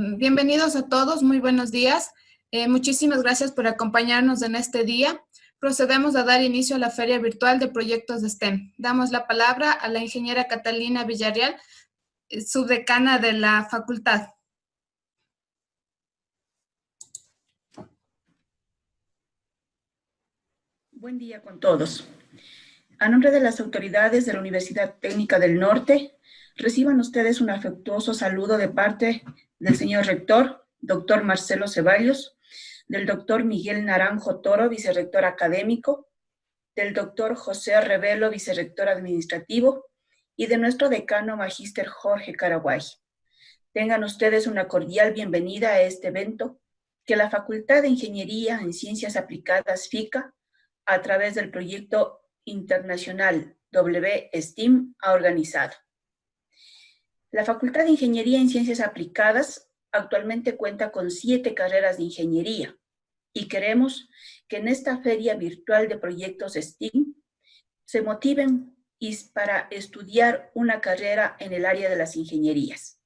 Bienvenidos a todos, muy buenos días. Eh, muchísimas gracias por acompañarnos en este día. Procedemos a dar inicio a la Feria Virtual de Proyectos de STEM. Damos la palabra a la ingeniera Catalina Villarreal, eh, subdecana de la facultad. Buen día con todos. A nombre de las autoridades de la Universidad Técnica del Norte, reciban ustedes un afectuoso saludo de parte del señor rector, doctor Marcelo Ceballos, del doctor Miguel Naranjo Toro, vicerrector académico, del doctor José Revelo, vicerrector administrativo, y de nuestro decano magíster Jorge Caraguay. Tengan ustedes una cordial bienvenida a este evento que la Facultad de Ingeniería en Ciencias Aplicadas FICA, a través del proyecto internacional WSTEAM, ha organizado. La Facultad de Ingeniería en Ciencias Aplicadas actualmente cuenta con siete carreras de ingeniería y queremos que en esta feria virtual de proyectos STEAM se motiven para estudiar una carrera en el área de las ingenierías.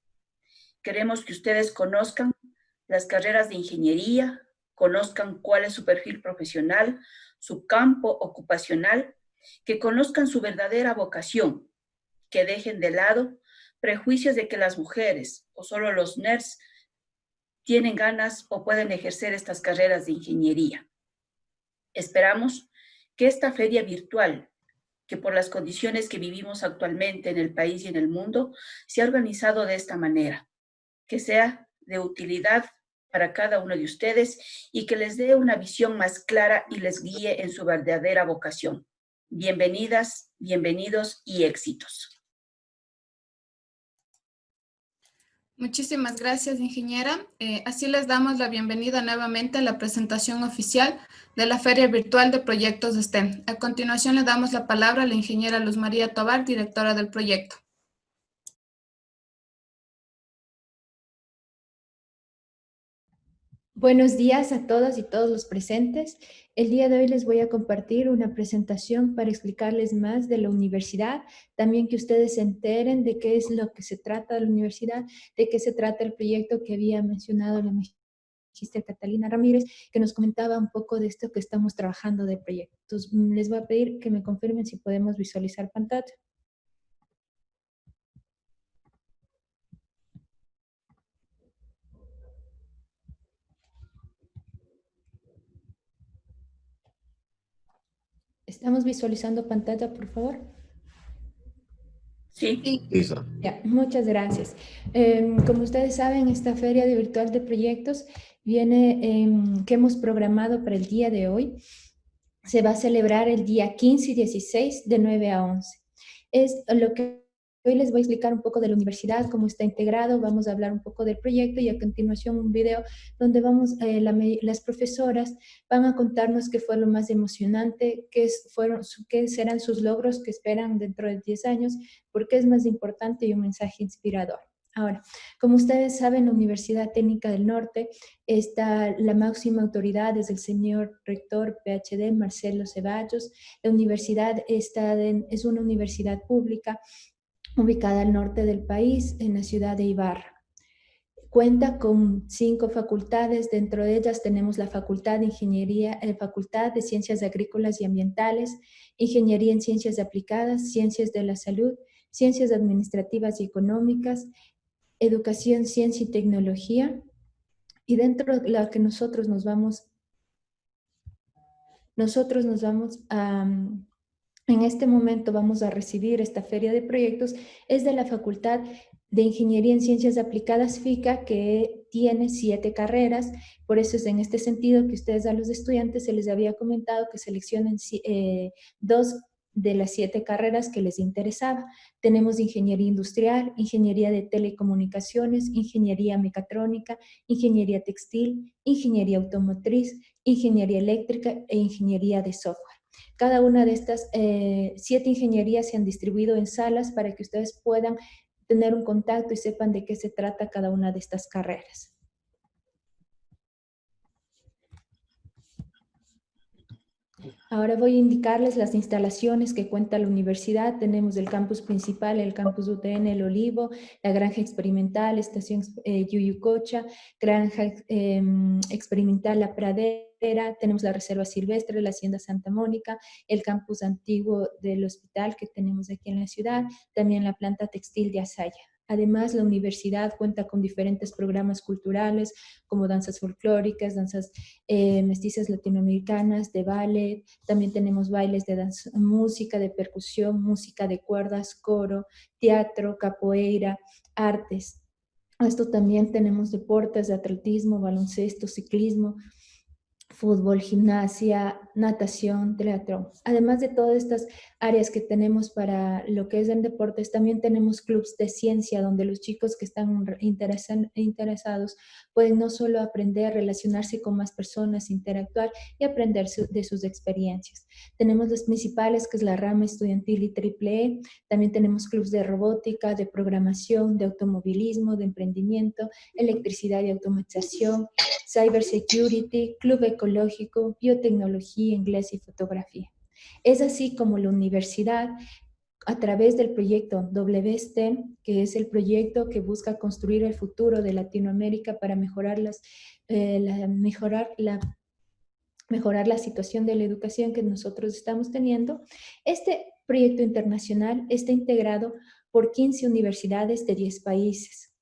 Queremos que ustedes conozcan las carreras de ingeniería, conozcan cuál es su perfil profesional, su campo ocupacional, que conozcan su verdadera vocación, que dejen de lado prejuicios de que las mujeres o solo los nerds tienen ganas o pueden ejercer estas carreras de ingeniería. Esperamos que esta feria virtual, que por las condiciones que vivimos actualmente en el país y en el mundo, se ha organizado de esta manera, que sea de utilidad para cada uno de ustedes y que les dé una visión más clara y les guíe en su verdadera vocación. Bienvenidas, bienvenidos y éxitos. Muchísimas gracias, ingeniera. Eh, así les damos la bienvenida nuevamente a la presentación oficial de la Feria Virtual de Proyectos de STEM. A continuación le damos la palabra a la ingeniera Luz María Tobar, directora del proyecto. Buenos días a todas y todos los presentes. El día de hoy les voy a compartir una presentación para explicarles más de la universidad, también que ustedes se enteren de qué es lo que se trata de la universidad, de qué se trata el proyecto que había mencionado la magistra Catalina Ramírez, que nos comentaba un poco de esto que estamos trabajando de proyectos. Les voy a pedir que me confirmen si podemos visualizar pantalla. ¿Estamos visualizando pantalla, por favor? Sí. Ya, muchas gracias. Em, como ustedes saben, esta feria de virtual de proyectos viene, em, que hemos programado para el día de hoy, se va a celebrar el día 15 y 16 de 9 a 11. Es lo que Hoy les voy a explicar un poco de la universidad, cómo está integrado, vamos a hablar un poco del proyecto y a continuación un video donde vamos, eh, las profesoras van a contarnos qué fue lo más emocionante, qué, fueron, qué serán sus logros que esperan dentro de 10 años, por qué es más importante y un mensaje inspirador. Ahora, como ustedes saben, la Universidad Técnica del Norte está la máxima autoridad es el señor rector PhD Marcelo Ceballos. La universidad está es una universidad pública ubicada al norte del país, en la ciudad de Ibarra. Cuenta con cinco facultades, dentro de ellas tenemos la Facultad de Ingeniería, eh, Facultad de Ciencias Agrícolas y Ambientales, Ingeniería en Ciencias Aplicadas, Ciencias de la Salud, Ciencias Administrativas y Económicas, Educación, Ciencia y Tecnología, y dentro de la que nosotros nos vamos, nosotros nos vamos a, en este momento vamos a recibir esta feria de proyectos, es de la Facultad de Ingeniería en Ciencias Aplicadas FICA, que tiene siete carreras, por eso es en este sentido que ustedes a los estudiantes se les había comentado que seleccionen eh, dos de las siete carreras que les interesaba. Tenemos Ingeniería Industrial, Ingeniería de Telecomunicaciones, Ingeniería Mecatrónica, Ingeniería Textil, Ingeniería Automotriz, Ingeniería Eléctrica e Ingeniería de Software. Cada una de estas eh, siete ingenierías se han distribuido en salas para que ustedes puedan tener un contacto y sepan de qué se trata cada una de estas carreras. Ahora voy a indicarles las instalaciones que cuenta la universidad. Tenemos el campus principal, el campus UTN, el Olivo, la granja experimental, estación eh, Yuyucocha, granja em, experimental La Pradera, tenemos la reserva silvestre, la hacienda Santa Mónica, el campus antiguo del hospital que tenemos aquí en la ciudad, también la planta textil de Asaya. Además, la universidad cuenta con diferentes programas culturales como danzas folclóricas, danzas eh, mestizas latinoamericanas, de ballet. También tenemos bailes de danza, música, de percusión, música de cuerdas, coro, teatro, capoeira, artes. Esto también tenemos deportes de atletismo, baloncesto, ciclismo, fútbol, gimnasia, natación, teatro. Además de todas estas áreas que tenemos para lo que es en deportes, también tenemos clubs de ciencia donde los chicos que están interesados pueden no solo aprender, relacionarse con más personas, interactuar y aprender de sus experiencias. Tenemos las principales, que es la rama estudiantil y triple E. También tenemos clubs de robótica, de programación, de automovilismo, de emprendimiento, electricidad y automatización, cybersecurity, club ecológico, biotecnología, inglés y fotografía. Es así como la universidad, a través del proyecto WSTEM, que es el proyecto que busca construir el futuro de Latinoamérica para mejorar, eh, la, mejorar, la, mejorar la situación de la educación que nosotros estamos teniendo, este proyecto internacional está integrado por 15 universidades de 10 países.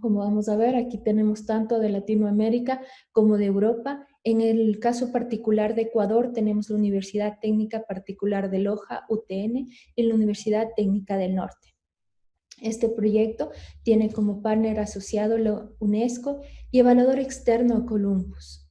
Como vamos a ver, aquí tenemos tanto de Latinoamérica como de Europa. En el caso particular de Ecuador tenemos la Universidad Técnica Particular de Loja, UTN, y la Universidad Técnica del Norte. Este proyecto tiene como partner asociado la UNESCO y evaluador externo Columbus.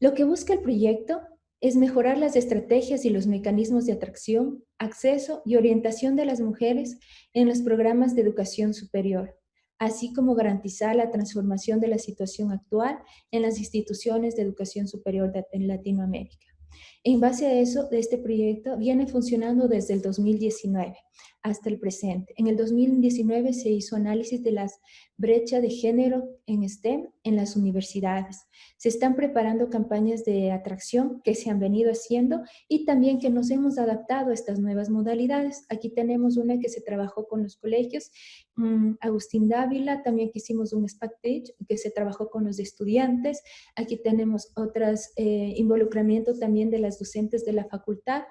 Lo que busca el proyecto es mejorar las estrategias y los mecanismos de atracción, acceso y orientación de las mujeres en los programas de educación superior, así como garantizar la transformación de la situación actual en las instituciones de educación superior en Latinoamérica. En base a eso, este proyecto viene funcionando desde el 2019 hasta el presente. En el 2019 se hizo análisis de las brechas de género en STEM en las universidades. Se están preparando campañas de atracción que se han venido haciendo y también que nos hemos adaptado a estas nuevas modalidades. Aquí tenemos una que se trabajó con los colegios, mm, Agustín Dávila, también hicimos un Page que se trabajó con los estudiantes. Aquí tenemos otras eh, involucramiento también de las docentes de la facultad.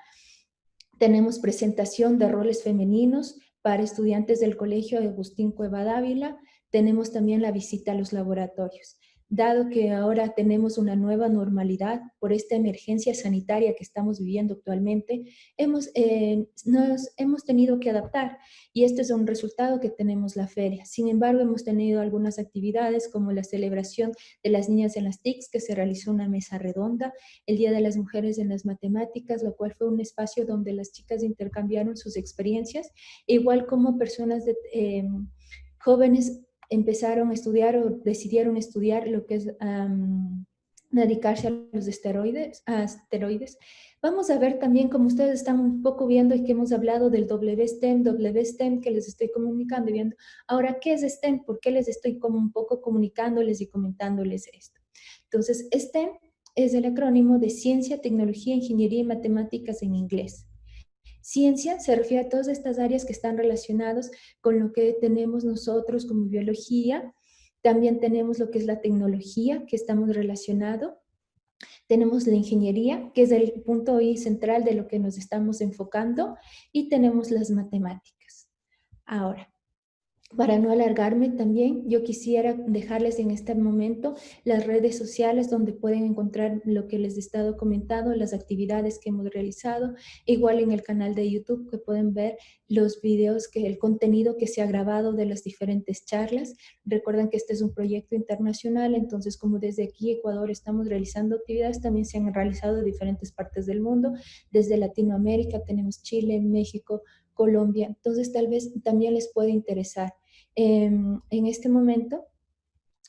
Tenemos presentación de roles femeninos para estudiantes del Colegio Agustín Cueva Dávila. Tenemos también la visita a los laboratorios dado que ahora tenemos una nueva normalidad por esta emergencia sanitaria que estamos viviendo actualmente, hemos, eh, nos hemos tenido que adaptar y este es un resultado que tenemos la feria. Sin embargo, hemos tenido algunas actividades como la celebración de las niñas en las TICs, que se realizó una mesa redonda, el Día de las Mujeres en las Matemáticas, lo cual fue un espacio donde las chicas intercambiaron sus experiencias, igual como personas de, eh, jóvenes empezaron a estudiar o decidieron estudiar lo que es dedicarse a los esteroides, a asteroides. Vamos a ver también, como ustedes están un poco viendo y que hemos hablado del WSTEM, WSTEM que les estoy comunicando y viendo. Ahora, ¿qué es STEM? ¿Por qué les estoy como un poco comunicándoles y comentándoles esto? Entonces, STEM es el acrónimo de Ciencia, Tecnología, Ingeniería y Matemáticas en inglés. Ciencia se refiere a todas estas áreas que están relacionadas con lo que tenemos nosotros como biología. También tenemos lo que es la tecnología, que estamos relacionados. Tenemos la ingeniería, que es el punto hoy central de lo que nos estamos enfocando. Y tenemos las matemáticas. Ahora, para no alargarme también, yo quisiera dejarles en este momento las redes sociales donde pueden encontrar lo que les he estado comentando, las actividades que hemos realizado, igual en el canal de YouTube que pueden ver los videos, que el contenido que se ha grabado de las diferentes charlas. Recuerden que este es un proyecto internacional, entonces como desde aquí Ecuador estamos realizando actividades, también se han realizado en diferentes partes del mundo, desde Latinoamérica tenemos Chile, México, Colombia, entonces tal vez también les puede interesar. Em, en este momento,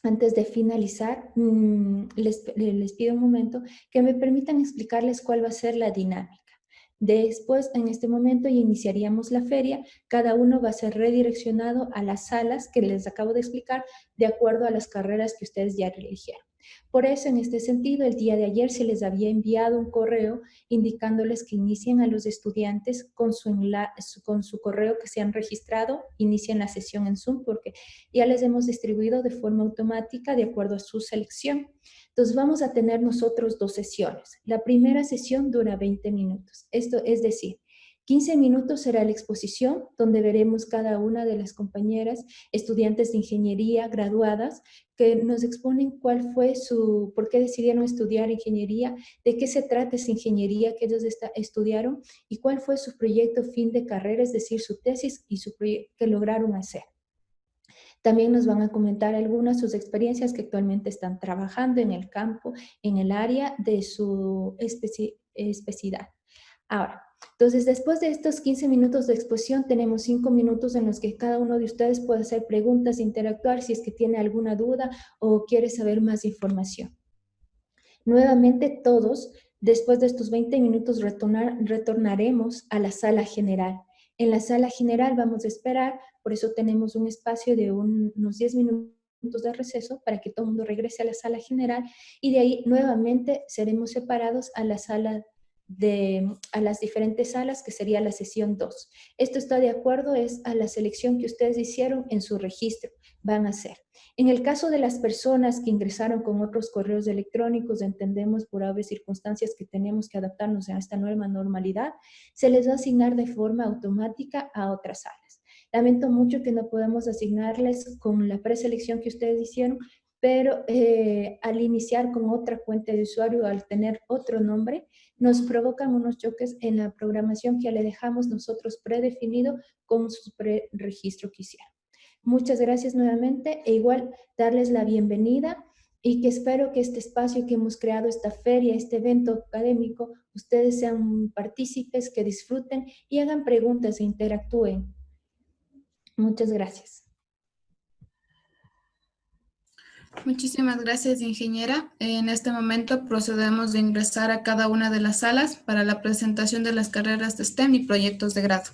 antes de finalizar, mm, les, les pido un momento que me permitan explicarles cuál va a ser la dinámica. Después, en este momento, iniciaríamos la feria. Cada uno va a ser redireccionado a las salas que les acabo de explicar de acuerdo a las carreras que ustedes ya eligieron. Por eso, en este sentido, el día de ayer se les había enviado un correo indicándoles que inicien a los estudiantes con su, correo que se han registrado, inicien la sesión en Zoom, porque ya les hemos distribuido de forma automática de acuerdo a su selección. Entonces, vamos a tener nosotros dos sesiones. La primera sesión dura 20 minutos. Esto es decir, 15 minutos será la exposición, donde veremos cada una de las compañeras, estudiantes de ingeniería graduadas, que nos exponen cuál fue su, por qué decidieron estudiar ingeniería, de qué se trata esa ingeniería que ellos estudiaron y cuál fue su proyecto fin de carrera, es decir, su tesis y su que lograron hacer. También nos van a comentar algunas sus experiencias que actualmente están trabajando en el campo, en el área de su especialidad. Ahora, entonces, después de estos 15 minutos de exposición, tenemos 5 minutos en los que cada uno de ustedes puede hacer preguntas, interactuar si es que tiene alguna duda o quiere saber más información. Nuevamente todos, después de estos 20 minutos, retornaremos a la sala general. En la sala general vamos a esperar, por eso tenemos un espacio de unos 10 minutos de receso para que todo el mundo regrese a la sala general y de ahí nuevamente seremos separados a la sala de, a las diferentes salas, que sería la sesión 2. Esto está de acuerdo es a la selección que ustedes hicieron en su registro, van a hacer. En el caso de las personas que ingresaron con otros correos electrónicos, entendemos por haber circunstancias que tenemos que adaptarnos a esta nueva normalidad, se les va a asignar de forma automática a otras salas. Lamento mucho que no podamos asignarles con la preselección que ustedes hicieron, pero eh, al iniciar con otra cuenta de usuario, al tener otro nombre, nos provocan unos choques en la programación que le dejamos nosotros predefinido con su preregistro que hicieron. Muchas gracias nuevamente e igual darles la bienvenida y que espero que este espacio que hemos creado, esta feria, este evento académico, ustedes sean partícipes, que disfruten y hagan preguntas e interactúen. Muchas gracias. Muchísimas gracias, ingeniera. En este momento procedemos de ingresar a cada una de las salas para la presentación de las carreras de STEM y proyectos de grado.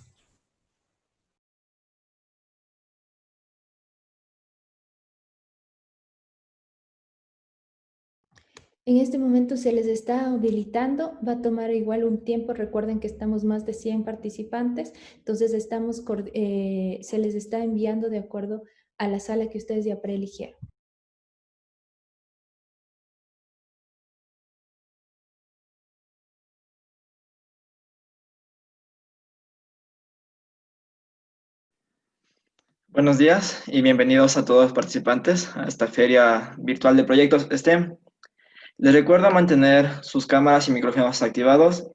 En este momento se les está habilitando, va a tomar igual un tiempo, recuerden que estamos más de 100 participantes, entonces estamos, eh, se les está enviando de acuerdo a la sala que ustedes ya preeligieron. Buenos días y bienvenidos a todos los participantes a esta feria virtual de proyectos STEM. Les recuerdo mantener sus cámaras y micrófonos activados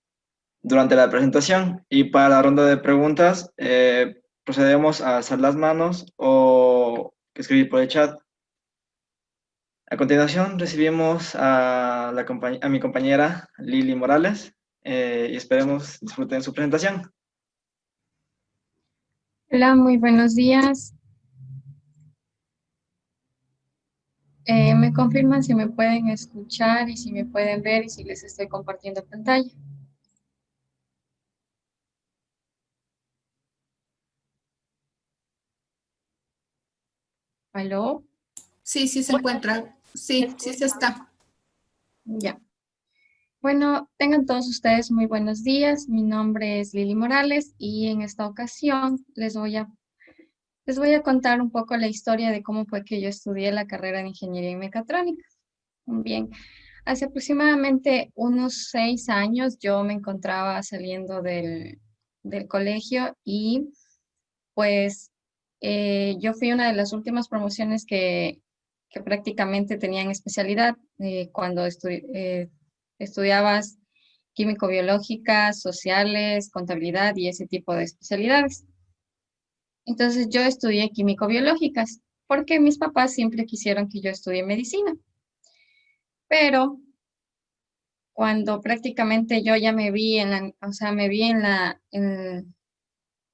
durante la presentación y para la ronda de preguntas eh, procedemos a alzar las manos o escribir por el chat. A continuación recibimos a, mi compañera Lili Morales eh, y esperemos disfruten su presentación. Hola, muy buenos días. Eh, me confirman si me pueden escuchar y si me pueden ver y si les estoy compartiendo pantalla. ¿Aló? Sí, sí se encuentra. Sí, sí se está. Ya. Bueno, tengan todos ustedes muy buenos días. Mi nombre es Lili Morales y en esta ocasión les voy a, les voy a contar un poco la historia de cómo fue que yo estudié la carrera de Ingeniería y Mecatrónica. Bien, hace aproximadamente unos seis años yo me encontraba saliendo del, colegio y pues eh, yo fui una de las últimas promociones que, prácticamente tenían especialidad eh, cuando estudié eh, estudiabas químico-biológicas, sociales, contabilidad y ese tipo de especialidades. Entonces yo estudié químico-biológicas porque mis papás siempre quisieron que yo estudie medicina. Pero cuando prácticamente yo ya me vi en la, o sea, me vi en la,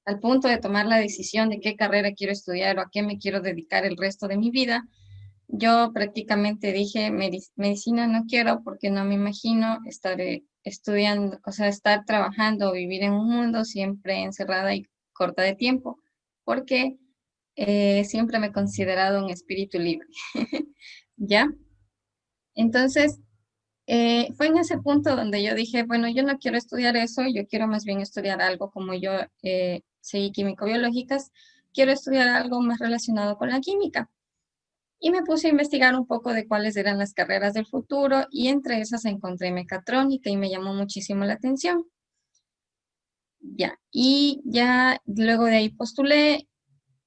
al punto de tomar la decisión de qué carrera quiero estudiar o a qué me quiero dedicar el resto de mi vida, yo prácticamente dije, medicina no quiero porque no me imagino estar eh, estudiando, o sea, estar trabajando vivir en un mundo siempre encerrada y corta de tiempo, porque eh, siempre me he considerado un espíritu libre, ¿ya? Entonces, eh, fue en ese punto donde yo dije, bueno, yo no quiero estudiar eso, yo quiero más bien estudiar algo como yo eh, seguí químico-biológicas, quiero estudiar algo más relacionado con la química. Y me puse a investigar un poco de cuáles eran las carreras del futuro y entre esas encontré mecatrónica y me llamó muchísimo la atención. Ya, y ya luego de ahí postulé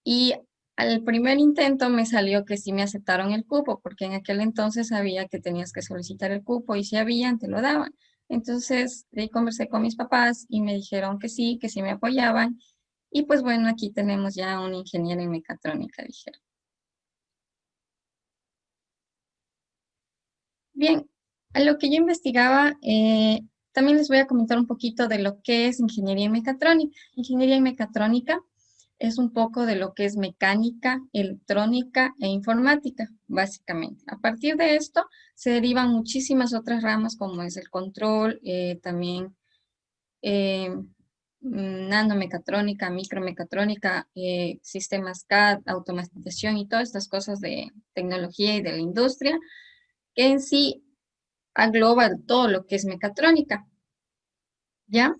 y al primer intento me salió que sí me aceptaron el cupo, porque en aquel entonces sabía que tenías que solicitar el cupo y si habían, te lo daban. Entonces, de ahí conversé con mis papás y me dijeron que sí, que sí me apoyaban. Y pues bueno, aquí tenemos ya un ingeniero en mecatrónica, dijeron. Bien, a lo que yo investigaba, eh, también les voy a comentar un poquito de lo que es ingeniería en mecatrónica. Ingeniería en mecatrónica es un poco de lo que es mecánica, electrónica e informática, básicamente. A partir de esto se derivan muchísimas otras ramas como es el control, eh, también eh, nanomecatrónica, micromecatrónica, sistemas CAD, automatización y todas estas cosas de tecnología y de la industria, que en sí agloba todo lo que es mecatrónica. ¿Ya?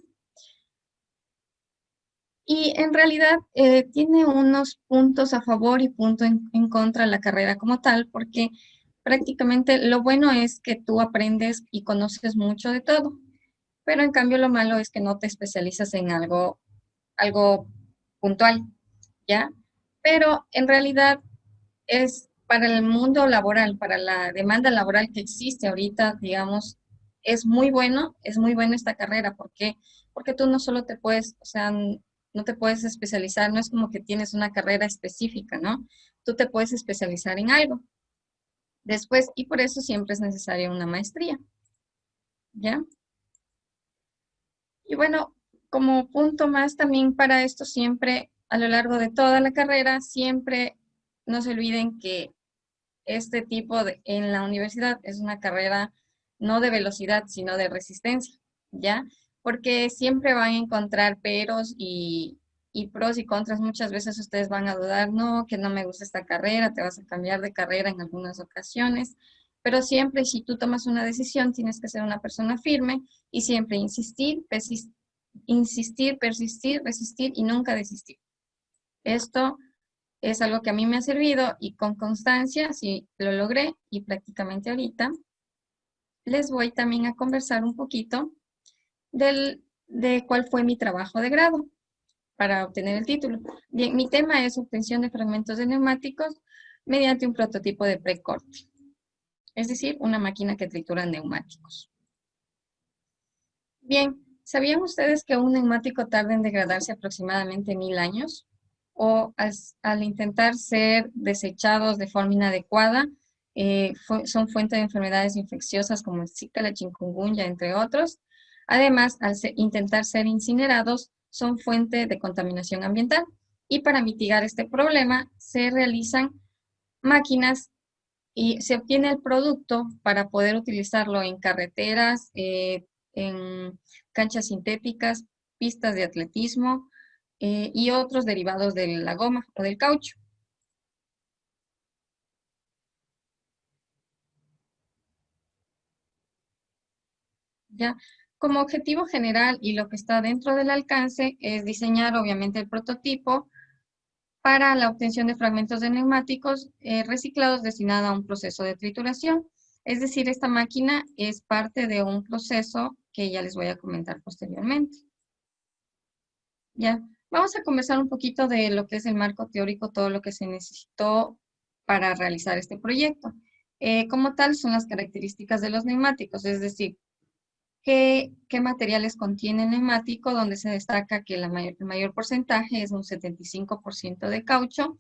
Y en realidad eh, tiene unos puntos a favor y puntos en, contra la carrera como tal, porque prácticamente lo bueno es que tú aprendes y conoces mucho de todo, pero en cambio lo malo es que no te especializas en algo, algo puntual, ¿ya? Pero en realidad es para el mundo laboral, para la demanda laboral que existe ahorita, digamos, es muy bueno, es muy buena esta carrera, ¿por qué? Porque tú no solo te puedes, o sea, no te puedes especializar, no es como que tienes una carrera específica, ¿no? Tú te puedes especializar en algo. Después, y por eso siempre es necesaria una maestría. ¿Ya? Y bueno, como punto más también para esto siempre, a lo largo de toda la carrera, siempre no se olviden que este tipo de, en la universidad es una carrera no de velocidad, sino de resistencia, ¿ya? porque siempre van a encontrar peros y, pros y contras. Muchas veces ustedes van a dudar, no, que no me gusta esta carrera, te vas a cambiar de carrera en algunas ocasiones, pero siempre si tú tomas una decisión tienes que ser una persona firme y siempre insistir, persistir, insistir, persistir, resistir y nunca desistir. Esto es algo que a mí me ha servido y con constancia, sí lo logré y prácticamente ahorita les voy también a conversar un poquito del, de cuál fue mi trabajo de grado para obtener el título. Bien, mi tema es obtención de fragmentos de neumáticos mediante un prototipo de precorte, es decir, una máquina que tritura neumáticos. Bien, ¿sabían ustedes que un neumático tarda en degradarse aproximadamente mil años? O al, intentar ser desechados de forma inadecuada, eh, son fuente de enfermedades infecciosas como el Zika, la chikungunya, entre otros, Además, al intentar ser incinerados, son fuente de contaminación ambiental. Y para mitigar este problema, se realizan máquinas y se obtiene el producto para poder utilizarlo en carreteras, eh, en canchas sintéticas, pistas de atletismo eh, y otros derivados de la goma o del caucho. ¿Ya? Como objetivo general y lo que está dentro del alcance es diseñar obviamente el prototipo para la obtención de fragmentos de neumáticos eh, reciclados destinado a un proceso de trituración. Es decir, esta máquina es parte de un proceso que ya les voy a comentar posteriormente. Ya, vamos a conversar un poquito de lo que es el marco teórico, todo lo que se necesitó para realizar este proyecto. Eh, como tal, son las características de los neumáticos, es decir, qué, materiales contiene el neumático, donde se destaca que el mayor porcentaje es un 75% de caucho.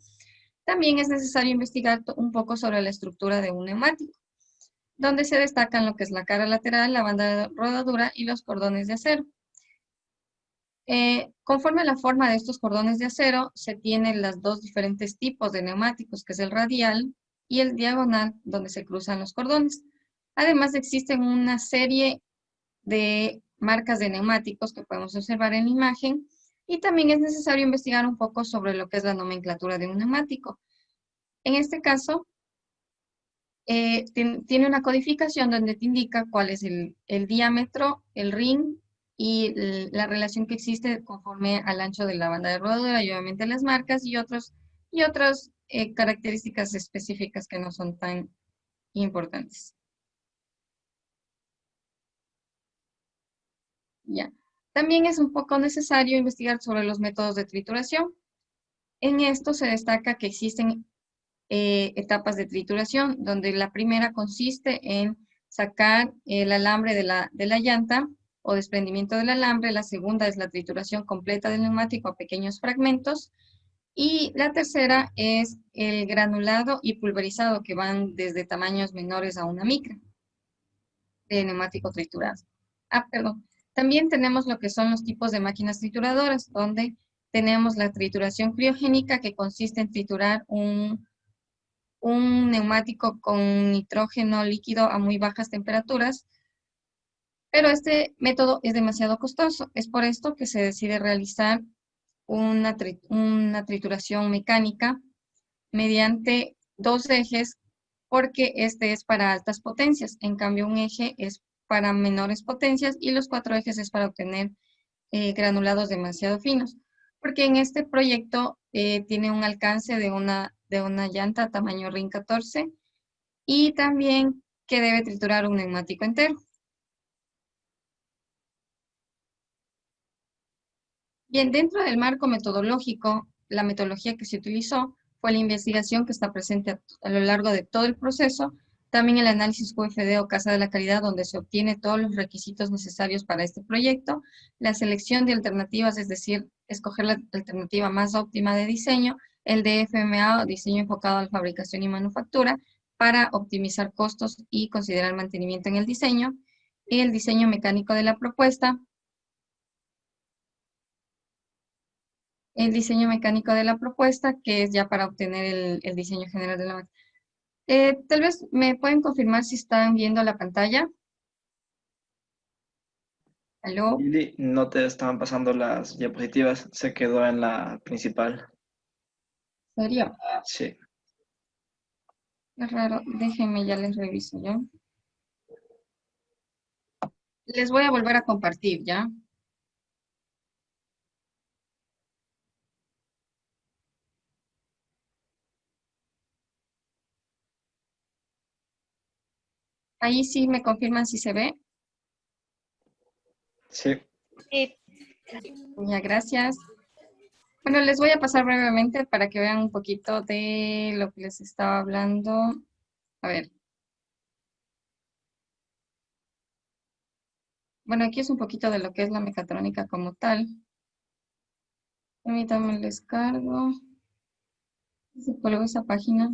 También es necesario investigar un poco sobre la estructura de un neumático, donde se destacan lo que es la cara lateral, la banda de rodadura y los cordones de acero. Eh, conforme a la forma de estos cordones de acero, se tienen los dos diferentes tipos de neumáticos, que es el radial y el diagonal, donde se cruzan los cordones. Además, existen una serie de marcas de neumáticos que podemos observar en la imagen y también es necesario investigar un poco sobre lo que es la nomenclatura de un neumático. En este caso, eh, tiene una codificación donde te indica cuál es el, diámetro, el ring y la relación que existe conforme al ancho de la banda de rodadura y obviamente las marcas y, otros, y otras eh, características específicas que no son tan importantes. Ya. También es un poco necesario investigar sobre los métodos de trituración. En esto se destaca que existen eh, etapas de trituración, donde la primera consiste en sacar el alambre de la, de la llanta o desprendimiento del alambre, la segunda es la trituración completa del neumático a pequeños fragmentos, y la tercera es el granulado y pulverizado, que van desde tamaños menores a una micra de neumático triturado. Ah, perdón. También tenemos lo que son los tipos de máquinas trituradoras, donde tenemos la trituración criogénica, que consiste en triturar un, un neumático con nitrógeno líquido a muy bajas temperaturas, pero este método es demasiado costoso. Es por esto que se decide realizar una, trituración mecánica mediante dos ejes, porque este es para altas potencias. En cambio, un eje es para menores potencias y los cuatro ejes es para obtener eh, granulados demasiado finos. Porque en este proyecto eh, tiene un alcance de una, de una llanta tamaño RIN 14 y también que debe triturar un neumático entero. Bien, dentro del marco metodológico, la metodología que se utilizó fue la investigación que está presente a lo largo de todo el proceso, también el análisis QFD o Casa de la Calidad, donde se obtiene todos los requisitos necesarios para este proyecto, la selección de alternativas, es decir, escoger la alternativa más óptima de diseño, el DFMA o diseño enfocado a la fabricación y manufactura, para optimizar costos y considerar mantenimiento en el diseño, y el diseño mecánico de la propuesta, el diseño mecánico de la propuesta, que es ya para obtener el, el diseño general de la máquina. Eh, tal vez me pueden confirmar si están viendo la pantalla. ¿Aló? no te estaban pasando las diapositivas, se quedó en la principal. ¿En serio? Sí. Es raro, déjenme, ya les reviso, ¿ya? Les voy a volver a compartir, ¿ya? Ahí sí me confirman si se ve. Sí. Sí. Ya, gracias. Bueno, les voy a pasar brevemente para que vean un poquito de lo que les estaba hablando. A ver. Bueno, aquí es un poquito de lo que es la mecatrónica como tal. Permítanme el descargo. Se colgó esa página.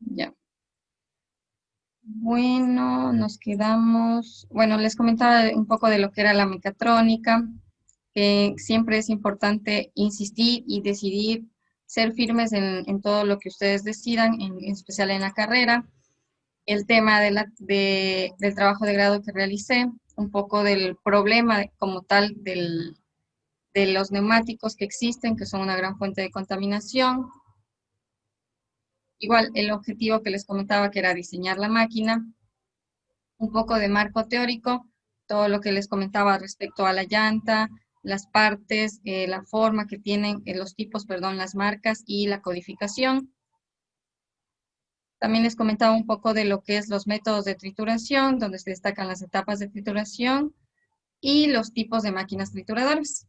Ya. Bueno, nos quedamos, bueno, les comentaba un poco de lo que era la mecatrónica, que siempre es importante insistir y decidir ser firmes en, todo lo que ustedes decidan, en, especial en la carrera. El tema de la, del trabajo de grado que realicé, un poco del problema como tal del, de los neumáticos que existen, que son una gran fuente de contaminación, Igual, el objetivo que les comentaba que era diseñar la máquina, un poco de marco teórico, todo lo que les comentaba respecto a la llanta, las partes, eh, la forma que tienen, eh, los tipos, perdón, las marcas y la codificación. También les comentaba un poco de lo que es los métodos de trituración, donde se destacan las etapas de trituración y los tipos de máquinas trituradoras.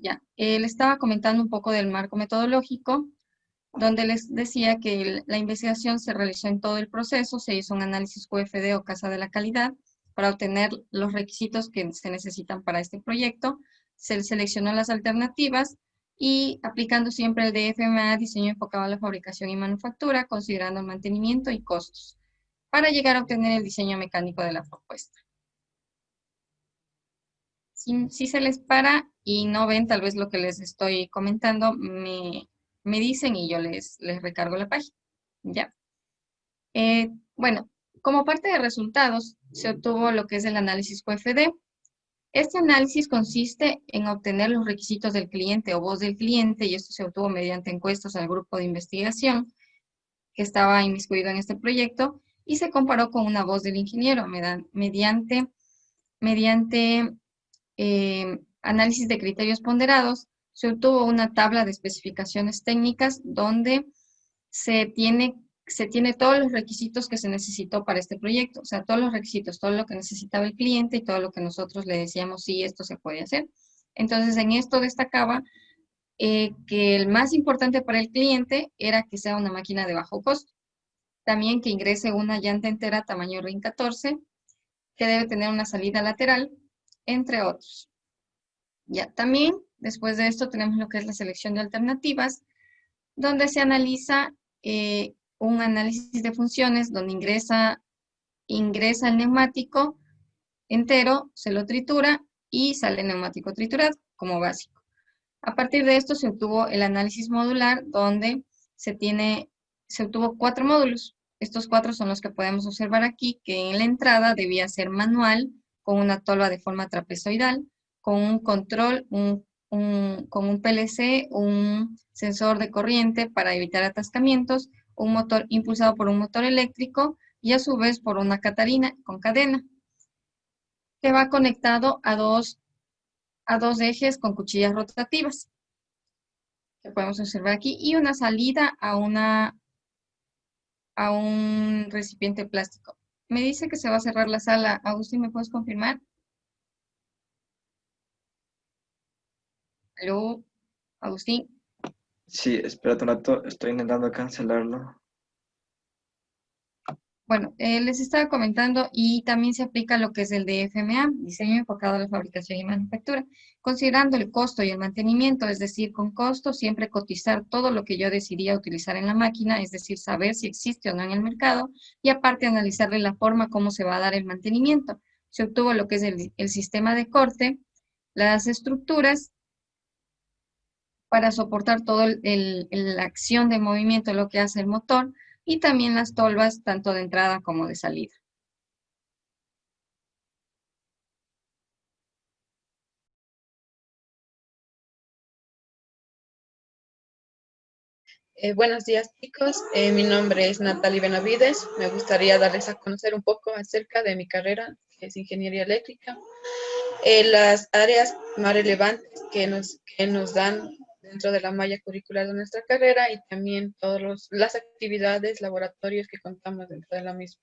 Ya, él estaba comentando un poco del marco metodológico, donde les decía que la investigación se realizó en todo el proceso, se hizo un análisis QFD o Casa de la Calidad para obtener los requisitos que se necesitan para este proyecto, se seleccionó las alternativas y aplicando siempre el DFMA, diseño enfocado a la fabricación y manufactura, considerando el mantenimiento y costos, para llegar a obtener el diseño mecánico de la propuesta. Si, se les para y no ven tal vez lo que les estoy comentando, me, dicen y yo les, les recargo la página. Ya. Eh, bueno, como parte de resultados, se obtuvo lo que es el análisis QFD. Este análisis consiste en obtener los requisitos del cliente o voz del cliente, y esto se obtuvo mediante encuestas al grupo de investigación, que estaba inmiscuido en este proyecto y se comparó con una voz del ingeniero mediante, mediante eh, análisis de criterios ponderados. Se obtuvo una tabla de especificaciones técnicas donde se tiene, se tiene todos los requisitos que se necesitó para este proyecto, o sea, todos los requisitos, todo lo que necesitaba el cliente y todo lo que nosotros le decíamos, sí, esto se puede hacer. Entonces, en esto destacaba eh, que el más importante para el cliente era que sea una máquina de bajo costo. También que ingrese una llanta entera tamaño RIN 14, que debe tener una salida lateral, entre otros. Ya, también, después de esto, tenemos lo que es la selección de alternativas, donde se analiza eh, un análisis de funciones, donde ingresa, ingresa el neumático entero, se lo tritura y sale el neumático triturado como básico. A partir de esto se obtuvo el análisis modular, donde se, tiene, se obtuvo cuatro módulos. Estos cuatro son los que podemos observar aquí, que en la entrada debía ser manual, con una tolva de forma trapezoidal, con un control, un, con un PLC, un sensor de corriente para evitar atascamientos, un motor impulsado por un motor eléctrico y a su vez por una catarina con cadena, que va conectado a dos, a dos ejes con cuchillas rotativas, que podemos observar aquí, y una salida a, una, a un recipiente plástico. Me dice que se va a cerrar la sala. Agustín, ¿me puedes confirmar? ¿Aló? Agustín. Sí, espérate un rato, estoy intentando cancelarlo. Bueno, eh, les estaba comentando y también se aplica lo que es el DFMA, diseño enfocado a la fabricación y manufactura, considerando el costo y el mantenimiento, es decir, con costo siempre cotizar todo lo que yo decidía utilizar en la máquina, es decir, saber si existe o no en el mercado, y aparte analizarle la forma como se va a dar el mantenimiento. Se obtuvo lo que es el, sistema de corte, las estructuras, para soportar toda la acción de movimiento, lo que hace el motor, y también las tolvas tanto de entrada como de salida. Eh, buenos días chicos, eh, mi nombre es Natalie Benavides. Me gustaría darles a conocer un poco acerca de mi carrera, que es Ingeniería Eléctrica. Eh, las áreas más relevantes que nos, que nos dan dentro de la malla curricular de nuestra carrera y también todas las actividades, laboratorios que contamos dentro de la misma.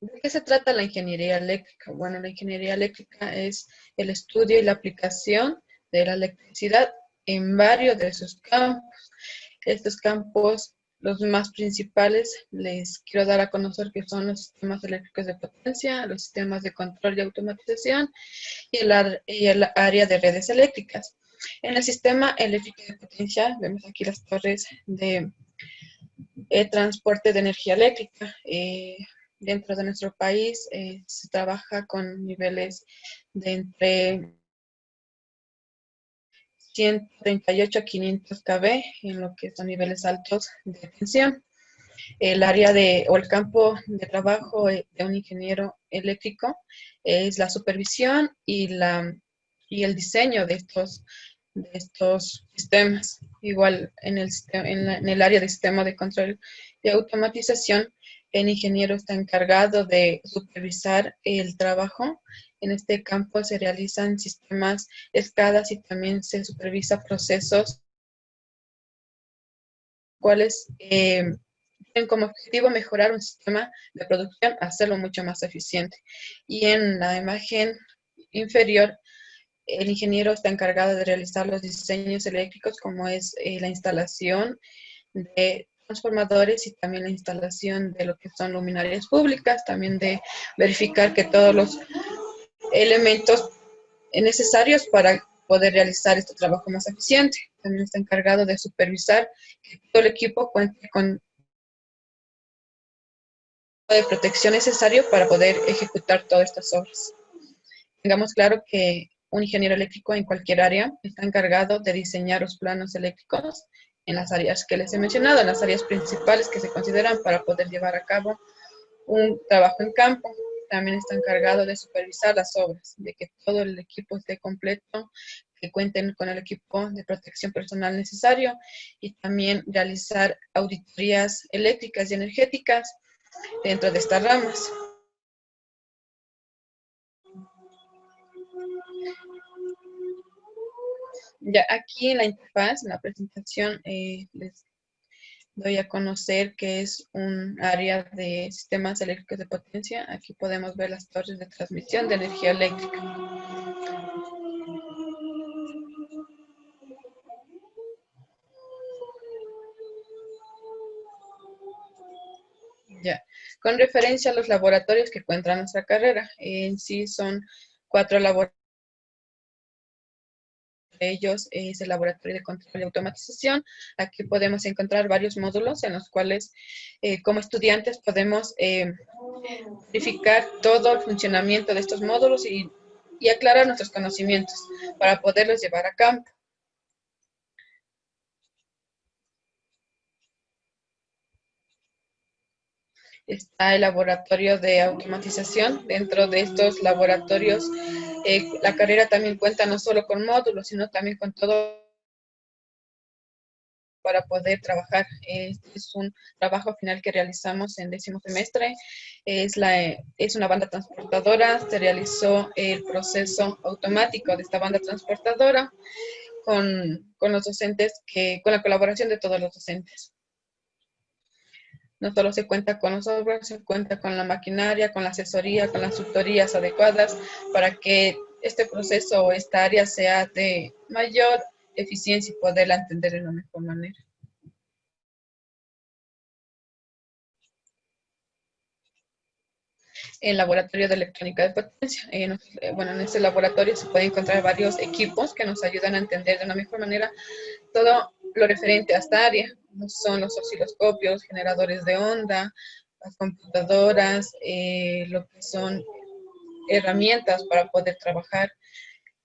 ¿De qué se trata la ingeniería eléctrica? Bueno, la ingeniería eléctrica es el estudio y la aplicación de la electricidad en varios de sus campos. Estos campos los más principales les quiero dar a conocer que son los sistemas eléctricos de potencia, los sistemas de control y automatización y el, área de redes eléctricas. En el sistema eléctrico de potencia vemos aquí las torres de eh, transporte de energía eléctrica. Eh, dentro de nuestro país eh, se trabaja con niveles de entre 138 a 500 kb en lo que son niveles altos de tensión. El área de, o el campo de trabajo de un ingeniero eléctrico es la supervisión y, la, y el diseño de estos, de estos sistemas. Igual en el, en el área de sistema de control y automatización, el ingeniero está encargado de supervisar el trabajo en este campo se realizan sistemas escadas y también se supervisa procesos cuales eh, tienen como objetivo mejorar un sistema de producción, hacerlo mucho más eficiente. Y en la imagen inferior, el ingeniero está encargado de realizar los diseños eléctricos como es eh, la instalación de transformadores y también la instalación de lo que son luminarias públicas, también de verificar que todos los elementos necesarios para poder realizar este trabajo más eficiente. También está encargado de supervisar que todo el equipo cuente con de protección necesario para poder ejecutar todas estas obras. Tengamos claro que un ingeniero eléctrico en cualquier área está encargado de diseñar los planos eléctricos en las áreas que les he mencionado, en las áreas principales que se consideran para poder llevar a cabo un trabajo en campo. también está encargado de supervisar las obras, de que todo el equipo esté completo, que cuenten con el equipo de protección personal necesario y también realizar auditorías eléctricas y energéticas dentro de estas ramas. Ya aquí en la interfaz, en la presentación, eh, les doy a conocer que es un área de sistemas eléctricos de potencia. Aquí podemos ver las torres de transmisión de energía eléctrica. Ya, con referencia a los laboratorios que cuenta nuestra carrera, en sí son cuatro laboratorios ellos es el Laboratorio de Control y Automatización. Aquí podemos encontrar varios módulos en los cuales eh, como estudiantes podemos eh, verificar todo el funcionamiento de estos módulos y, y aclarar nuestros conocimientos para poderlos llevar a campo. Está el laboratorio de automatización. Dentro de estos laboratorios, eh, la carrera también cuenta no solo con módulos, sino también con todo para poder trabajar. Este es un trabajo final que realizamos en décimo semestre. Es, la, es una banda transportadora. Se realizó el proceso automático de esta banda transportadora con, con los docentes, que, con la colaboración de todos los docentes. No solo se cuenta con los software, se cuenta con la maquinaria, con la asesoría, con las tutorías adecuadas para que este proceso o esta área sea de mayor eficiencia y poderla entender de la mejor manera. el laboratorio de electrónica de potencia. Eh, bueno, en este laboratorio se pueden encontrar varios equipos que nos ayudan a entender de una mejor manera todo lo referente a esta área son los osciloscopios, generadores de onda, las computadoras, eh, lo que son herramientas para poder trabajar.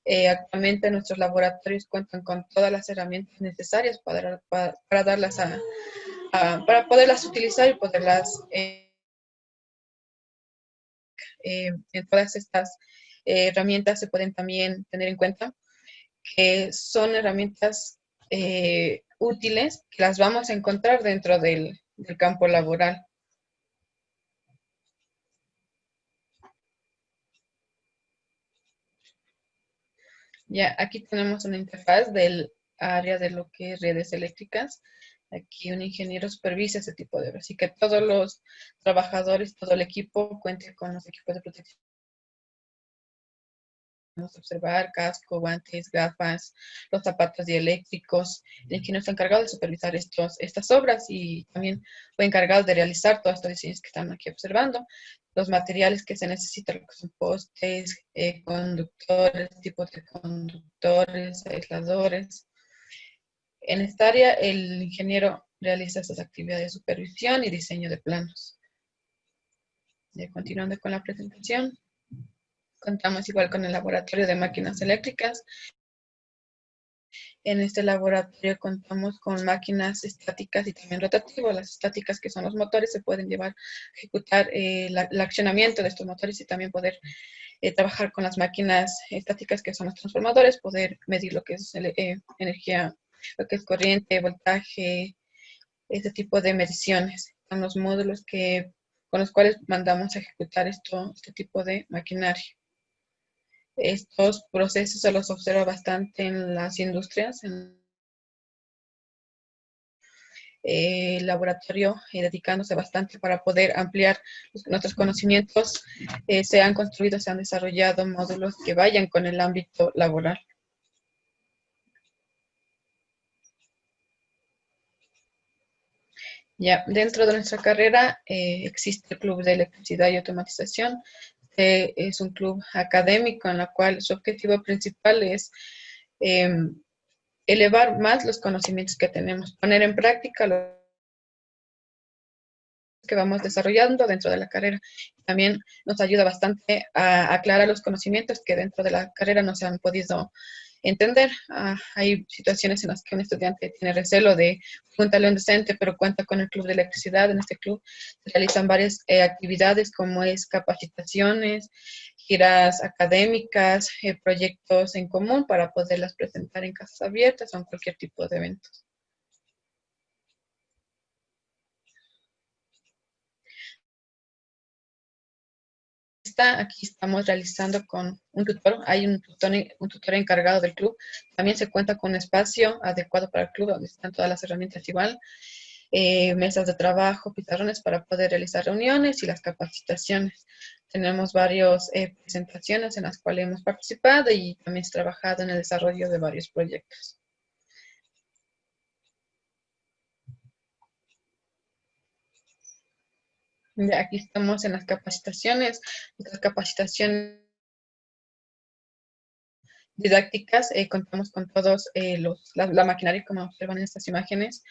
Eh, actualmente nuestros laboratorios cuentan con todas las herramientas necesarias para, para, darlas a, para poderlas utilizar y poderlas eh, en todas estas herramientas se pueden también tener en cuenta que son herramientas útiles que las vamos a encontrar dentro del, campo laboral. Ya, aquí tenemos una interfaz del área de lo que es redes eléctricas. Aquí un ingeniero supervisa ese tipo de... Así que todos los trabajadores, todo el equipo cuente con los equipos de protección observar casco, guantes, gafas, los zapatos dieléctricos. El ingeniero está encargado de supervisar estos, estas obras y también fue encargado de realizar todos estos diseños que están aquí observando. Los materiales que se necesitan, son postes, eh, conductores, tipos de conductores, aisladores. En esta área, el ingeniero realiza estas actividades de supervisión y diseño de planos. Y continuando con la presentación. Contamos igual con el laboratorio de máquinas eléctricas. En este laboratorio contamos con máquinas estáticas y también rotativas. Las estáticas, que son los motores, se pueden llevar a ejecutar eh, el accionamiento de estos motores y también poder eh, trabajar con las máquinas estáticas, que son los transformadores, poder medir lo que es eh, energía, lo que es corriente, voltaje, este tipo de mediciones. Son los módulos que, con los cuales mandamos a ejecutar esto, este tipo de maquinaria. Estos procesos se los observa bastante en las industrias, en el laboratorio y dedicándose bastante para poder ampliar nuestros conocimientos. Eh, se han construido, se han desarrollado módulos que vayan con el ámbito laboral. Ya, dentro de nuestra carrera eh, existe el Club de Electricidad y Automatización, este es un club académico en la cual su objetivo principal es em, elevar más los conocimientos que tenemos, poner en práctica lo que vamos desarrollando dentro de la carrera. También nos ayuda bastante a aclarar los conocimientos que dentro de la carrera no se han podido entender. Ah, hay situaciones en las que un estudiante tiene recelo de preguntarle a un docente, pero cuenta con el club de electricidad. En este club se realizan varias eh, actividades como es capacitaciones, giras académicas, eh, proyectos en común para poderlas presentar en casas abiertas o en cualquier tipo de eventos. Aquí estamos realizando con un tutor, hay un tutor, encargado del club, también se cuenta con un espacio adecuado para el club, donde están todas las herramientas igual, eh, mesas de trabajo, pizarrones para poder realizar reuniones y las capacitaciones. Tenemos varias eh, presentaciones en las cuales hemos participado y también trabajado en el desarrollo de varios proyectos. Aquí estamos en las capacitaciones. Las capacitaciones didácticas, eh, contamos con todos eh, los, la, maquinaria, como observan en estas imágenes.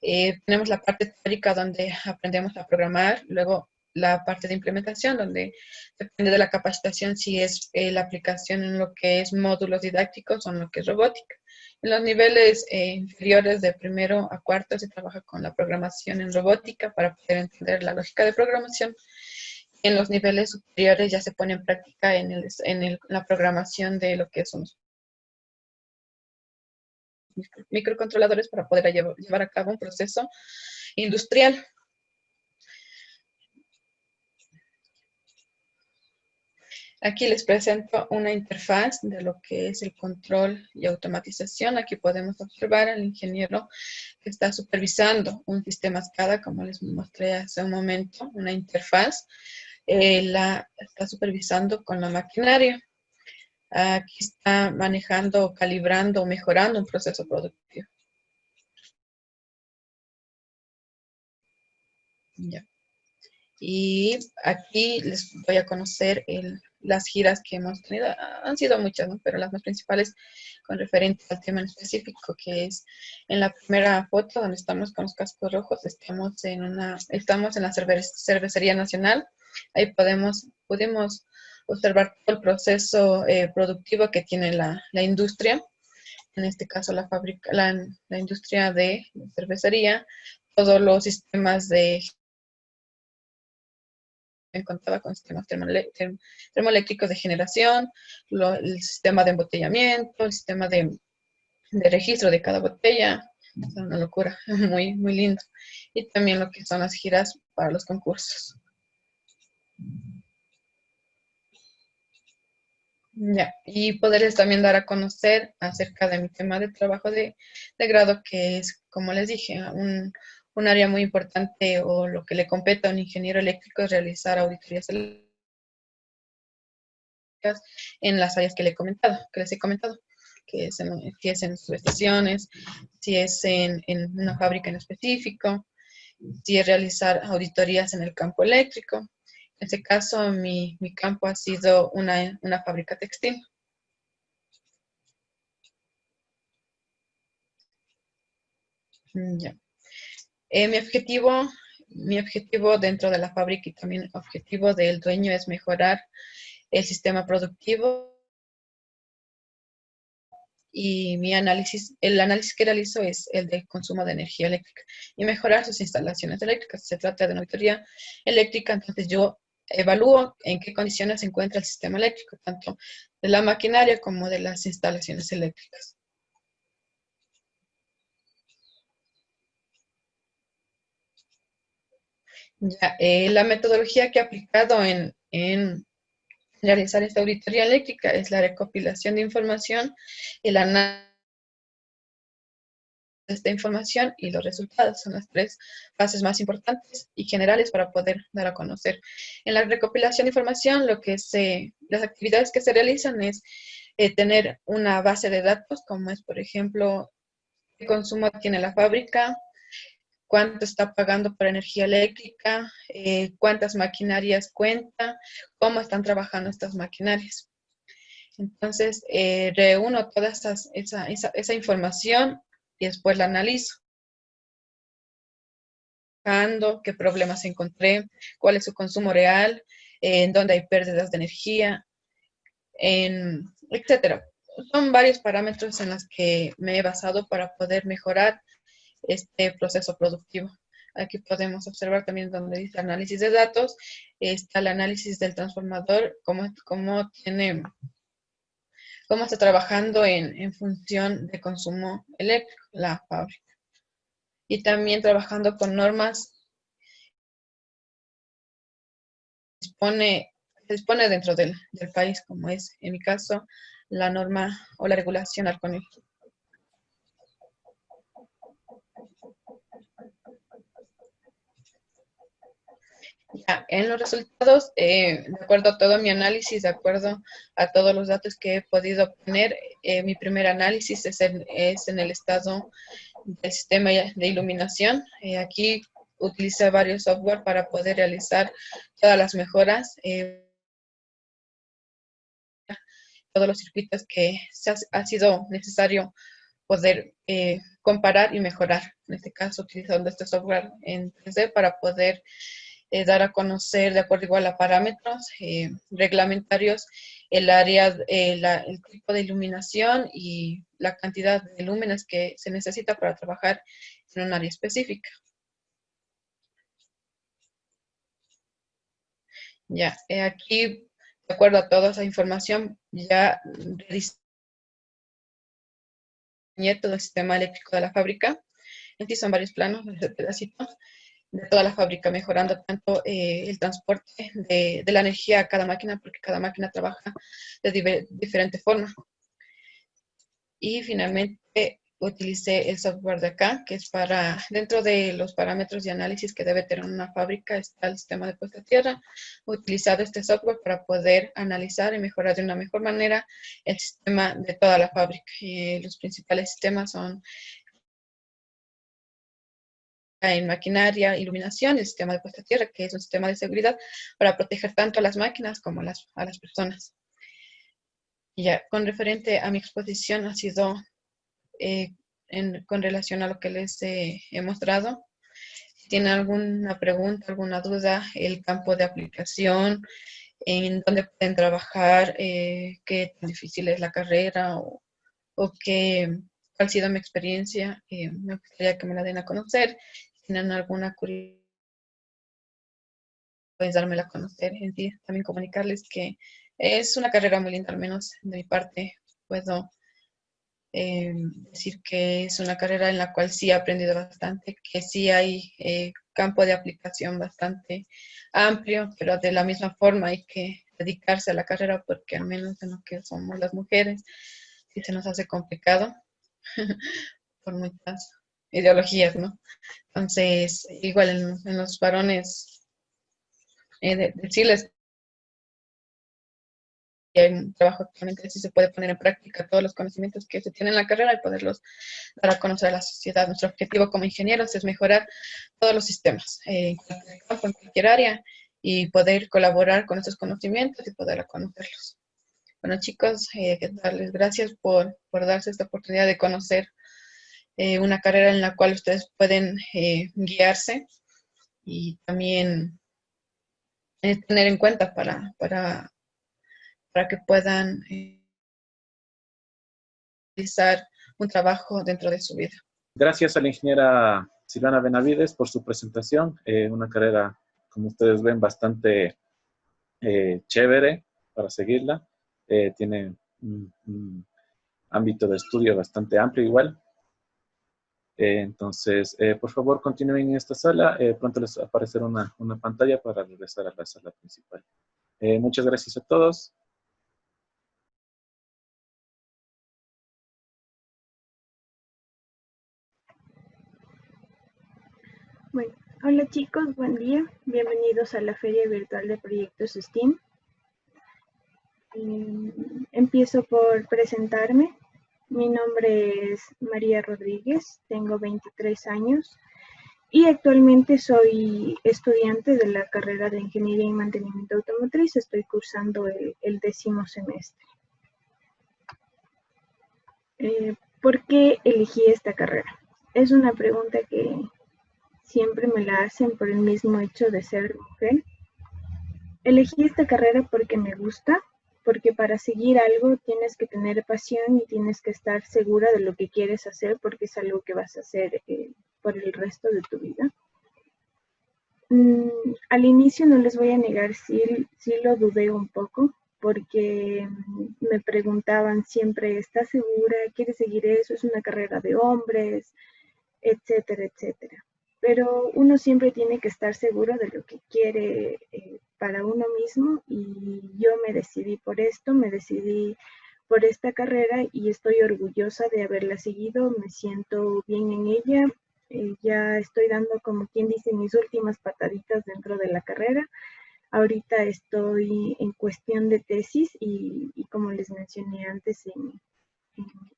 Eh, tenemos la parte teórica donde aprendemos a programar, luego la parte de implementación, donde depende de la capacitación si es la aplicación en lo que es módulos didácticos o en lo que es robótica. En los niveles eh, inferiores de primero a cuarto se trabaja con la programación en robótica para poder entender la lógica de programación. En los niveles superiores ya se pone en práctica en, la programación de lo que son microcontroladores para poder llevar a cabo un proceso industrial. Aquí les presento una interfaz de lo que es el control y automatización. Aquí podemos observar al ingeniero que está supervisando un sistema SCADA, como les mostré hace un momento, una interfaz. Eh, la está supervisando con la maquinaria. Aquí está manejando, calibrando, mejorando un proceso productivo. Y aquí les voy a conocer el las giras que hemos tenido, han sido muchas, pero las más principales con referente al tema en específico, que es en la primera foto donde estamos con los cascos rojos, estamos en una, estamos en la cervecería nacional, ahí podemos, pudimos observar todo el proceso eh, productivo que tiene la, la, industria, en este caso la fábrica, la, la industria de cervecería, todos los sistemas de contaba con sistemas termoeléctricos de generación, el sistema de embotellamiento, el sistema de, registro de cada botella. Es una locura, muy, muy lindo. Y también lo que son las giras para los concursos. Ya, y poderles también dar a conocer acerca de mi tema de trabajo de, de grado, que es, como les dije, un, un área muy importante o lo que le compete a un ingeniero eléctrico es realizar auditorías eléctricas en las áreas que, le he comentado, que les he comentado, que es en, si es en subestaciones, si es en, una fábrica en específico, si es realizar auditorías en el campo eléctrico. En este caso, mi, mi campo ha sido una, una fábrica textil. Ya. Eh, mi, objetivo, mi objetivo dentro de la fábrica y también objetivo del dueño es mejorar el sistema productivo y mi análisis, el análisis que realizo es el de consumo de energía eléctrica y mejorar sus instalaciones eléctricas. Se trata de una auditoría eléctrica, entonces yo evalúo en qué condiciones se encuentra el sistema eléctrico, tanto de la maquinaria como de las instalaciones eléctricas. Eh, la metodología que he aplicado en, realizar esta auditoría eléctrica es la recopilación de información, el análisis de esta información y los resultados. Son las tres fases más importantes y generales para poder dar a conocer. En la recopilación de información, lo que se, las actividades que se realizan es eh, tener una base de datos, como es, por ejemplo, qué consumo tiene la fábrica, cuánto está pagando por energía eléctrica, eh, cuántas maquinarias cuenta, cómo están trabajando estas maquinarias. Entonces, eh, reúno toda esa, esa, información y después la analizo. qué problemas encontré, cuál es su consumo real, en dónde hay pérdidas de energía, en, etcétera. son varios parámetros en los que me he basado para poder mejorar este proceso productivo. Aquí podemos observar también donde dice análisis de datos, está el análisis del transformador, cómo, cómo tiene, cómo está trabajando en, función de consumo eléctrico, la fábrica. Y también trabajando con normas dispone, dispone dentro del, del, país, como es en mi caso la norma o la regulación Arconil. Ya, en los resultados, eh, de acuerdo a todo mi análisis, de acuerdo a todos los datos que he podido obtener, eh, mi primer análisis es en, es en, el estado del sistema de iluminación. Eh, aquí utilicé varios software para poder realizar todas las mejoras, eh, todos los circuitos que ha, ha sido necesario poder comparar y mejorar. En este caso, utilizando este software en 3D para poder eh, dar a conocer de acuerdo igual a parámetros eh, reglamentarios el área, eh, el tipo de iluminación y la cantidad de lúmenes que se necesita para trabajar en un área específica. Ya, aquí, de acuerdo a toda esa información, ya todo el sistema eléctrico de la fábrica. Aquí son varios planos, este pedacito de toda la fábrica, mejorando tanto eh, el transporte de, la energía a cada máquina, porque cada máquina trabaja de diferente forma. Y finalmente utilicé el software de acá, que es para, dentro de los parámetros de análisis que debe tener una fábrica, está el sistema de puesta a tierra. Utilizado este software para poder analizar y mejorar de una mejor manera el sistema de toda la fábrica. Y los principales sistemas son en maquinaria, iluminación, el sistema de puesta a tierra, que es un sistema de seguridad para proteger tanto a las máquinas como a las, a las personas. Y ya, con referente a mi exposición ha sido eh, en, con relación a lo que les he, he mostrado. Si tienen alguna pregunta, alguna duda, el campo de aplicación, en dónde pueden trabajar, eh, qué tan difícil es la carrera o, o qué, cuál ha sido mi experiencia, eh, me gustaría que me la den a conocer tienen alguna curiosidad, puedes dármela a conocer en. También comunicarles que es una carrera muy linda, al menos de mi parte puedo eh, decir que es una carrera en la cual sí he aprendido bastante, que sí hay eh, campo de aplicación bastante amplio, pero de la misma forma hay que dedicarse a la carrera porque al menos en lo que somos las mujeres sí se nos hace complicado por muchas ideologías, ¿no? Entonces, igual en, los varones, eh, decirles que hay un trabajo actualmente sí se puede poner en práctica todos los conocimientos que se tienen en la carrera y poderlos dar a conocer a la sociedad. Nuestro objetivo como ingenieros es mejorar todos los sistemas eh, en cualquier en cualquier área y poder colaborar con estos conocimientos y poder conocerlos. Bueno chicos, eh, darles gracias por, por darse esta oportunidad de conocer eh, una carrera en la cual ustedes pueden eh, guiarse y también eh, tener en cuenta para, para, para que puedan realizar un trabajo dentro de su vida. Gracias a la ingeniera Silvana Benavides por su presentación. Una carrera, como ustedes ven, bastante chévere para seguirla. tiene un, un ámbito de estudio bastante amplio igual. Eh, entonces, eh, por favor, continúen en esta sala. Eh, pronto les aparecerá una, una, pantalla para regresar a la sala principal. muchas gracias a todos. Bueno, hola chicos, buen día. Bienvenidos a la Feria Virtual de Proyectos STEAM. empiezo por presentarme. Mi nombre es María Rodríguez, tengo 23 años y actualmente soy estudiante de la carrera de Ingeniería y Mantenimiento Automotriz. Estoy cursando el, décimo semestre. Eh, ¿Por qué elegí esta carrera? Es una pregunta que siempre me la hacen por el mismo hecho de ser mujer. Elegí esta carrera porque me gusta, porque para seguir algo tienes que tener pasión y tienes que estar segura de lo que quieres hacer porque es algo que vas a hacer eh, por el resto de tu vida. Mm, al inicio no les voy a negar, sí, sí lo dudé un poco porque me preguntaban siempre, ¿estás segura? ¿Quieres seguir eso? ¿Es una carrera de hombres? Etcétera, etcétera pero uno siempre tiene que estar seguro de lo que quiere eh, para uno mismo y yo me decidí por esto, me decidí por esta carrera y estoy orgullosa de haberla seguido, me siento bien en ella, eh, ya estoy dando como quien dice mis últimas pataditas dentro de la carrera. Ahorita estoy en cuestión de tesis y, como les mencioné antes,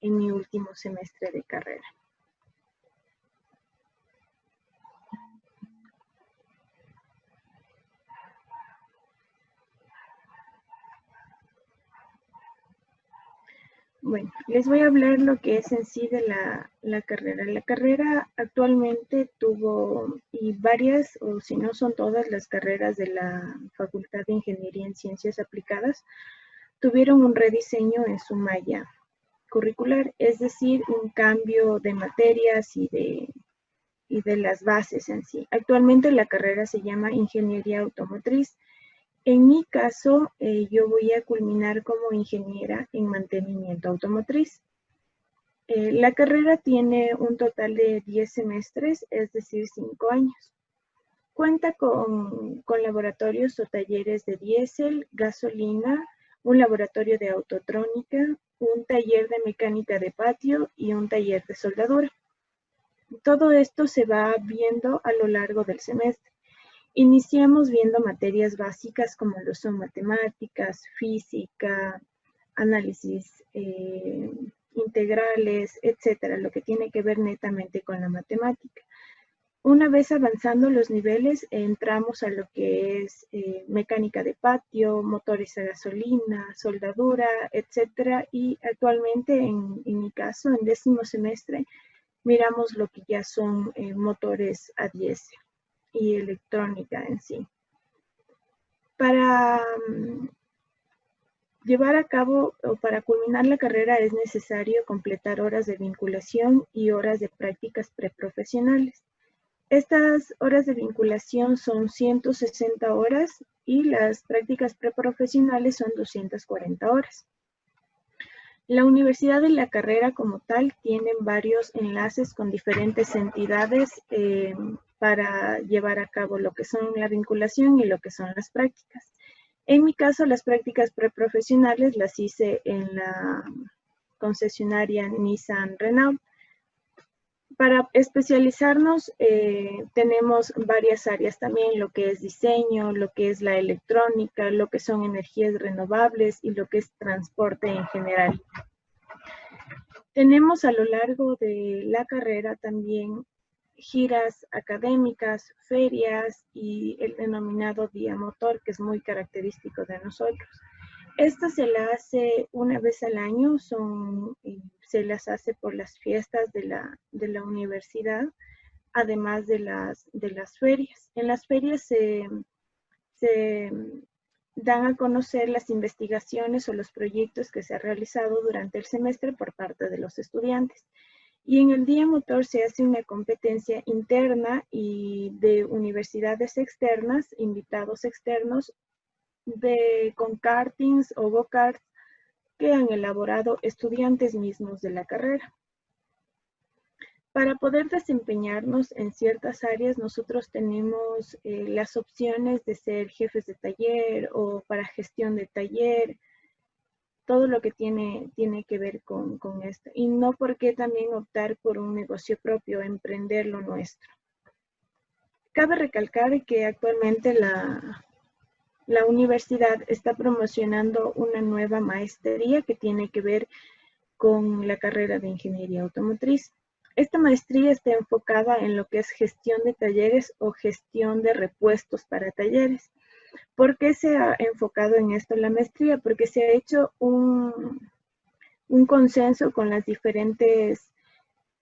en mi último semestre de carrera. Bueno, les voy a hablar lo que es en sí de la, carrera. La carrera actualmente tuvo, y varias, o si no son todas las carreras de la Facultad de Ingeniería en Ciencias Aplicadas, tuvieron un rediseño en su malla curricular, es decir, un cambio de materias y de, y de las bases en sí. Actualmente la carrera se llama Ingeniería Automotriz en mi caso, eh, yo voy a culminar como ingeniera en mantenimiento automotriz. Eh, la carrera tiene un total de 10 semestres, es decir, 5 años. Cuenta con, con laboratorios o talleres de diésel, gasolina, un laboratorio de autotrónica, un taller de mecánica de patio y un taller de soldadura. Todo esto se va viendo a lo largo del semestre. Iniciamos viendo materias básicas como lo son matemáticas, física, análisis eh, integrales, etcétera, lo que tiene que ver netamente con la matemática. Una vez avanzando los niveles, entramos a lo que es eh, mecánica de patio, motores a gasolina, soldadura, etcétera, y actualmente en, mi caso, en décimo semestre, miramos lo que ya son eh, motores a diésel y electrónica en sí. Para mm, llevar a cabo o para culminar la carrera es necesario completar horas de vinculación y horas de prácticas preprofesionales. Estas horas de vinculación son 160 horas y las prácticas preprofesionales son 240 horas. La universidad y la carrera como tal tienen varios enlaces con diferentes entidades eh, para llevar a cabo lo que son la vinculación y lo que son las prácticas. En mi caso, las prácticas preprofesionales las hice en la concesionaria Nissan Renault. Para especializarnos eh, tenemos varias áreas también, lo que es diseño, lo que es la electrónica, lo que son energías renovables y lo que es transporte en general. Tenemos a lo largo de la carrera también giras académicas, ferias y el denominado día motor, que es muy característico de nosotros. Esta se la hace una vez al año, son, se las hace por las fiestas de la, de la universidad, además de las, de las ferias. En las ferias se, se dan a conocer las investigaciones o los proyectos que se han realizado durante el semestre por parte de los estudiantes. Y en el día motor se hace una competencia interna y de universidades externas, invitados externos, de, con kartings o go-karts que han elaborado estudiantes mismos de la carrera. Para poder desempeñarnos en ciertas áreas, nosotros tenemos eh, las opciones de ser jefes de taller o para gestión de taller, todo lo que tiene, tiene que ver con, esto. Y no por qué también optar por un negocio propio, emprender lo nuestro. Cabe recalcar que actualmente la, la universidad está promocionando una nueva maestría que tiene que ver con la carrera de ingeniería automotriz. Esta maestría está enfocada en lo que es gestión de talleres o gestión de repuestos para talleres. ¿Por qué se ha enfocado en esto la maestría? Porque se ha hecho un, consenso con las diferentes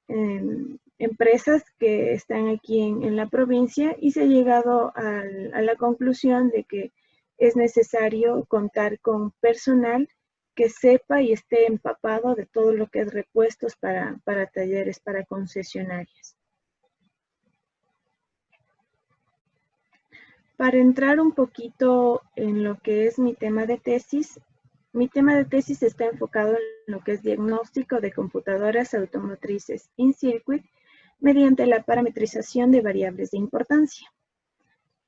em, empresas que están aquí en, la provincia y se ha llegado a la conclusión de que es necesario contar con personal que sepa y esté empapado de todo lo que es repuestos para, para talleres, para concesionarias. Para entrar un poquito en lo que es mi tema de tesis, mi tema de tesis está enfocado en lo que es diagnóstico de computadoras automotrices in circuit mediante la parametrización de variables de importancia.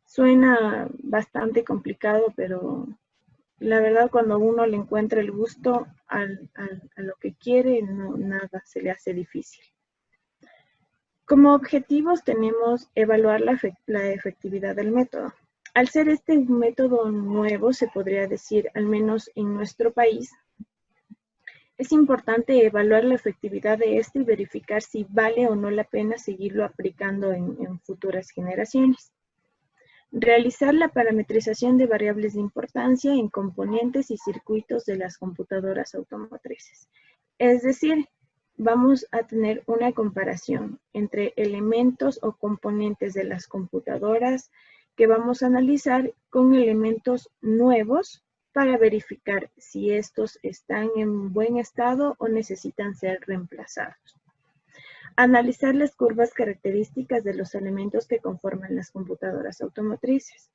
Suena bastante complicado, pero la verdad cuando uno le encuentra el gusto a lo que quiere, no, nada se le hace difícil. Como objetivos tenemos evaluar la, la efectividad del método. Al ser este un método nuevo, se podría decir, al menos en nuestro país, es importante evaluar la efectividad de este y verificar si vale o no la pena seguirlo aplicando en, en futuras generaciones. Realizar la parametrización de variables de importancia en componentes y circuitos de las computadoras automotrices. Es decir, vamos a tener una comparación entre elementos o componentes de las computadoras que vamos a analizar con elementos nuevos para verificar si estos están en buen estado o necesitan ser reemplazados. Analizar las curvas características de los elementos que conforman las computadoras automotrices.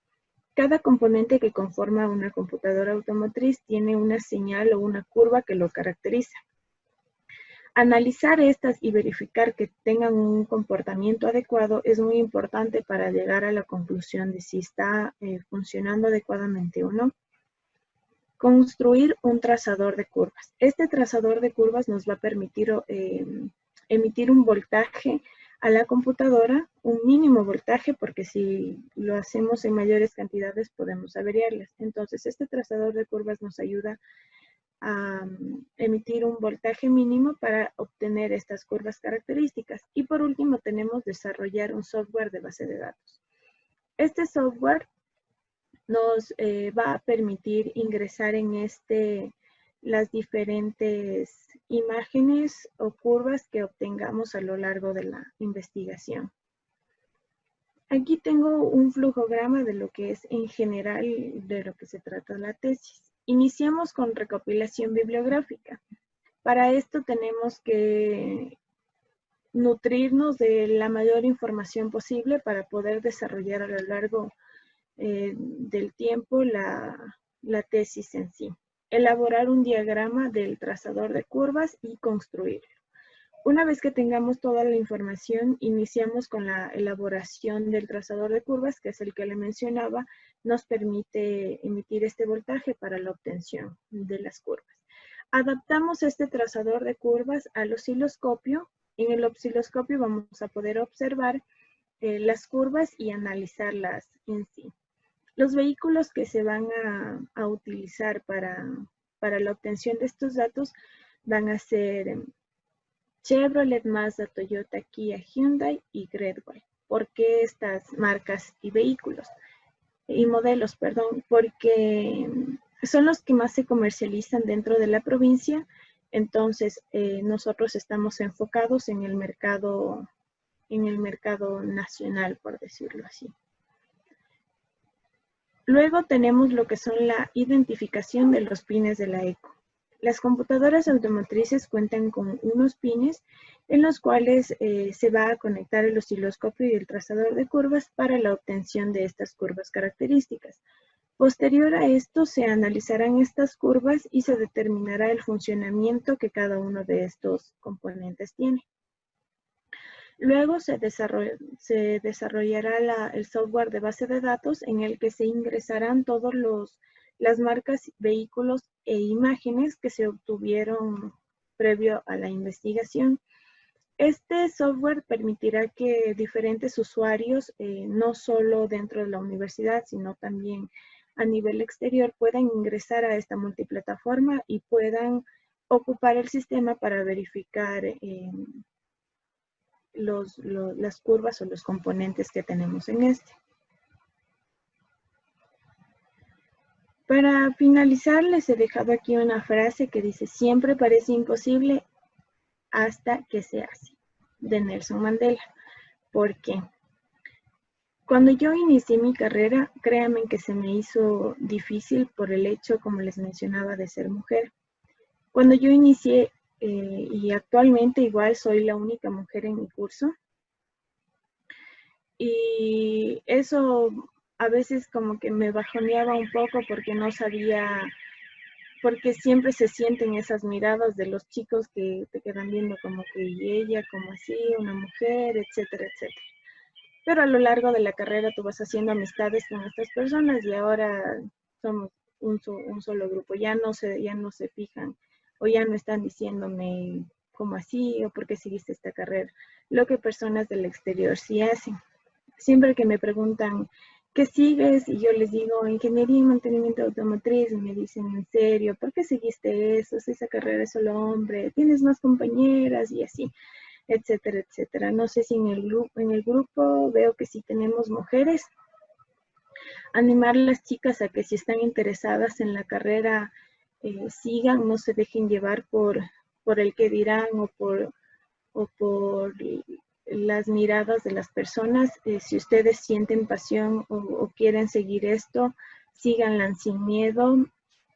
Cada componente que conforma una computadora automotriz tiene una señal o una curva que lo caracteriza. Analizar estas y verificar que tengan un comportamiento adecuado es muy importante para llegar a la conclusión de si está eh, funcionando adecuadamente o no. Construir un trazador de curvas. Este trazador de curvas nos va a permitir eh, emitir un voltaje a la computadora, un mínimo voltaje, porque si lo hacemos en mayores cantidades podemos averiarlas. Entonces, este trazador de curvas nos ayuda a mm, emitir un voltaje mínimo para obtener estas curvas características. Y por último tenemos desarrollar un software de base de datos. Este software nos eh, va a permitir ingresar en este las diferentes imágenes o curvas que obtengamos a lo largo de la investigación. Aquí tengo un flujograma de lo que es en general de lo que se trata la tesis. Iniciamos con recopilación bibliográfica. Para esto tenemos que nutrirnos de la mayor información posible para poder desarrollar a lo largo eh, del tiempo la, la tesis en sí. Elaborar un diagrama del trazador de curvas y construirlo. Una vez que tengamos toda la información, iniciamos con la elaboración del trazador de curvas, que es el que le mencionaba, nos permite emitir este voltaje para la obtención de las curvas. Adaptamos este trazador de curvas al osciloscopio. En el osciloscopio vamos a poder observar eh, las curvas y analizarlas en sí. Los vehículos que se van a, utilizar para, para la obtención de estos datos van a ser Chevrolet, Mazda, Toyota, Kia, Hyundai y Greatway. ¿Por qué estas marcas y vehículos? Y modelos, perdón, porque son los que más se comercializan dentro de la provincia. Entonces, eh, nosotros estamos enfocados en el mercado, en el mercado nacional, por decirlo así. Luego tenemos lo que son la identificación de los pines de la ECO. Las computadoras automotrices cuentan con unos pines en los cuales eh, se va a conectar el osciloscopio y el trazador de curvas para la obtención de estas curvas características. Posterior a esto se analizarán estas curvas y se determinará el funcionamiento que cada uno de estos componentes tiene. Luego se, desarrollará el software de base de datos en el que se ingresarán todos los las marcas, vehículos e imágenes que se obtuvieron previo a la investigación. Este software permitirá que diferentes usuarios, eh, no solo dentro de la universidad, sino también a nivel exterior, puedan ingresar a esta multiplataforma y puedan ocupar el sistema para verificar eh, las curvas o los componentes que tenemos en este. Para finalizar, les he dejado aquí una frase que dice, siempre parece imposible hasta que se hace, de Nelson Mandela. ¿Por qué? Cuando yo inicié mi carrera, créanme que se me hizo difícil por el hecho, como les mencionaba, de ser mujer. Cuando yo inicié, eh, y actualmente igual soy la única mujer en mi curso, y eso a veces como que me bajoneaba un poco porque no sabía, porque siempre se sienten esas miradas de los chicos que te quedan viendo como que y ella, como así, una mujer, etcétera, etcétera. Pero a lo largo de la carrera tú vas haciendo amistades con estas personas y ahora somos un, un solo grupo, ya no, se, ya no se fijan o ya no están diciéndome como así o por qué seguiste esta carrera, lo que personas del exterior sí hacen. Siempre que me preguntan, ¿qué sigues? Y yo les digo, ingeniería y mantenimiento automotriz, y me dicen, ¿en serio? ¿Por qué seguiste eso? Si esa carrera es solo hombre, tienes más compañeras y así, etcétera, etcétera. No sé si en el, grupo, en el grupo veo que sí tenemos mujeres. Animar a las chicas a que si están interesadas en la carrera, eh, sigan, no se dejen llevar por, por el que dirán o por, o por las miradas de las personas. Eh, si ustedes sienten pasión o, quieren seguir esto, síganla sin miedo.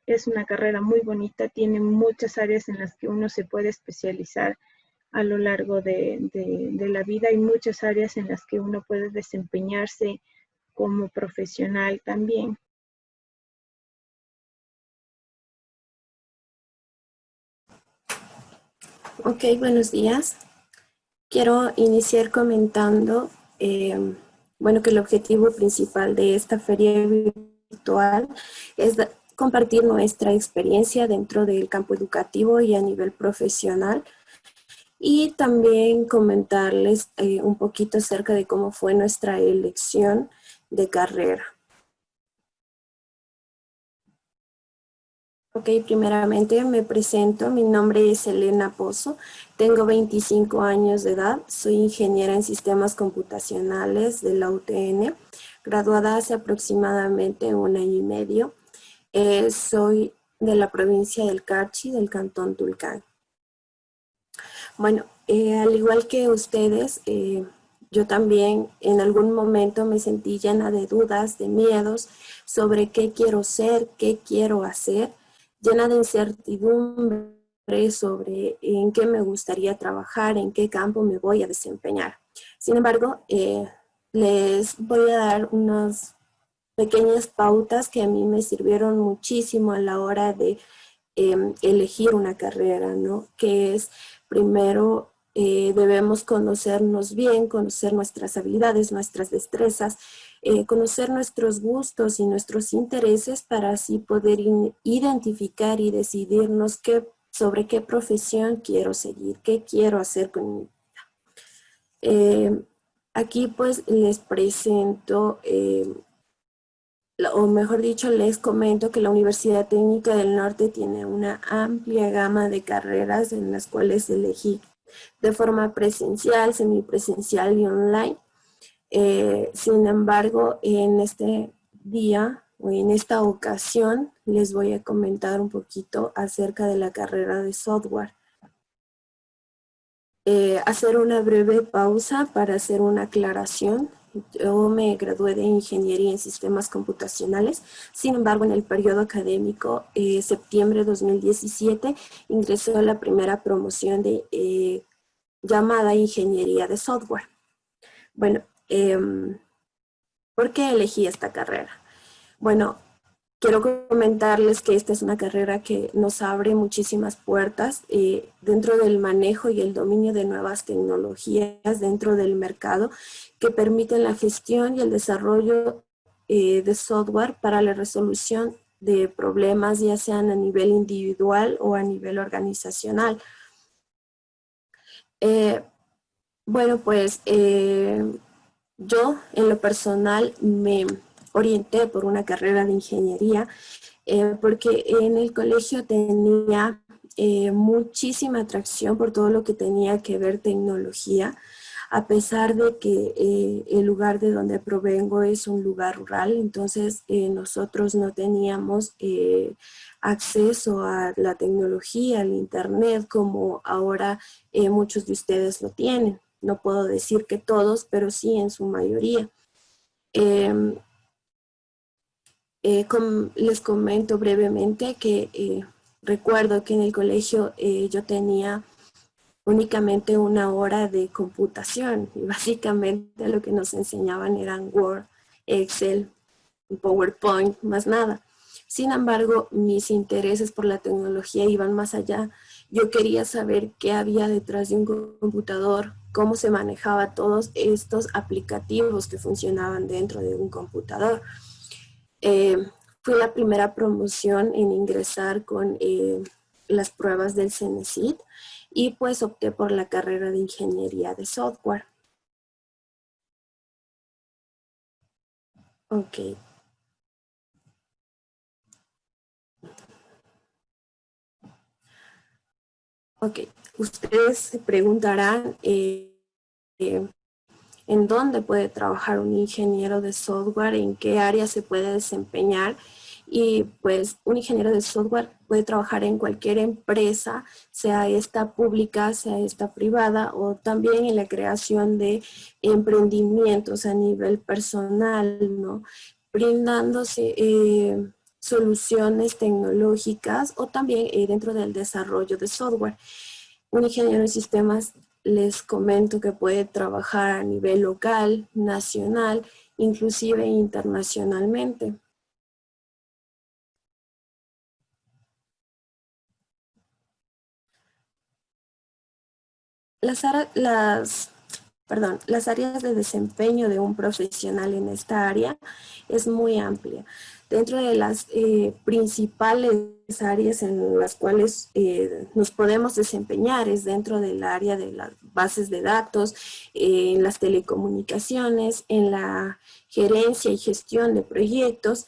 Es una carrera muy bonita, tiene muchas áreas en las que uno se puede especializar a lo largo de, de la vida y muchas áreas en las que uno puede desempeñarse como profesional también. Ok, buenos días. Quiero iniciar comentando, eh, bueno, que el objetivo principal de esta feria virtual es compartir nuestra experiencia dentro del campo educativo y a nivel profesional y también comentarles eh, un poquito acerca de cómo fue nuestra elección de carrera. Ok, primeramente me presento, mi nombre es Elena Pozo, tengo 25 años de edad, soy ingeniera en sistemas computacionales de la UTN, graduada hace aproximadamente un año y medio. Eh, soy de la provincia del Carchi, del cantón Tulcán. Bueno, eh, al igual que ustedes, eh, yo también en algún momento me sentí llena de dudas, de miedos sobre qué quiero ser, qué quiero hacer, llena de incertidumbre sobre en qué me gustaría trabajar, en qué campo me voy a desempeñar. Sin embargo, eh, les voy a dar unas pequeñas pautas que a mí me sirvieron muchísimo a la hora de em, elegir una carrera, ¿no? Que es, primero, eh, debemos conocernos bien, conocer nuestras habilidades, nuestras destrezas, eh, conocer nuestros gustos y nuestros intereses para así poder identificar y decidirnos qué, sobre qué profesión quiero seguir, qué quiero hacer con mi vida. Eh, aquí pues les presento, eh, o mejor dicho les comento que la Universidad Técnica del Norte tiene una amplia gama de carreras en las cuales elegí de forma presencial, semipresencial y online. Eh, sin embargo, en este día o en esta ocasión les voy a comentar un poquito acerca de la carrera de software. Eh, hacer una breve pausa para hacer una aclaración. Yo me gradué de Ingeniería en Sistemas Computacionales, sin embargo en el periodo académico, eh, septiembre de 2017, ingresé a la primera promoción de llamada Ingeniería de Software. Bueno, Em, ¿Por qué elegí esta carrera? Bueno, quiero comentarles que esta es una carrera que nos abre muchísimas puertas eh, dentro del manejo y el dominio de nuevas tecnologías dentro del mercado que permiten la gestión y el desarrollo eh, de software para la resolución de problemas ya sean a nivel individual o a nivel organizacional. Eh, bueno, pues yo, en lo personal, me orienté por una carrera de ingeniería eh, porque en el colegio tenía eh, muchísima atracción por todo lo que tenía que ver tecnología, a pesar de que eh, el lugar de donde provengo es un lugar rural, entonces nosotros no teníamos acceso a la tecnología, al internet, como ahora muchos de ustedes lo tienen no puedo decir que todos, pero sí en su mayoría. Em, eh, les comento brevemente que eh, recuerdo que en el colegio eh, yo tenía únicamente una hora de computación y básicamente lo que nos enseñaban eran Word, Excel, PowerPoint, más nada. Sin embargo, mis intereses por la tecnología iban más allá. Yo quería saber qué había detrás de un computador, cómo se manejaba todos estos aplicativos que funcionaban dentro de un computador. Eh, fue la primera promoción en ingresar con eh, las pruebas del CENESID y pues opté por la carrera de Ingeniería de Software. Ok. Ok, ustedes se preguntarán eh, eh, en dónde puede trabajar un ingeniero de software, en qué área se puede desempeñar y pues un ingeniero de software puede trabajar en cualquier empresa, sea esta pública, sea esta privada o también en la creación de emprendimientos a nivel personal, ¿no? Brindándose eh, soluciones tecnológicas o también dentro del desarrollo de software. Un ingeniero de sistemas les comento que puede trabajar a nivel local, nacional, inclusive internacionalmente. Las, perdón, las áreas de desempeño de un profesional en esta área es muy amplia. Dentro de las eh, principales áreas en las cuales eh, nos podemos desempeñar es dentro del área de las bases de datos, en las telecomunicaciones, en la gerencia y gestión de proyectos,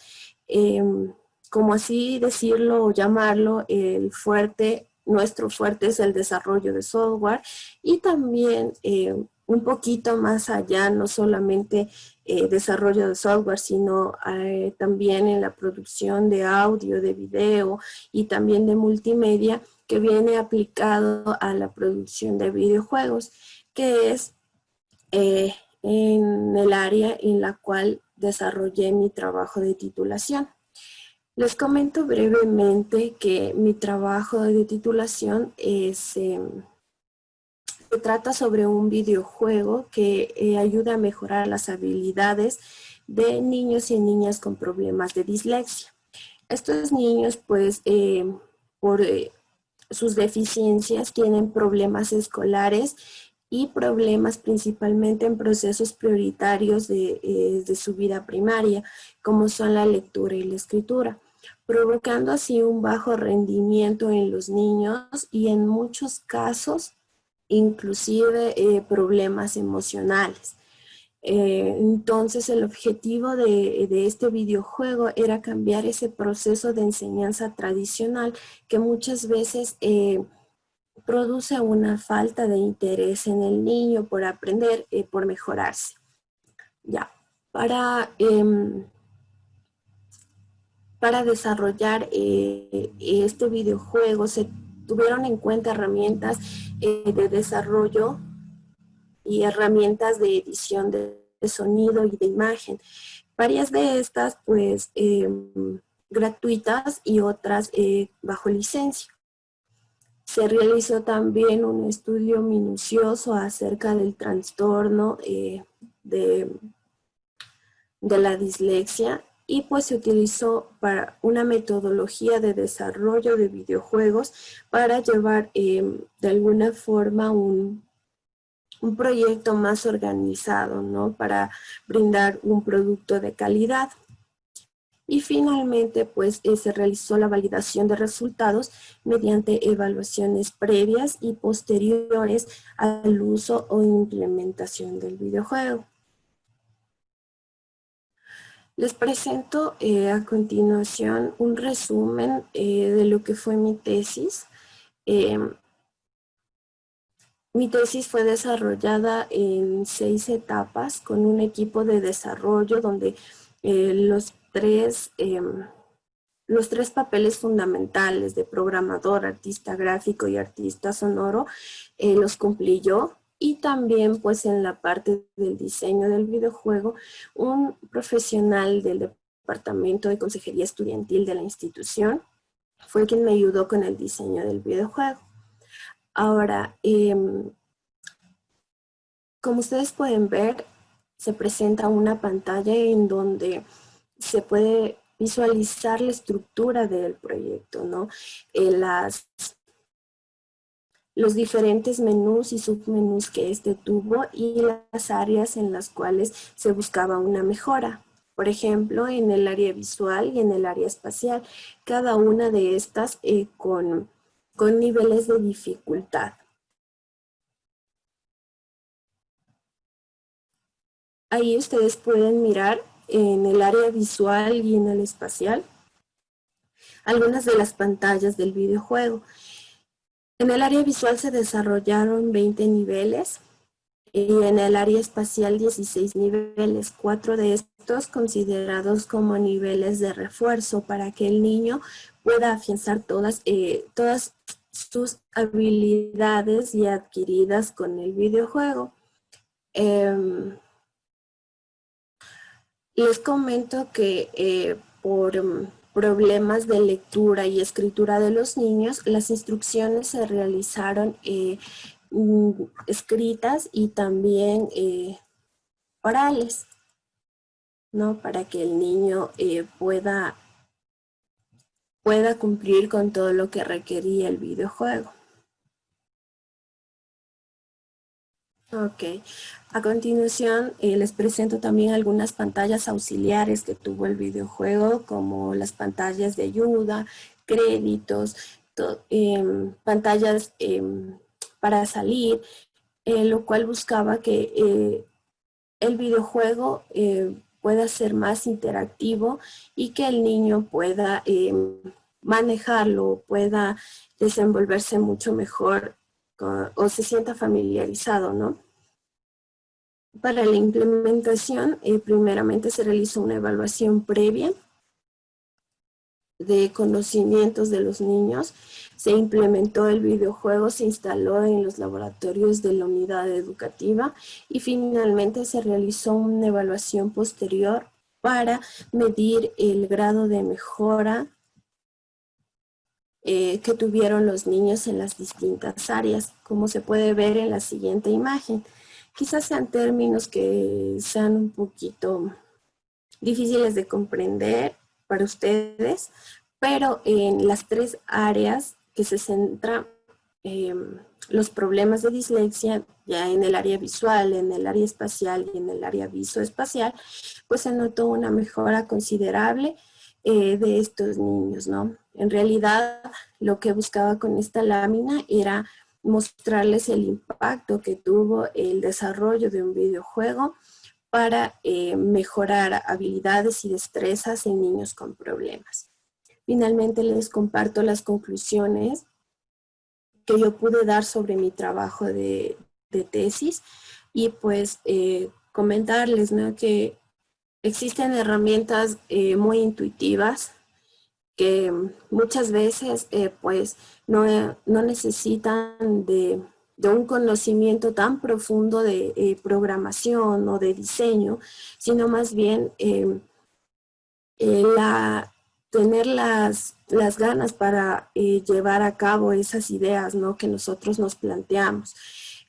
em, como así decirlo o llamarlo, el fuerte, nuestro fuerte es el desarrollo de software y también eh, un poquito más allá, no solamente eh, desarrollo de software, sino eh, también en la producción de audio, de video y también de multimedia que viene aplicado a la producción de videojuegos, que es eh, en el área en la cual desarrollé mi trabajo de titulación. Les comento brevemente que mi trabajo de titulación es em, trata sobre un videojuego que eh, ayuda a mejorar las habilidades de niños y niñas con problemas de dislexia. Estos niños, pues, eh, por eh, sus deficiencias, tienen problemas escolares y problemas principalmente en procesos prioritarios de, de su vida primaria, como son la lectura y la escritura provocando así un bajo rendimiento en los niños y en muchos casos inclusive eh, problemas emocionales. Eh, entonces el objetivo de, este videojuego era cambiar ese proceso de enseñanza tradicional que muchas veces eh, produce una falta de interés en el niño por aprender, por mejorarse. Ya, para, em, para desarrollar este videojuego se tuvieron en cuenta herramientas eh, de desarrollo y herramientas de edición de, sonido y de imagen. Varias de estas, pues, em, gratuitas y otras eh, bajo licencia. Se realizó también un estudio minucioso acerca del trastorno eh, de, de la dislexia y pues se utilizó para una metodología de desarrollo de videojuegos para llevar em, de alguna forma un, un, proyecto más organizado, ¿no? Para brindar un producto de calidad. Y finalmente, pues eh, se realizó la validación de resultados mediante evaluaciones previas y posteriores al uso o implementación del videojuego. Les presento eh, a continuación un resumen eh, de lo que fue mi tesis. Em, mi tesis fue desarrollada en seis etapas con un equipo de desarrollo donde eh, los, tres, em, los tres papeles fundamentales de programador, artista gráfico y artista sonoro los cumplí yo. Y también pues en la parte del diseño del videojuego, un profesional del Departamento de Consejería Estudiantil de la institución fue quien me ayudó con el diseño del videojuego. Ahora, em, como ustedes pueden ver, se presenta una pantalla en donde se puede visualizar la estructura del proyecto, ¿no? Eh, las, los diferentes menús y submenús que este tuvo y las áreas en las cuales se buscaba una mejora. Por ejemplo, en el área visual y en el área espacial, cada una de estas eh, con, con niveles de dificultad. Ahí ustedes pueden mirar en el área visual y en el espacial algunas de las pantallas del videojuego. En el área visual se desarrollaron 20 niveles y en el área espacial 16 niveles, cuatro de estos considerados como niveles de refuerzo para que el niño pueda afianzar todas, eh, todas sus habilidades ya adquiridas con el videojuego. Em, les comento que eh, por mm, problemas de lectura y escritura de los niños, las instrucciones se realizaron eh, mm, escritas y también eh, orales, ¿no? Para que el niño pueda, pueda cumplir con todo lo que requería el videojuego. Ok, a continuación eh, les presento también algunas pantallas auxiliares que tuvo el videojuego, como las pantallas de ayuda, créditos, em, pantallas em, para salir, eh, lo cual buscaba que eh, el videojuego pueda ser más interactivo y que el niño pueda em, manejarlo, pueda desenvolverse mucho mejor o se sienta familiarizado, ¿no? Para la implementación, eh, primeramente se realizó una evaluación previa de conocimientos de los niños. Se implementó el videojuego, se instaló en los laboratorios de la unidad educativa y finalmente se realizó una evaluación posterior para medir el grado de mejora eh, que tuvieron los niños en las distintas áreas, como se puede ver en la siguiente imagen. Quizás sean términos que sean un poquito difíciles de comprender para ustedes, pero en las tres áreas que se centran em, los problemas de dislexia, ya en el área visual, en el área espacial y en el área visoespacial, pues se notó una mejora considerable eh, de estos niños, ¿no? En realidad, lo que buscaba con esta lámina era mostrarles el impacto que tuvo el desarrollo de un videojuego para eh, mejorar habilidades y destrezas en niños con problemas. Finalmente les comparto las conclusiones que yo pude dar sobre mi trabajo de, tesis y pues eh, comentarles que Existen herramientas eh, muy intuitivas que muchas veces eh, pues no, no necesitan de, un conocimiento tan profundo de eh, programación o de diseño, sino más bien la, tener las, las ganas para llevar a cabo esas ideas ¿no? que nosotros nos planteamos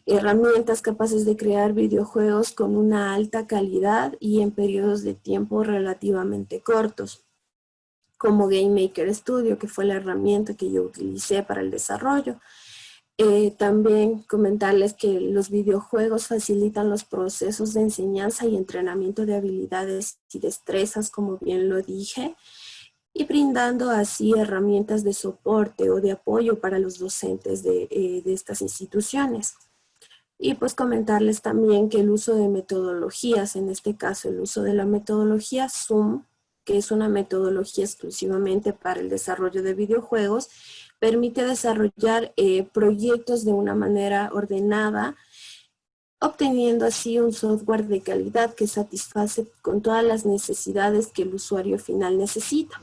herramientas capaces de crear videojuegos con una alta calidad y en periodos de tiempo relativamente cortos, como Game Maker Studio, que fue la herramienta que yo utilicé para el desarrollo. Eh, también comentarles que los videojuegos facilitan los procesos de enseñanza y entrenamiento de habilidades y destrezas, como bien lo dije, y brindando así herramientas de soporte o de apoyo para los docentes de, eh, de estas instituciones. Y pues comentarles también que el uso de metodologías, en este caso el uso de la metodología Zoom, que es una metodología exclusivamente para el desarrollo de videojuegos, permite desarrollar eh, proyectos de una manera ordenada, obteniendo así un software de calidad que satisface con todas las necesidades que el usuario final necesita.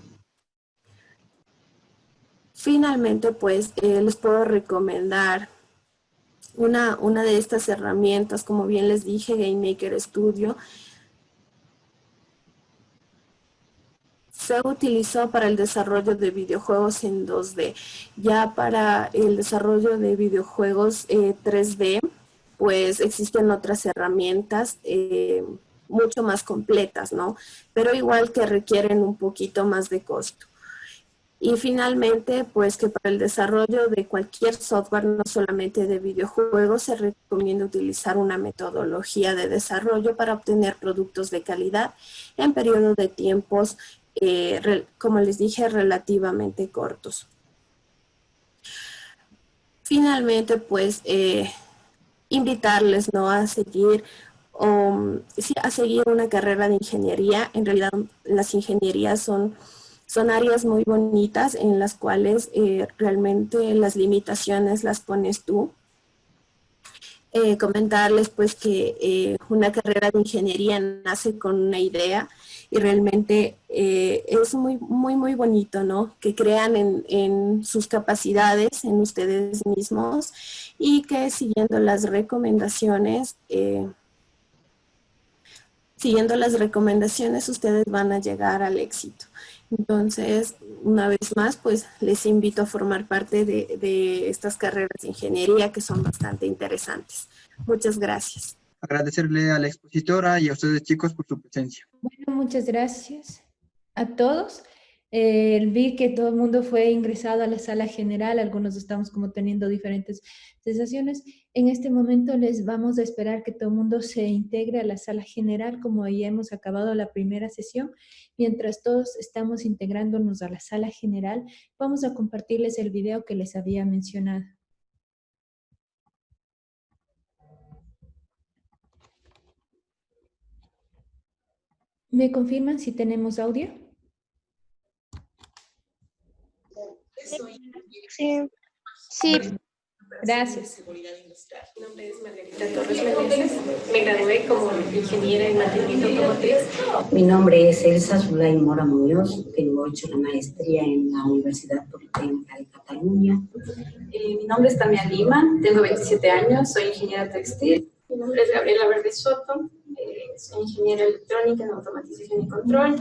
Finalmente, pues, eh, les puedo recomendar una, una de estas herramientas, como bien les dije, GameMaker Studio, se utilizó para el desarrollo de videojuegos en 2D. Ya para el desarrollo de videojuegos 3D, eh, pues existen otras herramientas eh, mucho más completas, ¿no? Pero igual que requieren un poquito más de costo. Y finalmente, pues que para el desarrollo de cualquier software, no solamente de videojuegos, se recomienda utilizar una metodología de desarrollo para obtener productos de calidad en periodos de tiempos, eh, como les dije, relativamente cortos. Finalmente, pues, eh, invitarles ¿no? a seguir um, a seguir una carrera de ingeniería. En realidad las ingenierías son, son áreas muy bonitas en las cuales eh, realmente las limitaciones las pones tú. Eh, comentarles pues que eh, una carrera de ingeniería nace con una idea y realmente es muy, muy, muy bonito, ¿no? Que crean en, en, sus capacidades, en ustedes mismos y que siguiendo las recomendaciones siguiendo las recomendaciones ustedes van a llegar al éxito. Entonces, una vez más, pues les invito a formar parte de, estas carreras de ingeniería que son bastante interesantes. Muchas gracias. Agradecerle a la expositora y a ustedes chicos por su presencia. Bueno, muchas gracias a todos. Eh, vi que todo el mundo fue ingresado a la sala general, algunos estamos como teniendo diferentes sensaciones. En este momento les vamos a esperar que todo el mundo se integre a la sala general como ya hemos acabado la primera sesión. Mientras todos estamos integrándonos a la sala general, vamos a compartirles el video que les había mencionado. ¿Me confirman si tenemos audio? Sí. Sí. Gracias. Mi nombre es Margarita Torres Meneses. Me gradué como ingeniera en mantenimiento automotriz. Mi nombre es Elsa Zulay Mora Muñoz. Tengo hecho la maestría en la Universidad Politécnica de Cataluña. Eh, mi nombre es Tamia Lima. Tengo 27 años. Soy ingeniera textil. Mi nombre es Gabriela Verde Soto. Eh, soy ingeniera electrónica en automatización y control.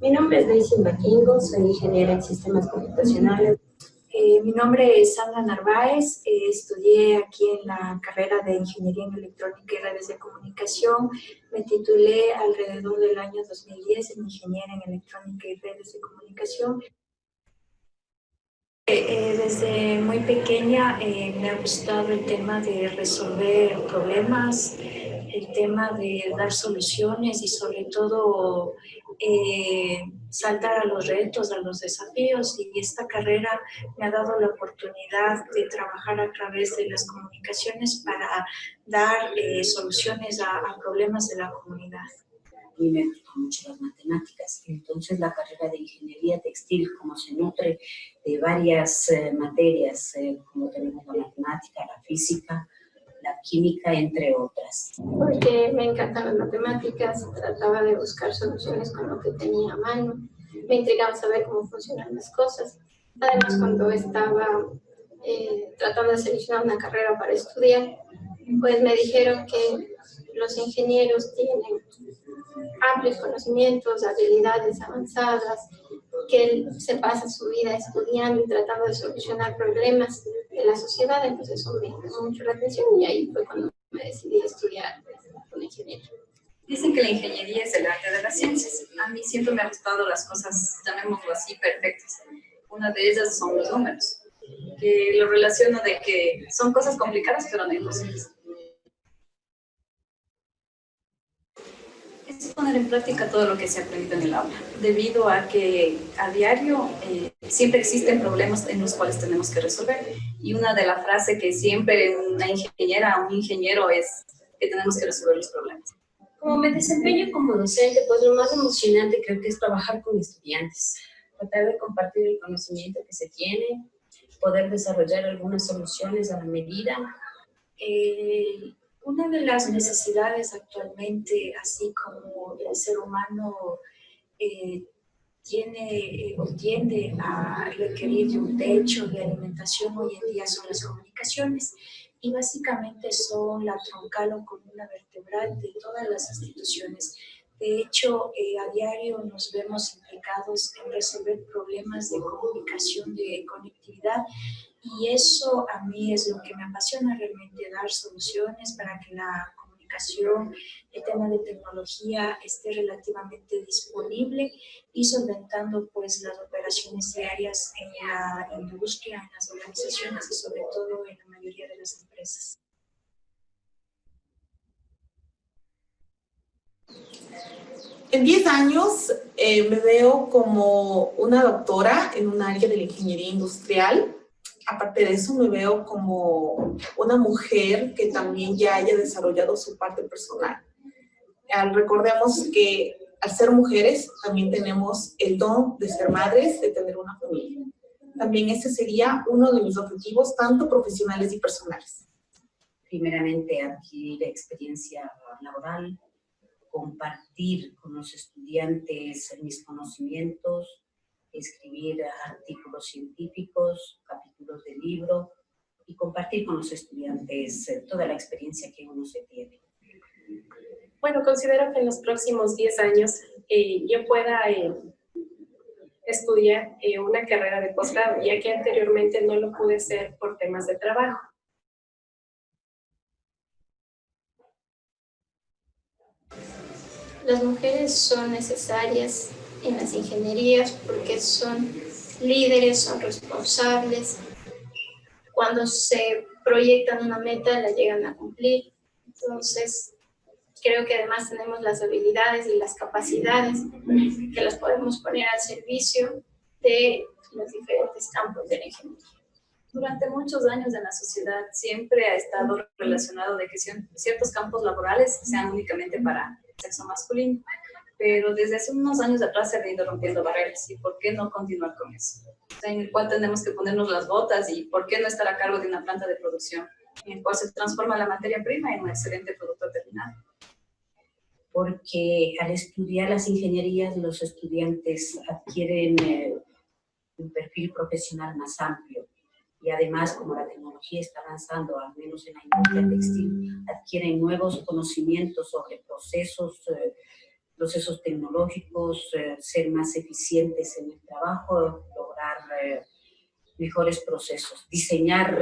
Mi nombre es Daisy Baquingo, soy ingeniera en sistemas computacionales. Eh, mi nombre es Sandra Narváez, eh, estudié aquí en la carrera de Ingeniería en Electrónica y Redes de Comunicación. Me titulé alrededor del año 2010 en Ingeniería en Electrónica y Redes de Comunicación. Eh, desde muy pequeña me ha gustado el tema de resolver problemas, el tema de dar soluciones y sobre todo eh, saltar a los retos, a los desafíos y esta carrera me ha dado la oportunidad de trabajar a través de las comunicaciones para dar eh, soluciones a, problemas de la comunidad. Mucho las matemáticas, entonces la carrera de ingeniería textil, como se nutre de varias eh, materias, como tenemos la matemática, la física, la química, entre otras. Porque me encantan las matemáticas, trataba de buscar soluciones con lo que tenía a mano, me intrigaba saber cómo funcionan las cosas. Además, cuando estaba eh, tratando de seleccionar una carrera para estudiar, pues me dijeron que los ingenieros tienen amplios conocimientos, habilidades avanzadas, que él se pasa su vida estudiando y tratando de solucionar problemas de la sociedad, entonces eso me llamó mucho la atención y ahí fue cuando me decidí a estudiar con ingeniería. Dicen que la ingeniería es el arte de las ciencias. A mí siempre me han gustado las cosas, llamémoslo así, perfectas. Una de ellas son los números, que lo relaciono de que son cosas complicadas pero no imposibles. Es poner en práctica todo lo que se ha aprendido en el aula, debido a que a diario eh, siempre existen problemas en los cuales tenemos que resolver. Y una de las frases que siempre una ingeniera o un ingeniero es que tenemos que resolver los problemas. Como me desempeño como docente, pues lo más emocionante creo que es trabajar con estudiantes, tratar de compartir el conocimiento que se tiene, poder desarrollar algunas soluciones a la medida, eh, una de las necesidades actualmente, así como el ser humano eh, tiene o tiende a requerir de un techo de alimentación hoy en día son las comunicaciones y básicamente son la troncal o columna vertebral de todas las instituciones. De hecho, eh, a diario nos vemos implicados en resolver problemas de comunicación, de conectividad, y eso a mí es lo que me apasiona realmente, dar soluciones para que la comunicación, el tema de tecnología esté relativamente disponible y solventando pues las operaciones diarias en la industria, en las organizaciones y sobre todo en la mayoría de las empresas. En 10 años eh, me veo como una doctora en un área de la ingeniería industrial. Aparte de eso, me veo como una mujer que también ya haya desarrollado su parte personal. recordemos que al ser mujeres también tenemos el don de ser madres, de tener una familia. También ese sería uno de mis objetivos, tanto profesionales y personales. Primeramente, adquirir experiencia laboral, compartir con los estudiantes mis conocimientos, escribir artículos científicos, capítulos de libro y compartir con los estudiantes eh, toda la experiencia que uno se tiene. Bueno, considero que en los próximos 10 años eh, yo pueda eh, estudiar una carrera de posgrado, ya que anteriormente no lo pude hacer por temas de trabajo. Las mujeres son necesarias en las ingenierías porque son líderes, son responsables. Cuando se proyectan una meta, la llegan a cumplir. Entonces, creo que además tenemos las habilidades y las capacidades que las podemos poner al servicio de los diferentes campos de la ingeniería. Durante muchos años en la sociedad siempre ha estado relacionado de que ciertos campos laborales sean únicamente para sexo masculino, pero desde hace unos años atrás se ha ido rompiendo barreras y por qué no continuar con eso, en el cual tenemos que ponernos las botas y por qué no estar a cargo de una planta de producción en el cual se transforma la materia prima en un excelente producto terminado. Porque al estudiar las ingenierías los estudiantes adquieren eh, un perfil profesional más amplio. Y además como la tecnología está avanzando, al menos en la industria textil, adquieren nuevos conocimientos sobre procesos, eh, procesos tecnológicos, eh, ser más eficientes en el trabajo, lograr eh, mejores procesos, diseñar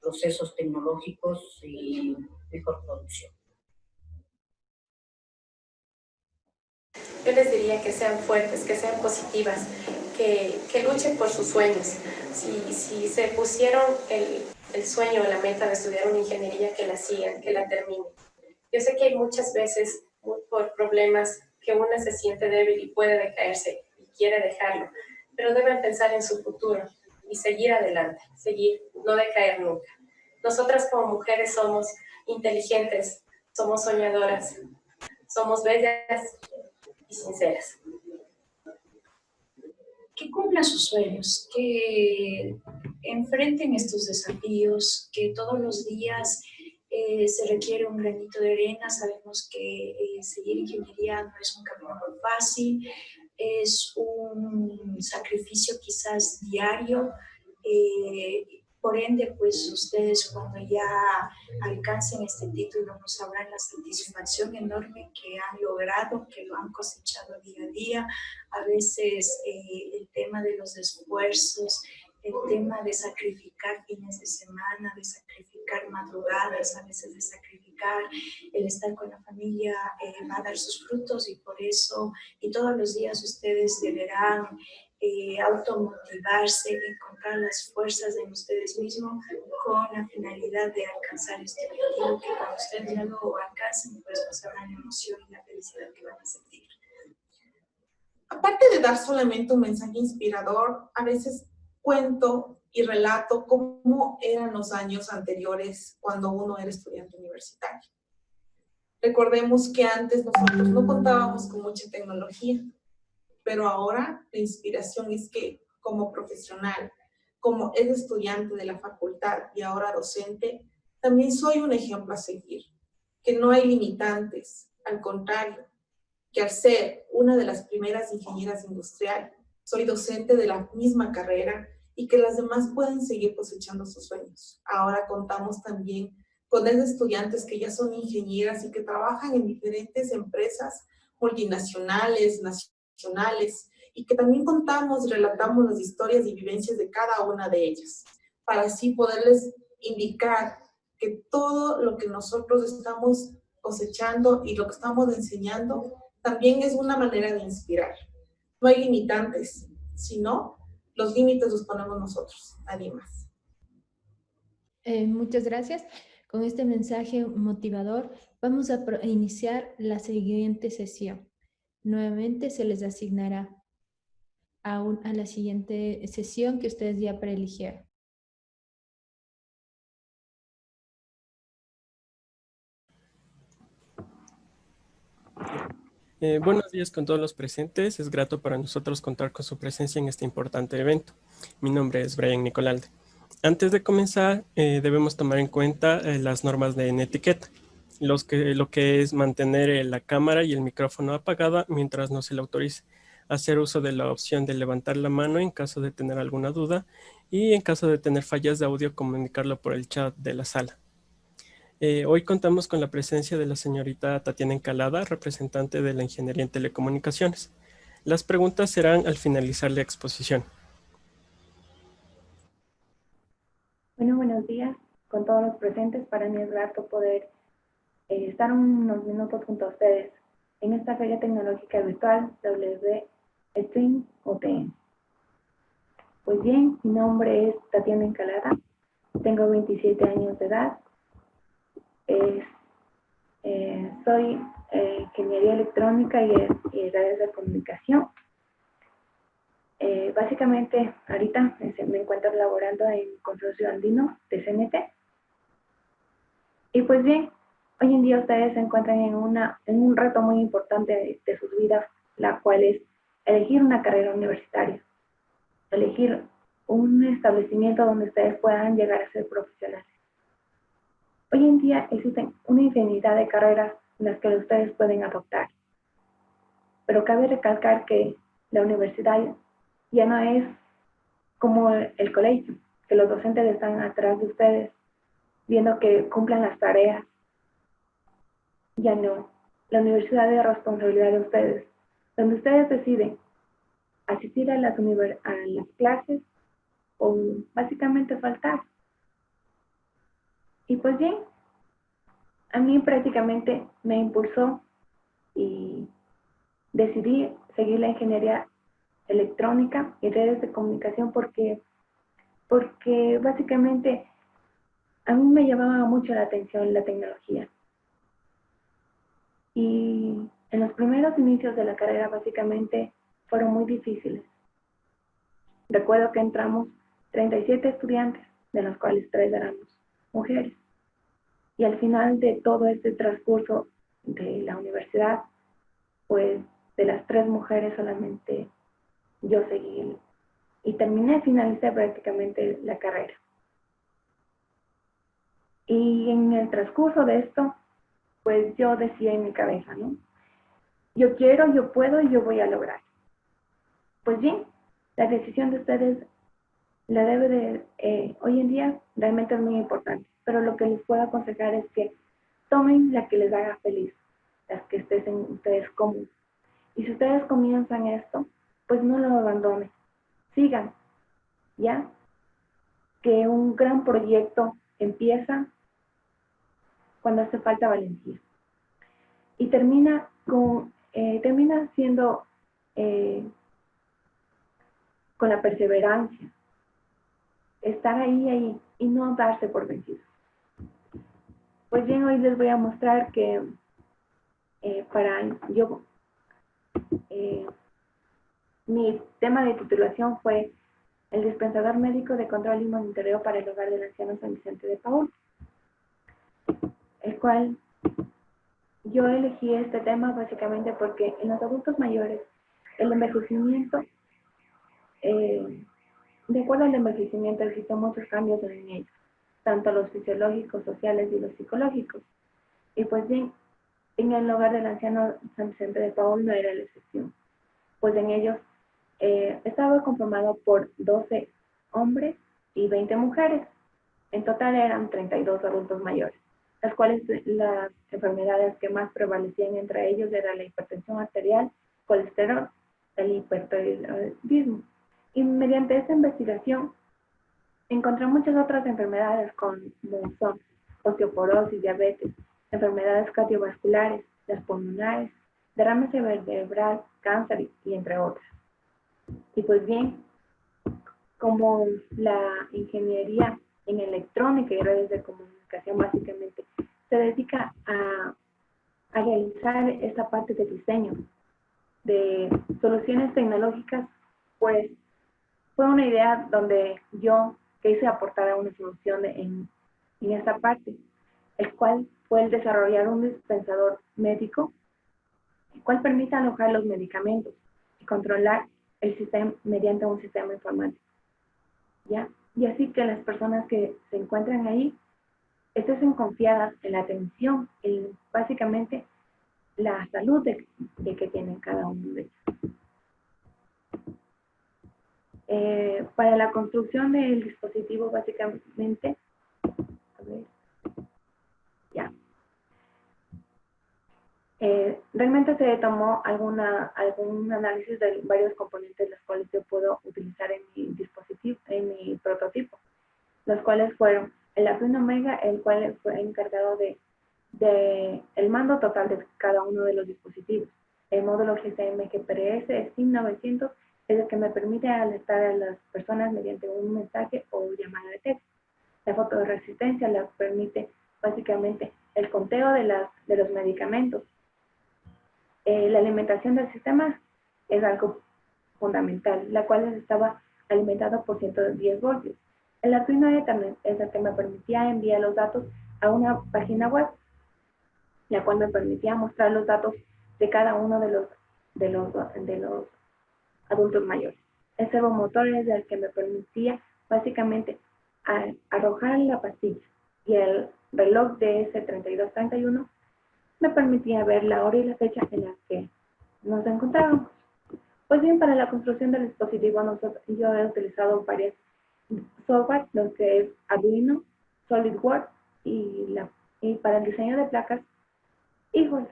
procesos tecnológicos y mejor producción. Yo les diría que sean fuertes, que sean positivas, que, que luchen por sus sueños. Si, si se pusieron el, el sueño o la meta de estudiar una ingeniería, que la sigan, que la terminen. Yo sé que hay muchas veces, por problemas, que una se siente débil y puede decaerse y quiere dejarlo, pero deben pensar en su futuro y seguir adelante, seguir, no decaer nunca. Nosotras como mujeres somos inteligentes, somos soñadoras, somos bellas y sinceras que cumplan sus sueños, que enfrenten estos desafíos, que todos los días eh, se requiere un granito de arena. Sabemos que eh, seguir ingeniería no es un camino fácil, es un sacrificio quizás diario. Eh, por ende, pues ustedes cuando ya alcancen este título nos sabrán la satisfacción enorme que han logrado, que lo han cosechado día a día. A veces eh, el tema de los esfuerzos, el tema de sacrificar fines de semana, de sacrificar madrugadas, a veces de sacrificar el estar con la familia eh, va a dar sus frutos y por eso, y todos los días ustedes deberán eh, automotivarse, encontrar las fuerzas en ustedes mismos con la finalidad de alcanzar este objetivo que cuando ustedes ya lo alcancen, pues pasarán la emoción y la felicidad que van a sentir. Aparte de dar solamente un mensaje inspirador, a veces cuento y relato cómo eran los años anteriores cuando uno era estudiante universitario. Recordemos que antes nosotros no contábamos con mucha tecnología pero ahora la inspiración es que como profesional, como es estudiante de la facultad y ahora docente, también soy un ejemplo a seguir, que no hay limitantes, al contrario, que al ser una de las primeras ingenieras industriales, soy docente de la misma carrera y que las demás pueden seguir cosechando sus sueños. Ahora contamos también con estudiantes que ya son ingenieras y que trabajan en diferentes empresas multinacionales, nacionales, y que también contamos relatamos las historias y vivencias de cada una de ellas, para así poderles indicar que todo lo que nosotros estamos cosechando y lo que estamos enseñando también es una manera de inspirar. No hay limitantes, sino los límites los ponemos nosotros, nadie más. Eh, muchas gracias. Con este mensaje motivador vamos a iniciar la siguiente sesión. Nuevamente se les asignará a, a la siguiente sesión que ustedes ya preeligieron. Eh, buenos días con todos los presentes. Es grato para nosotros contar con su presencia en este importante evento. Mi nombre es Brian Nicolalde. Antes de comenzar, eh, debemos tomar en cuenta eh, las normas de etiqueta, lo que es mantener la cámara y el micrófono apagada mientras no se le autorice, hacer uso de la opción de levantar la mano en caso de tener alguna duda y en caso de tener fallas de audio comunicarlo por el chat de la sala. Eh, hoy contamos con la presencia de la señorita Tatiana Encalada, representante de la Ingeniería en Telecomunicaciones. Las preguntas serán al finalizar la exposición. Bueno, buenos días con todos los presentes. Para mí es grato poder eh, estar unos minutos junto a ustedes en esta Feria Tecnológica Virtual WB Stream OTN. Pues bien, mi nombre es Tatiana Encalada, tengo 27 años de edad, eh, soy eh, ingeniería electrónica y, y, redes de comunicación. Eh, básicamente, ahorita me encuentro laborando en Consorcio Andino de CNT. Y pues bien, hoy en día ustedes se encuentran en, una, en un reto muy importante de, de sus vidas, la cual es elegir una carrera universitaria, elegir un establecimiento donde ustedes puedan llegar a ser profesionales. Hoy en día existen una infinidad de carreras en las que ustedes pueden adoptar. Pero cabe recalcar que la universidad ya no es como el colegio, que los docentes están atrás de ustedes, viendo que cumplan las tareas. Ya no. La universidad es responsabilidad de ustedes, donde ustedes deciden asistir a las, a las clases o básicamente faltar. Y pues bien, a mí prácticamente me impulsó y decidí seguir la ingeniería electrónica y redes de comunicación porque, porque básicamente a mí me llamaba mucho la atención la tecnología. Y en los primeros inicios de la carrera básicamente fueron muy difíciles. Recuerdo que entramos 37 estudiantes, de los cuales tres éramos mujeres. Y al final de todo este transcurso de la universidad, pues de las tres mujeres solamente yo seguí y terminé, finalicé prácticamente la carrera. Y en el transcurso de esto, pues yo decía en mi cabeza, ¿no? Yo quiero, yo puedo y yo voy a lograr. Pues bien, la decisión de ustedes la debe de, eh, hoy en día realmente es muy importante, pero lo que les puedo aconsejar es que tomen la que les haga feliz, las que estén ustedes cómodos. Y si ustedes comienzan esto, pues no lo abandonen, sigan, ¿ya? Que un gran proyecto empieza cuando hace falta valentía. Y termina, con, eh, termina siendo eh, con la perseverancia, estar ahí, ahí y no darse por vencidos. Pues bien, hoy les voy a mostrar que eh, para yo, eh, mi tema de titulación fue el dispensador médico de control y monitoreo para el hogar del anciano San Vicente de Paul, el cual yo elegí este tema básicamente porque en los adultos mayores el envejecimiento eh, de acuerdo al envejecimiento existen muchos cambios en ellos, tanto los fisiológicos, sociales y los psicológicos. Y pues bien, en el hogar del anciano San Vicente de Paul no era la excepción, pues en ellos eh, estaba conformado por 12 hombres y 20 mujeres. En total eran 32 adultos mayores, las cuales las enfermedades que más prevalecían entre ellos era la hipertensión arterial, colesterol, el hipertiroidismo. Y mediante esta investigación encontré muchas otras enfermedades como son osteoporosis, diabetes, enfermedades cardiovasculares, las pulmonares, derrame cerebral, cáncer y entre otras. Y pues bien, como la ingeniería en electrónica y redes de comunicación básicamente se dedica a, a realizar esta parte de diseño de soluciones tecnológicas, pues fue una idea donde yo quise aportar una solución en, en esta parte, el cual fue el desarrollar un dispensador médico, el cual permite alojar los medicamentos y controlar el sistema mediante un sistema informático. ¿Ya? Y así que las personas que se encuentran ahí estén confiadas en la atención, en básicamente la salud de, que tienen cada uno de ellos. Eh, para la construcción del dispositivo, básicamente, a ver, ya. Eh, realmente se tomó alguna, algún análisis de varios componentes los cuales yo puedo utilizar en mi dispositivo, en mi prototipo, los cuales fueron el Arduino Omega, el cual fue encargado de, de el mando total de cada uno de los dispositivos. El módulo GCM GPRS SIM 900 es el que me permite alertar a las personas mediante un mensaje o llamada de texto. La fotoresistencia la permite básicamente el conteo de, las, de los medicamentos. Eh, la alimentación del sistema es algo fundamental, la cual estaba alimentado por 110 voltios. El Arduino Ethernet es el que me permitía enviar los datos a una página web, la cual me permitía mostrar los datos de cada uno de los, de los, de los adultos mayores. El servomotor es el que me permitía básicamente arrojar la pastilla y el reloj de S3231 me permitía ver la hora y la fecha en la que nos encontrábamos. Pues bien, para la construcción del dispositivo nosotros, yo he utilizado varias software, lo que es Arduino, SolidWorks y, y para el diseño de placas, hijos.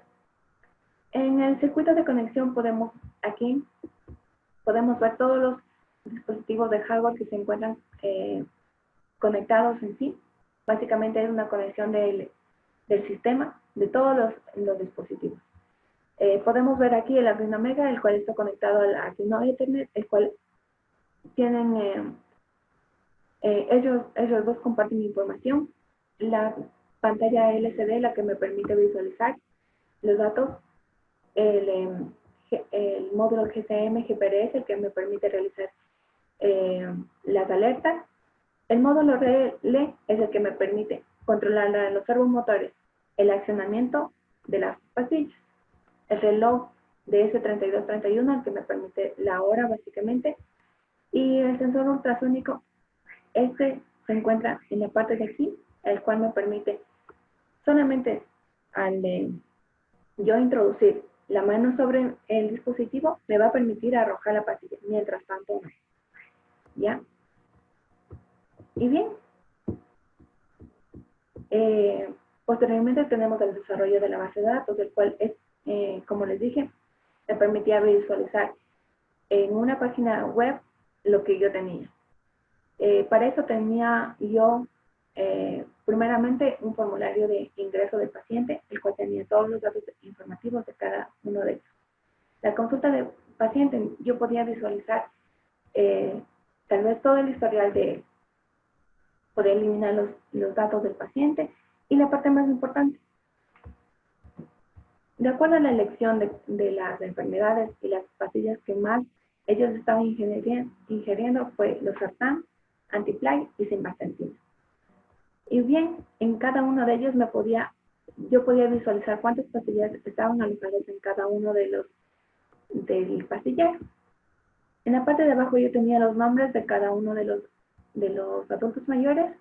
En el circuito de conexión podemos aquí podemos ver todos los dispositivos de hardware que se encuentran eh, conectados en sí. Básicamente es una conexión del, del sistema de todos los, los dispositivos. Eh, podemos ver aquí el Arduino Mega, el cual está conectado al Arduino Ethernet, el cual tienen, eh, ellos, ellos dos comparten información. La pantalla LCD, la que me permite visualizar los datos, el, em, el módulo GCM GPRS, el que me permite realizar eh, las alertas. El módulo RELE es el que me permite controlar los servomotores, el accionamiento de las pastillas. El reloj de S3231, el que me permite la hora básicamente. Y el sensor ultrasónico, este se encuentra en la parte de aquí, el cual me permite solamente al de yo introducir la mano sobre el dispositivo me va a permitir arrojar la pastilla, mientras tanto ¿Ya? Y bien. Eh, posteriormente tenemos el desarrollo de la base de datos, el cual es, eh, como les dije, me permitía visualizar en una página web lo que yo tenía. Eh, para eso tenía yo primeramente un formulario de ingreso del paciente, el cual tenía todos los datos informativos de cada uno de ellos. La consulta del paciente, yo podía visualizar eh, tal vez todo el historial de él, poder eliminar los, los datos del paciente y la parte más importante, de acuerdo a la elección de, de, las enfermedades y las pastillas que más ellos estaban ingiriendo, ingiriendo fue los sartán, antiplay y simvastatina. Y bien, en cada uno de ellos me podía, yo podía visualizar cuántas pastillas estaban alojadas en cada uno de los del pastillero. En la parte de abajo yo tenía los nombres de cada uno de los, de los adultos mayores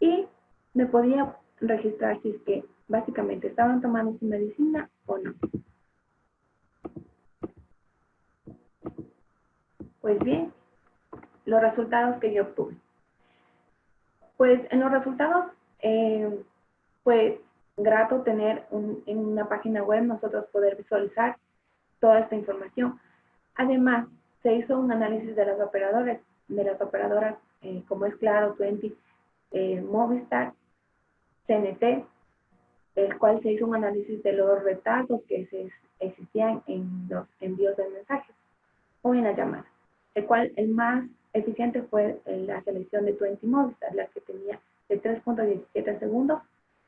y me podía registrar si es que básicamente estaban tomando su medicina o no. Pues bien, los resultados que yo obtuve. Pues en los resultados eh, fue grato tener en una página web nosotros poder visualizar toda esta información. Además, se hizo un análisis de las operadoras, de las operadoras eh, como es Claro, 20, eh, Movistar, CNT, el cual se hizo un análisis de los retardos que se existían en los envíos de mensajes o en la llamada, el cual el más eficiente fue la selección de 20 Movistar, la que tenía de 3.17 segundos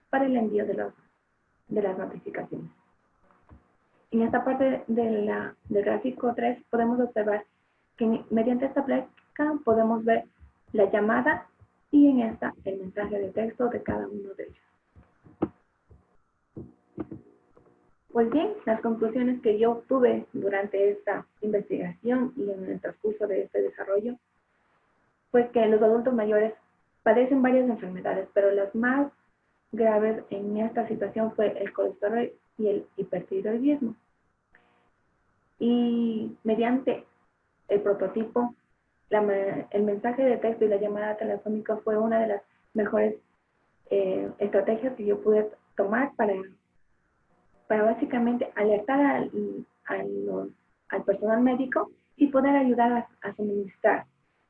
para el envío de, los, de las notificaciones. En esta parte de del gráfico 3 podemos observar que mediante esta placa podemos ver la llamada y en esta el mensaje de texto de cada uno de ellos. Pues bien, las conclusiones que yo obtuve durante esta investigación y en el transcurso de este desarrollo fue que los adultos mayores padecen varias enfermedades, pero las más graves en esta situación fue el colesterol y el hipertiroidismo. Y mediante el prototipo, el mensaje de texto y la llamada telefónica fue una de las mejores eh, estrategias que yo pude tomar para, para básicamente alertar al, al personal médico y poder ayudar a, a suministrar,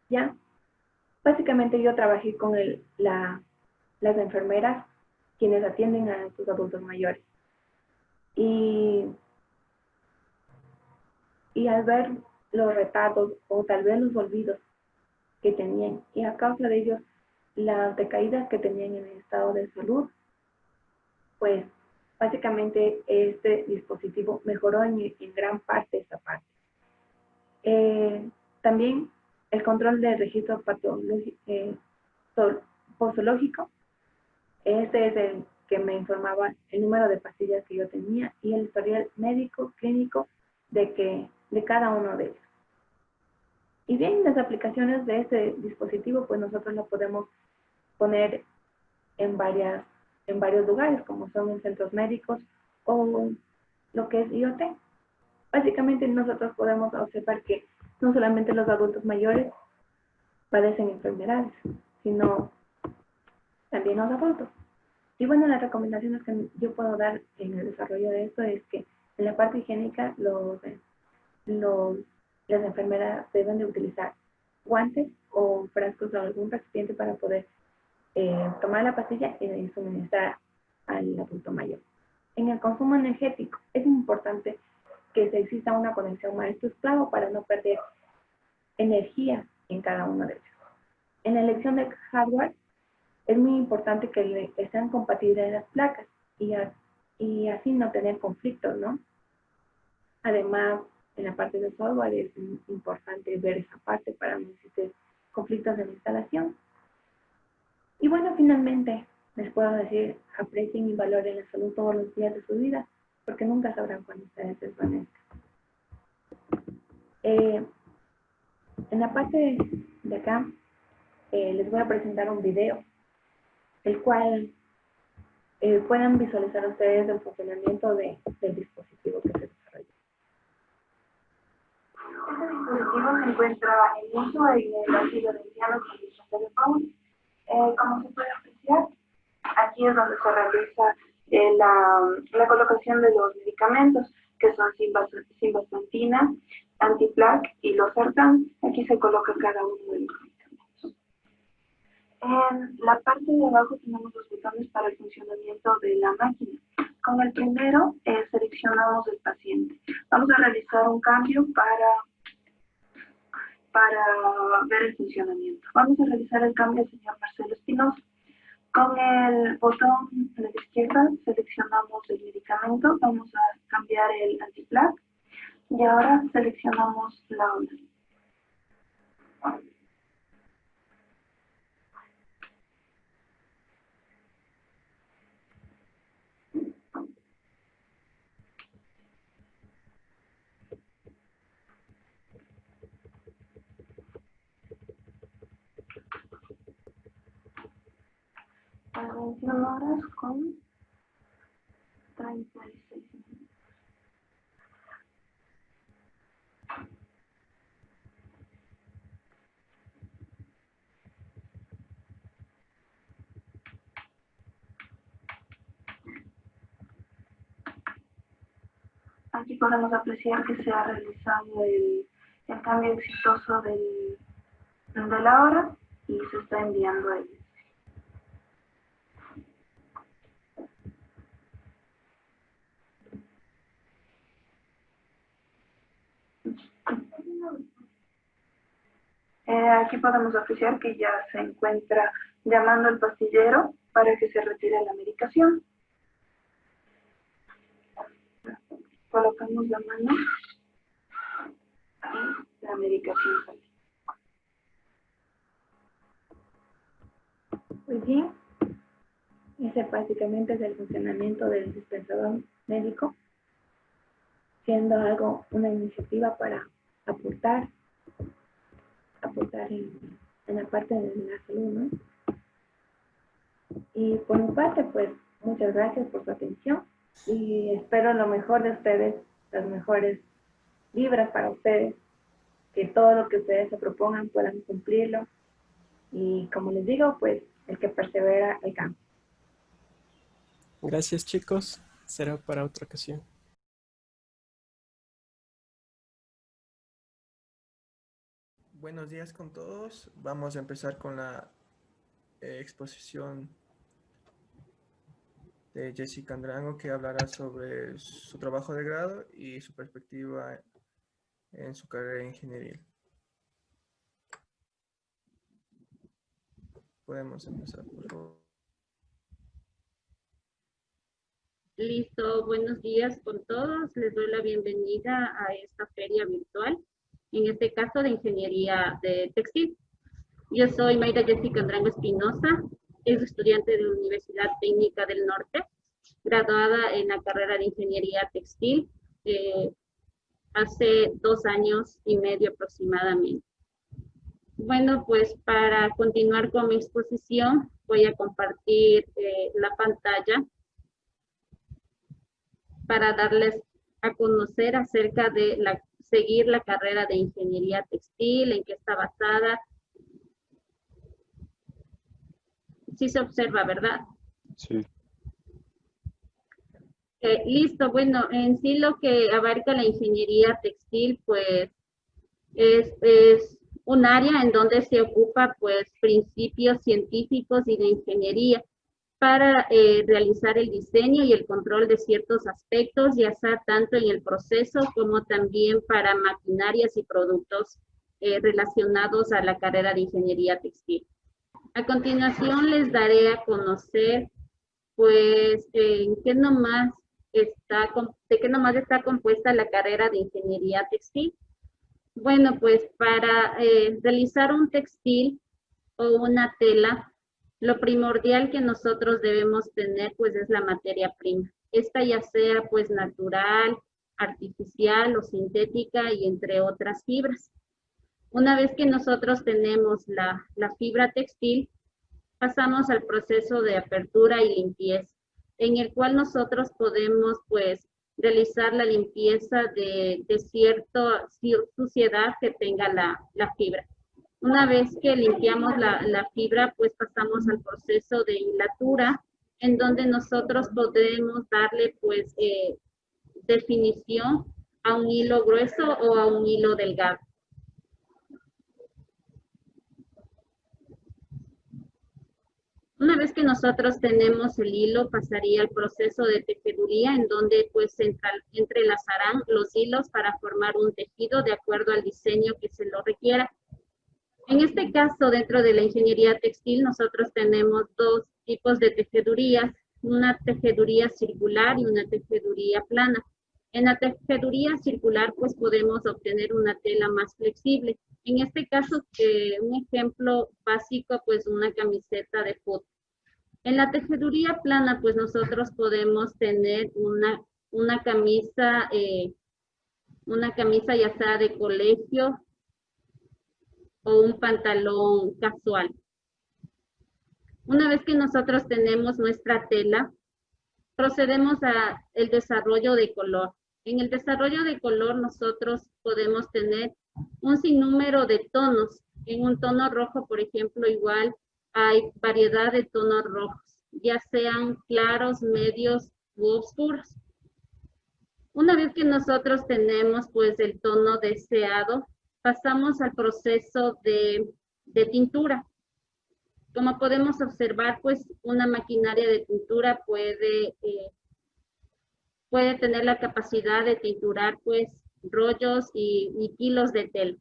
¿ya? Básicamente yo trabajé con las enfermeras quienes atienden a estos adultos mayores. Y, al ver los retardos o tal vez los olvidos que tenían y a causa de ellos las decaídas que tenían en el estado de salud, pues básicamente este dispositivo mejoró en, en gran parte esa parte. Eh, también el control del registro eh, posológico, este es el que me informaba el número de pastillas que yo tenía y el historial médico clínico de, que, de cada uno de ellos. Y bien, las aplicaciones de este dispositivo, pues nosotros lo podemos poner en, varias, en varios lugares, como son en centros médicos o lo que es IoT. Básicamente nosotros podemos observar que no solamente los adultos mayores padecen enfermedades, sino también los adultos. Y bueno, las recomendaciones que yo puedo dar en el desarrollo de esto es que en la parte higiénica los, los, las enfermeras deben de utilizar guantes o frascos o algún recipiente para poder eh, tomar la pastilla y suministrar al adulto mayor. En el consumo energético es importante que se exista una conexión maestro-esclavo para no perder energía en cada uno de ellos. En la elección de hardware es muy importante que sean compatibles las placas y, y así no tener conflictos, ¿no? Además, en la parte de software es importante ver esa parte para no existir conflictos en la instalación. Y bueno, finalmente, les puedo decir, aprecien y valoren la salud todos los días de su vida, porque nunca sabrán cuándo ustedes desvanezcan. Eh, en la parte de acá, eh, les voy a presentar un video, el cual eh, puedan visualizar ustedes el funcionamiento de, del dispositivo que se desarrolló. Este dispositivo se encuentra en uso en el ácido de con el eh, como se puede apreciar, aquí es donde se realiza eh, la, la, colocación de los medicamentos, que son simvastatina, antiplac y los sartán. Aquí se coloca cada uno de los medicamentos. En la parte de abajo tenemos los botones para el funcionamiento de la máquina. Con el primero eh, seleccionamos el paciente. Vamos a realizar un cambio para, para ver el funcionamiento. Vamos a realizar el cambio señor Marcelo Espinosa. Con el botón de la izquierda seleccionamos el medicamento, vamos a cambiar el antiplac y ahora seleccionamos la onda. las horas con 36 minutos. Aquí podemos apreciar que se ha realizado el, cambio exitoso de la hora y se está enviando ahí. Aquí podemos apreciar que ya se encuentra llamando al pastillero para que se retire la medicación. Colocamos la mano y la medicación sale. Muy bien. Ese básicamente es el funcionamiento del dispensador médico, siendo algo, una iniciativa para aportar, aportar en, en la parte de la salud, ¿no? Y por mi parte, pues, muchas gracias por su atención y espero lo mejor de ustedes, las mejores vibras para ustedes, que todo lo que ustedes se propongan puedan cumplirlo. Y como les digo, pues, el que persevera alcanza. Gracias, chicos. Será para otra ocasión. Buenos días con todos. Vamos a empezar con la eh, exposición de Jessica Andrango que hablará sobre su trabajo de grado y su perspectiva en su carrera ingeniería. Podemos empezar, por favor. Listo, buenos días con todos. Les doy la bienvenida a esta feria virtual, en este caso de Ingeniería de Textil. Yo soy Mayra Jessica Andrango Espinosa, es estudiante de la Universidad Técnica del Norte, graduada en la carrera de Ingeniería Textil eh, hace dos años y medio aproximadamente. Bueno, pues para continuar con mi exposición, voy a compartir eh, la pantalla para darles a conocer acerca de la, seguir la carrera de ingeniería textil, en qué está basada, sí se observa, ¿verdad? Sí. Eh, listo, bueno, en sí lo que abarca la ingeniería textil, pues, es, es un área en donde se ocupa, pues, principios científicos y de ingeniería para eh, realizar el diseño y el control de ciertos aspectos, ya sea tanto en el proceso como también para maquinarias y productos eh, relacionados a la carrera de ingeniería textil. A continuación les daré a conocer, pues, en qué nomás está, de qué nomás está compuesta la carrera de ingeniería textil. Bueno, pues para eh, realizar un textil o una tela, lo primordial que nosotros debemos tener, pues, es la materia prima. Esta ya sea, pues, natural, artificial o sintética y entre otras fibras. Una vez que nosotros tenemos la, fibra textil, pasamos al proceso de apertura y limpieza, en el cual nosotros podemos pues realizar la limpieza de, de cierta suciedad que tenga la, fibra. Una vez que limpiamos la, fibra, pues pasamos al proceso de hilatura, en donde nosotros podemos darle pues eh, definición a un hilo grueso o a un hilo delgado. Una vez que nosotros tenemos el hilo, pasaría al proceso de tejeduría, en donde pues entrelazarán los hilos para formar un tejido de acuerdo al diseño que se lo requiera. En este caso, dentro de la ingeniería textil, nosotros tenemos dos tipos de tejedurías, una tejeduría circular y una tejeduría plana. En la tejeduría circular, pues podemos obtener una tela más flexible. En este caso, un ejemplo básico, pues una camiseta de foto. En la tejeduría plana, pues nosotros podemos tener una, una camisa, eh, una camisa ya sea de colegio o un pantalón casual. Una vez que nosotros tenemos nuestra tela, procedemos a el desarrollo de color. En el desarrollo de color nosotros podemos tener un sinnúmero de tonos. En un tono rojo, por ejemplo, igual hay variedad de tonos rojos, ya sean claros, medios u oscuros. Una vez que nosotros tenemos pues el tono deseado, pasamos al proceso de, de tintura. Como podemos observar, pues una maquinaria de tintura puede, eh, puede tener la capacidad de tinturar pues rollos y, kilos de tela.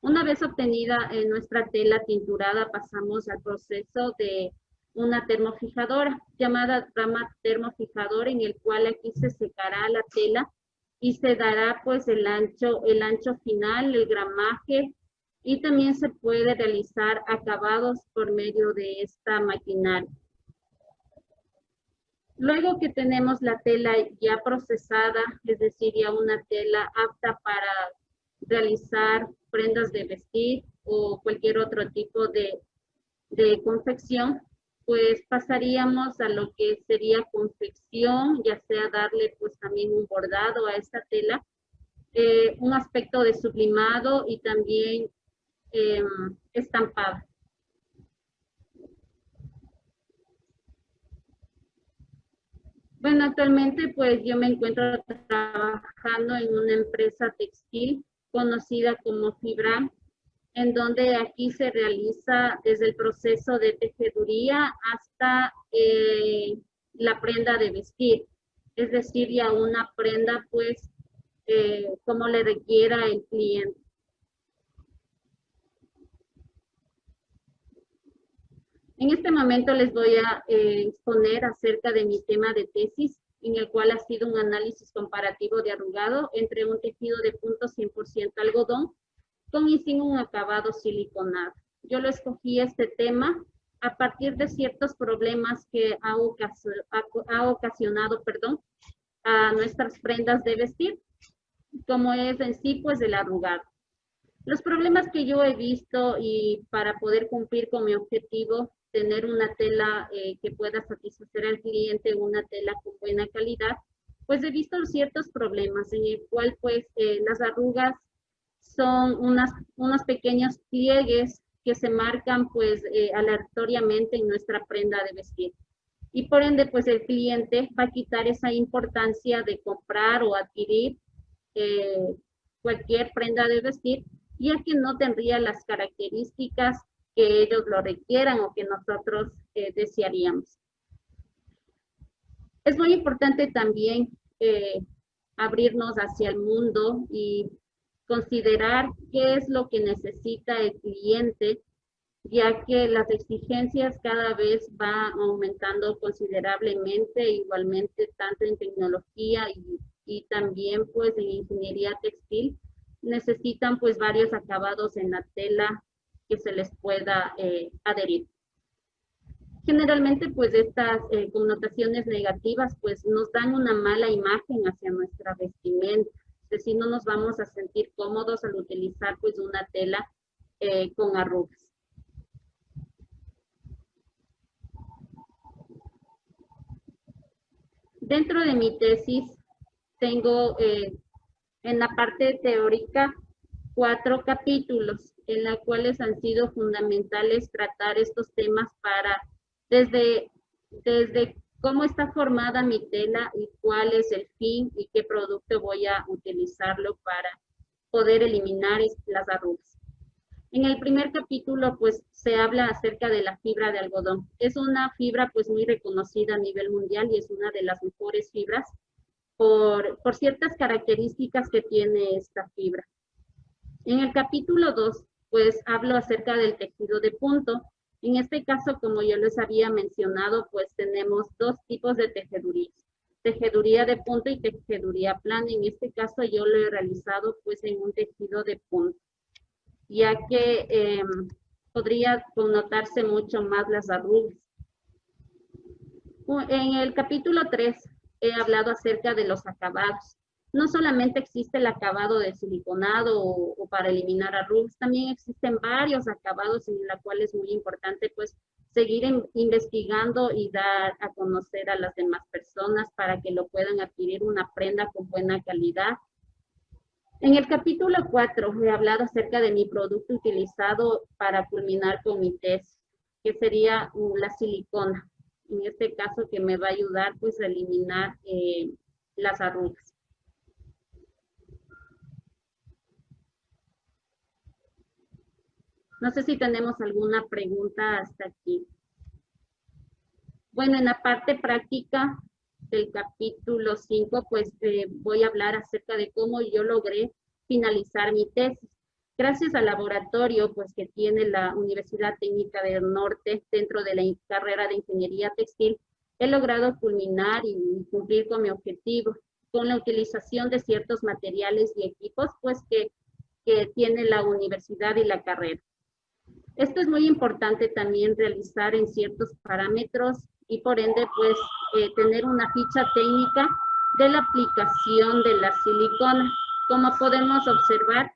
Una vez obtenida en nuestra tela tinturada, pasamos al proceso de una termofijadora llamada rama termofijadora en el cual aquí se secará la tela y se dará pues el ancho, el ancho final, el gramaje y también se puede realizar acabados por medio de esta maquinaria. Luego que tenemos la tela ya procesada, es decir, ya una tela apta para realizar prendas de vestir o cualquier otro tipo de, de confección, pues pasaríamos a lo que sería confección, ya sea darle pues también un bordado a esta tela, eh, un aspecto de sublimado y también eh, estampado. Bueno, actualmente pues yo me encuentro trabajando en una empresa textil conocida como Fibra en donde aquí se realiza desde el proceso de tejeduría hasta eh, la prenda de vestir, es decir, ya una prenda pues eh, como le requiera el cliente. En este momento les voy a eh, exponer acerca de mi tema de tesis, en el cual ha sido un análisis comparativo de arrugado entre un tejido de punto 100% algodón con y sin un acabado siliconado. Yo lo escogí este tema a partir de ciertos problemas que ha, ocasionado, perdón, a nuestras prendas de vestir, como es en sí, pues el arrugado. Los problemas que yo he visto y para poder cumplir con mi objetivo, tener una tela eh, que pueda satisfacer al cliente, una tela con buena calidad, pues he visto ciertos problemas en el cual pues eh, las arrugas son unas, unos pequeños pliegues que se marcan pues eh, aleatoriamente en nuestra prenda de vestir. Y por ende pues el cliente va a quitar esa importancia de comprar o adquirir eh, cualquier prenda de vestir, ya que no tendría las características que ellos lo requieran o que nosotros eh, desearíamos. Es muy importante también abrirnos hacia el mundo y considerar qué es lo que necesita el cliente, ya que las exigencias cada vez van aumentando considerablemente, igualmente tanto en tecnología y, y también pues en ingeniería textil, necesitan pues varios acabados en la tela que se les pueda eh, adherir. Generalmente pues estas eh, connotaciones negativas pues nos dan una mala imagen hacia nuestra vestimenta si no nos vamos a sentir cómodos al utilizar pues una tela eh, con arrugas. Dentro de mi tesis tengo eh, en la parte teórica cuatro capítulos en los cuales han sido fundamentales tratar estos temas para desde, desde cómo está formada mi tela y cuál es el fin y qué producto voy a utilizarlo para poder eliminar las arrugas. En el primer capítulo, pues, se habla acerca de la fibra de algodón. Es una fibra, pues, muy reconocida a nivel mundial y es una de las mejores fibras por, por ciertas características que tiene esta fibra. En el capítulo 2, pues, hablo acerca del tejido de punto, en este caso, como yo les había mencionado, pues tenemos dos tipos de tejedurías. Tejeduría de punto y tejeduría plana. En este caso yo lo he realizado pues en un tejido de punto, ya que em, podría connotarse mucho más las arrugas. En el capítulo 3 he hablado acerca de los acabados no solamente existe el acabado de siliconado o, para eliminar arrugas, también existen varios acabados en los cuales es muy importante pues seguir investigando y dar a conocer a las demás personas para que lo puedan adquirir una prenda con buena calidad. En el capítulo 4 he hablado acerca de mi producto utilizado para culminar con mi test, que sería uh, la silicona. En este caso que me va a ayudar pues a eliminar eh, las arrugas. No sé si tenemos alguna pregunta hasta aquí. Bueno, en la parte práctica del capítulo 5, pues eh, voy a hablar acerca de cómo yo logré finalizar mi tesis. Gracias al laboratorio pues, que tiene la Universidad Técnica del Norte dentro de la carrera de Ingeniería Textil, he logrado culminar y cumplir con mi objetivo, con la utilización de ciertos materiales y equipos pues, que, que tiene la universidad y la carrera. Esto es muy importante también realizar en ciertos parámetros y por ende pues eh, tener una ficha técnica de la aplicación de la silicona. Como podemos observar,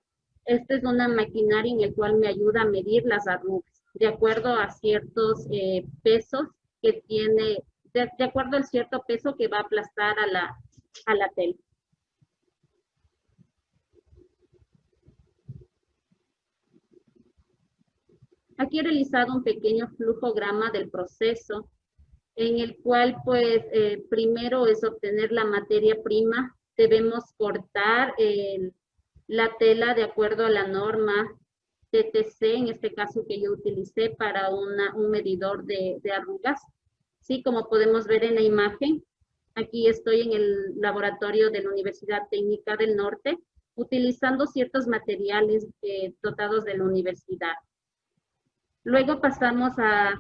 esta es una maquinaria en el cual me ayuda a medir las arrugas de acuerdo a ciertos eh, pesos que tiene, de, acuerdo al cierto peso que va a aplastar a la, a la tela. Aquí he realizado un pequeño flujograma del proceso en el cual pues eh, primero es obtener la materia prima. Debemos cortar la tela de acuerdo a la norma TTC, en este caso que yo utilicé para una, un medidor de, de arrugas. Sí, como podemos ver en la imagen, aquí estoy en el laboratorio de la Universidad Técnica del Norte, utilizando ciertos materiales eh, dotados de la universidad. Luego pasamos a,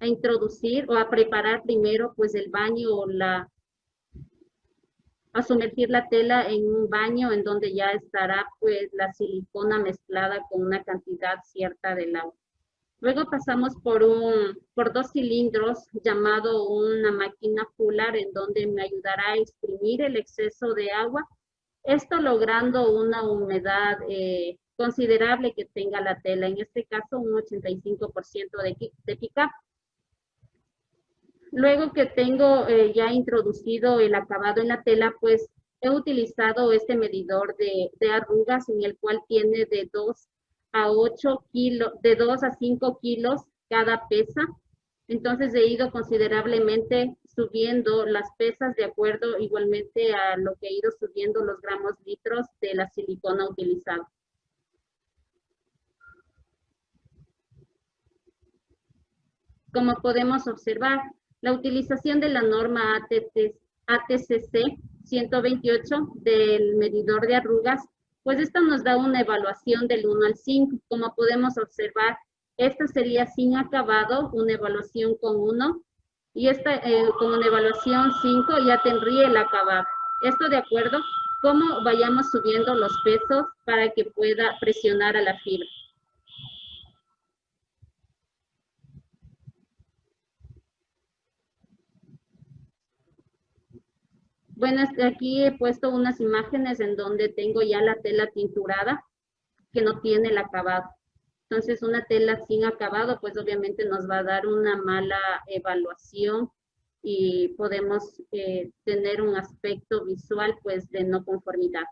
a, introducir o a preparar primero pues el baño o la, a sumergir la tela en un baño en donde ya estará pues la silicona mezclada con una cantidad cierta del agua. Luego pasamos por, un, por dos cilindros llamado una máquina fular en donde me ayudará a exprimir el exceso de agua, esto logrando una humedad eh, considerable que tenga la tela, en este caso un 85% de, de pick-up. Luego que tengo eh, ya introducido el acabado en la tela, pues he utilizado este medidor de, de, arrugas en el cual tiene de 2 a 8 kilos, de 2 a 5 kilos cada pesa. Entonces he ido considerablemente subiendo las pesas de acuerdo igualmente a lo que he ido subiendo los gramos litros de la silicona utilizada. Como podemos observar, la utilización de la norma ATCC 128 del medidor de arrugas, pues esta nos da una evaluación del 1 al 5. Como podemos observar, esta sería sin acabado, una evaluación con 1, y esta eh, con una evaluación 5 ya tendría el acabado. Esto de acuerdo cómo vayamos subiendo los pesos para que pueda presionar a la fibra. Bueno, aquí he puesto unas imágenes en donde tengo ya la tela tinturada que no tiene el acabado. Entonces, una tela sin acabado, pues obviamente nos va a dar una mala evaluación y podemos eh, tener un aspecto visual, pues, de no conformidad.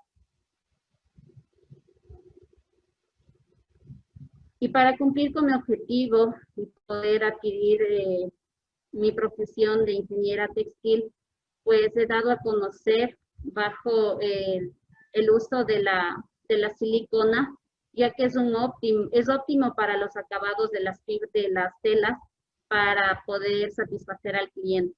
Y para cumplir con mi objetivo y poder adquirir eh, mi profesión de ingeniera textil, pues he dado a conocer bajo el, uso de la, de la silicona, ya que es, un óptimo, es óptimo para los acabados de las, de las telas para poder satisfacer al cliente.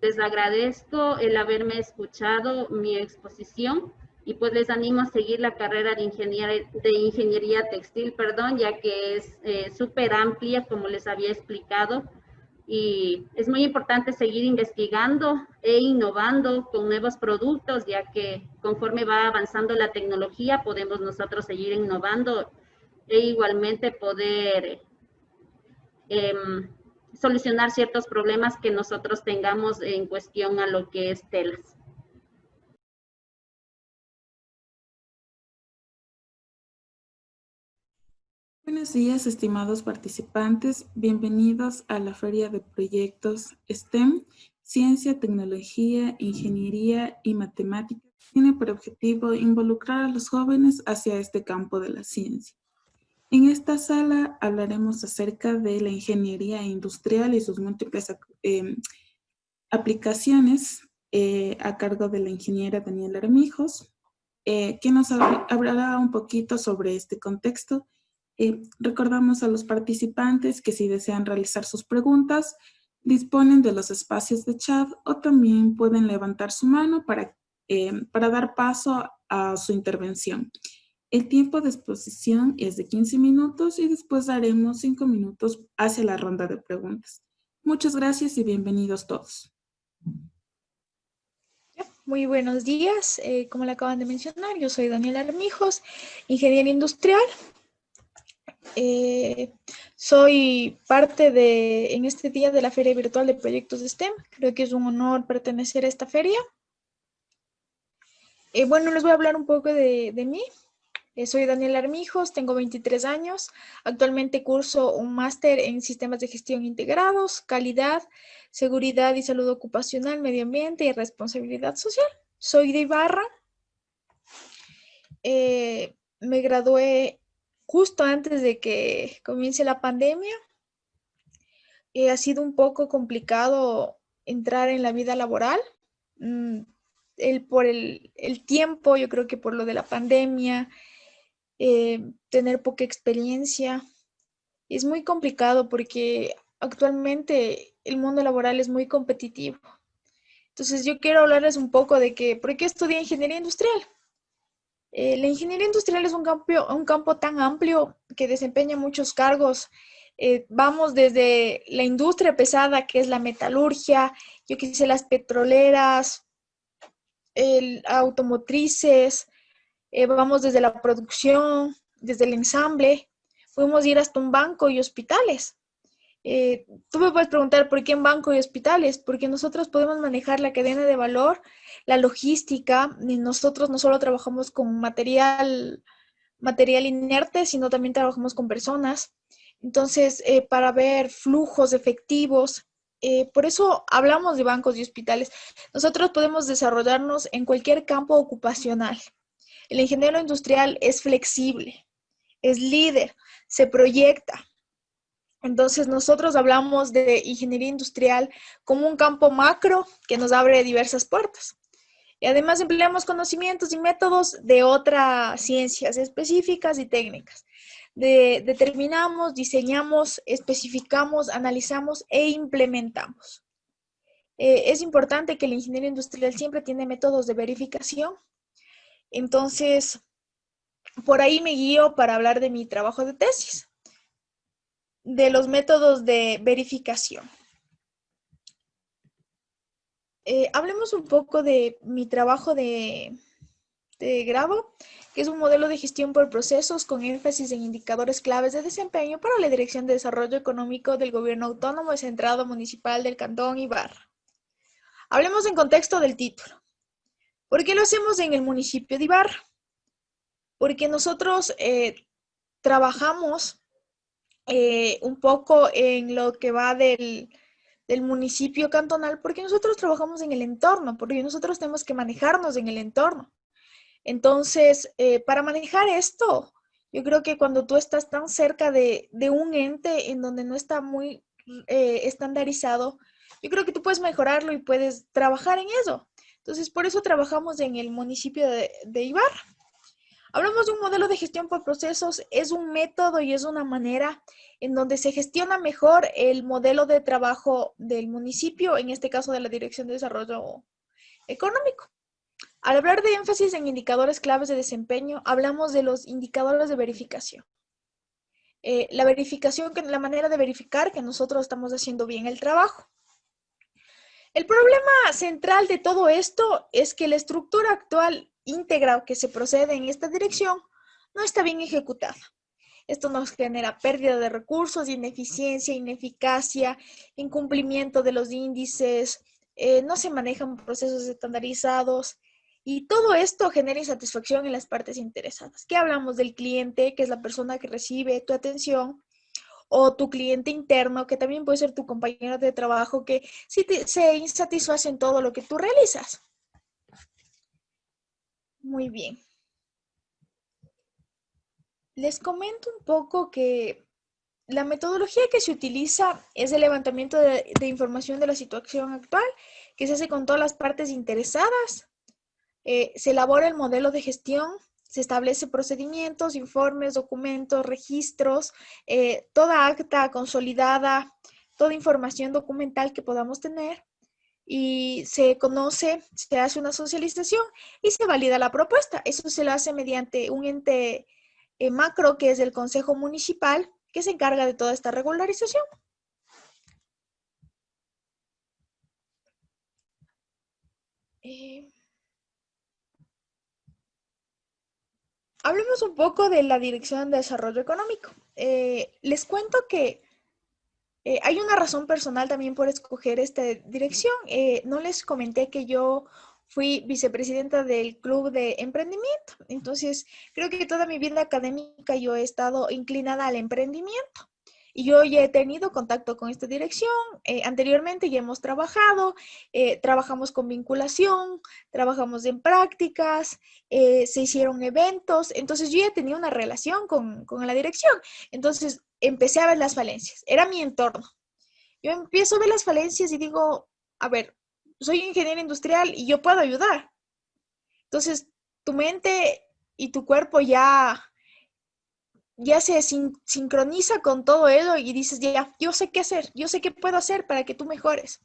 Les agradezco el haberme escuchado mi exposición y pues les animo a seguir la carrera de ingeniería, de ingeniería textil, perdón, ya que es eh, súper amplia, como les había explicado, y es muy importante seguir investigando e innovando con nuevos productos, ya que conforme va avanzando la tecnología, podemos nosotros seguir innovando e igualmente poder em, solucionar ciertos problemas que nosotros tengamos en cuestión a lo que es telas. Buenos días, estimados participantes. Bienvenidos a la Feria de Proyectos STEM, Ciencia, Tecnología, Ingeniería y Matemáticas tiene por objetivo involucrar a los jóvenes hacia este campo de la ciencia. En esta sala hablaremos acerca de la ingeniería industrial y sus múltiples em, aplicaciones eh, a cargo de la ingeniera Daniela Armijos, eh, quien nos hablará un poquito sobre este contexto. Eh, recordamos a los participantes que si desean realizar sus preguntas, disponen de los espacios de chat o también pueden levantar su mano para, para dar paso a su intervención. El tiempo de exposición es de 15 minutos y después daremos 5 minutos hacia la ronda de preguntas. Muchas gracias y bienvenidos todos. Muy buenos días. Eh, como le acaban de mencionar, yo soy Daniela Armijos, ingeniera industrial. Eh, soy parte de, en este día de la Feria Virtual de Proyectos de STEM. Creo que es un honor pertenecer a esta feria. Eh, bueno, les voy a hablar un poco de, de mí. Eh, soy Daniela Armijos, tengo 23 años. Actualmente curso un máster en sistemas de gestión integrados, calidad, seguridad y salud ocupacional, medio ambiente y responsabilidad social. Soy de Ibarra. Eh, me gradué justo antes de que comience la pandemia. Eh, ha sido un poco complicado entrar en la vida laboral. Mm, el, por el, el, tiempo, yo creo que por lo de la pandemia, eh, tener poca experiencia. Es muy complicado porque actualmente el mundo laboral es muy competitivo. Entonces yo quiero hablarles un poco de que, ¿por qué estudié ingeniería industrial? Eh, la ingeniería industrial es un campo, un campo tan amplio que desempeña muchos cargos. Eh, vamos desde la industria pesada, que es la metalurgia, yo quise las petroleras, automotrices, eh, vamos desde la producción, desde el ensamble, podemos ir hasta un banco y hospitales. Eh, tú me puedes preguntar por qué en banco y hospitales, porque nosotros podemos manejar la cadena de valor, la logística, nosotros no solo trabajamos con material, material inerte, sino también trabajamos con personas. Entonces, eh, para ver flujos efectivos, por eso hablamos de bancos y hospitales. Nosotros podemos desarrollarnos en cualquier campo ocupacional. El ingeniero industrial es flexible, es líder, se proyecta. Entonces nosotros hablamos de ingeniería industrial como un campo macro que nos abre diversas puertas. Y además empleamos conocimientos y métodos de otras ciencias específicas y técnicas. determinamos, diseñamos, especificamos, analizamos e implementamos. Eh, es importante que el ingeniero industrial siempre tiene métodos de verificación entonces, por ahí me guío para hablar de mi trabajo de tesis, de los métodos de verificación. Eh, hablemos un poco de mi trabajo de, de grado, que es un modelo de gestión por procesos con énfasis en indicadores claves de desempeño para la Dirección de Desarrollo Económico del Gobierno Autónomo Centrado Municipal del Cantón Ibarra. Hablemos en contexto del título. ¿Por qué lo hacemos en el municipio de Ibarra? Porque nosotros eh, trabajamos eh, un poco en lo que va del, municipio cantonal, porque nosotros trabajamos en el entorno, porque nosotros tenemos que manejarnos en el entorno. Entonces, eh, para manejar esto, yo creo que cuando tú estás tan cerca de un ente en donde no está muy estandarizado, yo creo que tú puedes mejorarlo y puedes trabajar en eso. Entonces, por eso trabajamos en el municipio de, de Ibarra. Hablamos de un modelo de gestión por procesos, es un método y es una manera en donde se gestiona mejor el modelo de trabajo del municipio, en este caso de la Dirección de Desarrollo Económico. Al hablar de énfasis en indicadores claves de desempeño, hablamos de los indicadores de verificación. Eh, la verificación, la manera de verificar que nosotros estamos haciendo bien el trabajo. El problema central de todo esto es que la estructura actual íntegra que se procede en esta dirección no está bien ejecutada. Esto nos genera pérdida de recursos, ineficiencia, ineficacia, incumplimiento de los índices, eh, no se manejan procesos estandarizados y todo esto genera insatisfacción en las partes interesadas. ¿Qué hablamos del cliente, que es la persona que recibe tu atención? O tu cliente interno, que también puede ser tu compañero de trabajo, que sí se insatisface en todo lo que tú realizas. Muy bien. Les comento un poco que la metodología que se utiliza es el levantamiento de, información de la situación actual, que se hace con todas las partes interesadas. Eh, se elabora el modelo de gestión, se establece procedimientos, informes, documentos, registros, eh, toda acta consolidada, toda información documental que podamos tener y se conoce, se hace una socialización y se valida la propuesta. Eso se lo hace mediante un ente eh, macro que es el Consejo Municipal que se encarga de toda esta regularización. Eh, hablemos un poco de la Dirección de Desarrollo Económico. Eh, les cuento que eh, hay una razón personal también por escoger esta dirección. no les comenté que yo fui vicepresidenta del Club de Emprendimiento. Entonces, creo que toda mi vida académica yo he estado inclinada al emprendimiento. Y yo ya he tenido contacto con esta dirección. Eh, anteriormente ya hemos trabajado, eh, trabajamos con vinculación, trabajamos en prácticas, eh, se hicieron eventos. Entonces yo ya tenía una relación con, con la dirección. Entonces empecé a ver las falencias. Era mi entorno. Yo empiezo a ver las falencias y digo, a ver, soy ingeniero industrial y yo puedo ayudar. Entonces, tu mente y tu cuerpo ya, ya se sincroniza con todo eso y dices, ya, yo sé qué hacer, yo sé qué puedo hacer para que tú mejores.